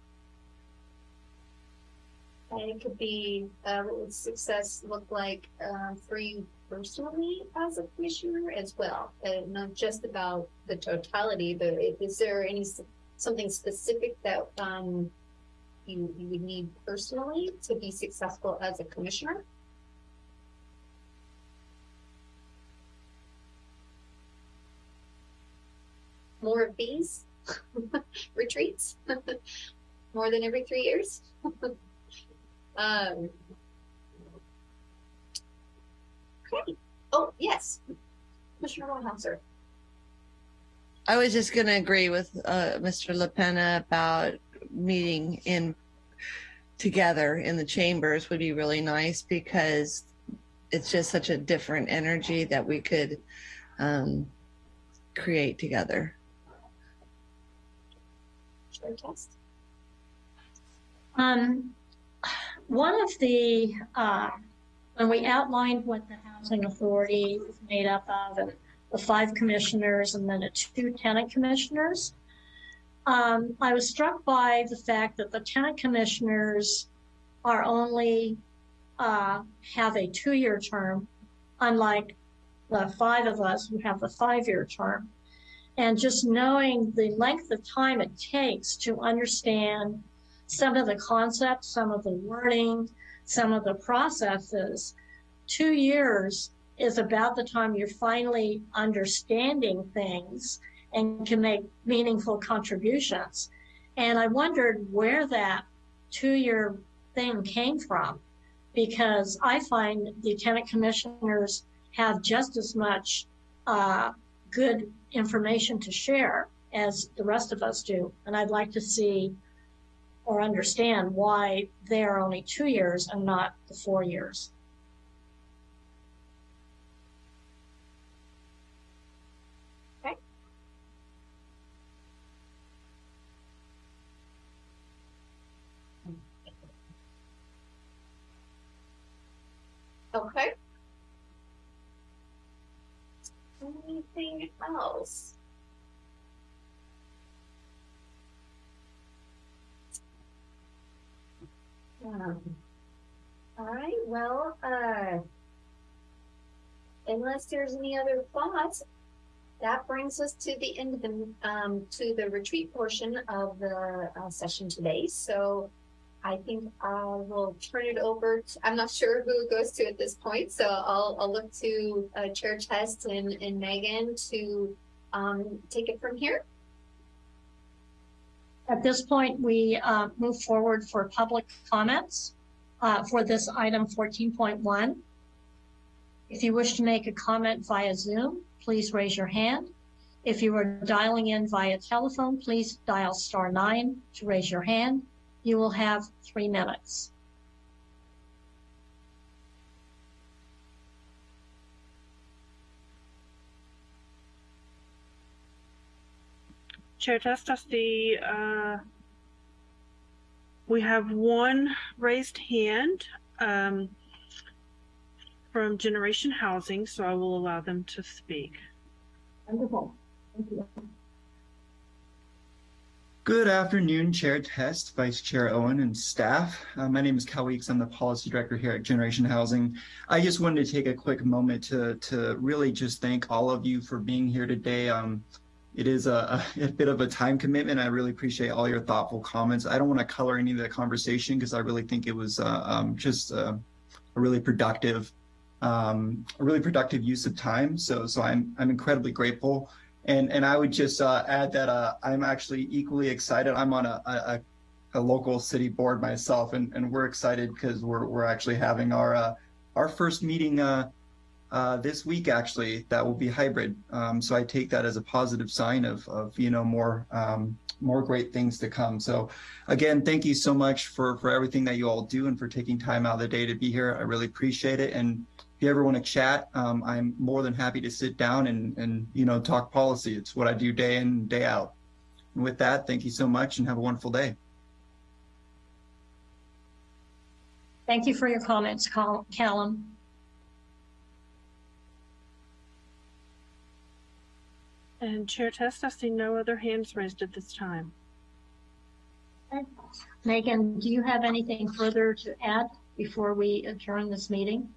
And it could be, uh, what would success look like, uh, for you personally as a commissioner as well? And not just about the totality, but is there any, something specific that, um, you, you would need personally to be successful as a commissioner? More of these retreats? More than every three years? Um. Okay. Oh, yes. Commissioner Wellhauser. I was just going to agree with uh, Mr. LaPena about meeting in together in the chambers would be really nice because it's just such a different energy that we could um, create together. Um, one of the, uh, when we outlined what the housing authority is made up of and the five commissioners and then the two tenant commissioners, um, I was struck by the fact that the tenant commissioners are only, uh, have a two-year term, unlike the five of us who have the five-year term. And just knowing the length of time it takes to understand some of the concepts, some of the wording, some of the processes, two years is about the time you're finally understanding things and can make meaningful contributions. And I wondered where that two year thing came from because I find lieutenant commissioners have just as much uh, good information to share as the rest of us do. And I'd like to see or understand why they are only two years and not the four years. Okay. Okay. Anything else? Um, all right, well, uh, unless there's any other thoughts, that brings us to the end of the, um, to the retreat portion of the uh, session today. So I think I will turn it over to, I'm not sure who it goes to at this point, so I'll, I'll look to uh, Chair Test and, and Megan to um, take it from here. At this point, we uh, move forward for public comments uh, for this item 14.1. If you wish to make a comment via Zoom, please raise your hand. If you are dialing in via telephone, please dial star nine to raise your hand. You will have three minutes. Chair Test, I see, uh, we have one raised hand, um, from Generation Housing, so I will allow them to speak. Wonderful. Thank you. Good afternoon, Chair Test, Vice Chair Owen, and staff. Uh, my name is Cal Weeks. I'm the Policy Director here at Generation Housing. I just wanted to take a quick moment to, to really just thank all of you for being here today. Um, it is a, a, bit of a time commitment. I really appreciate all your thoughtful comments. I don't want to color any of the conversation because I really think it was uh, um, just uh, a really productive, um, a really productive use of time. So, so I'm I'm incredibly grateful. And and I would just uh, add that uh, I'm actually equally excited. I'm on a, a, a local city board myself, and, and we're excited because we're we're actually having our uh, our first meeting uh, uh, this week. Actually, that will be hybrid. Um, so I take that as a positive sign of of you know more um, more great things to come. So again, thank you so much for for everything that you all do and for taking time out of the day to be here. I really appreciate it. And if you ever want to chat, um, I'm more than happy to sit down and, and, you know, talk policy. It's what I do day in, and day out. And with that, thank you so much and have a wonderful day. Thank you for your comments, Callum. And Chair Test, I see no other hands raised at this time. Megan, do you have anything further to add before we adjourn this meeting?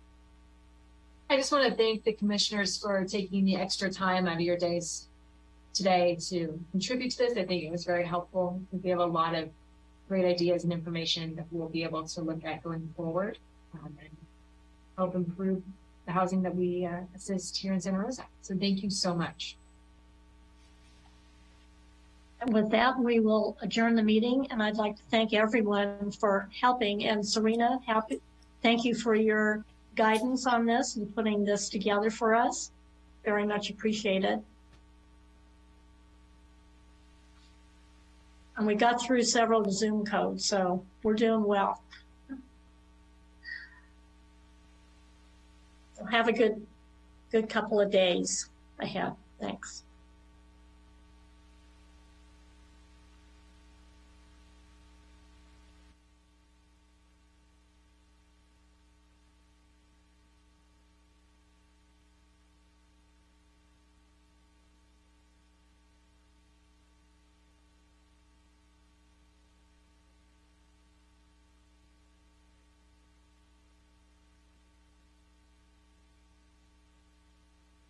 I just want to thank the commissioners for taking the extra time out of your days today to contribute to this. I think it was very helpful. We have a lot of great ideas and information that we'll be able to look at going forward um, and help improve the housing that we uh, assist here in Santa Rosa. So thank you so much. And with that, we will adjourn the meeting, and I'd like to thank everyone for helping. And Serena, happy, thank you for your guidance on this and putting this together for us. Very much appreciated. And we got through several Zoom codes, so we're doing well. So have a good, good couple of days ahead. Thanks.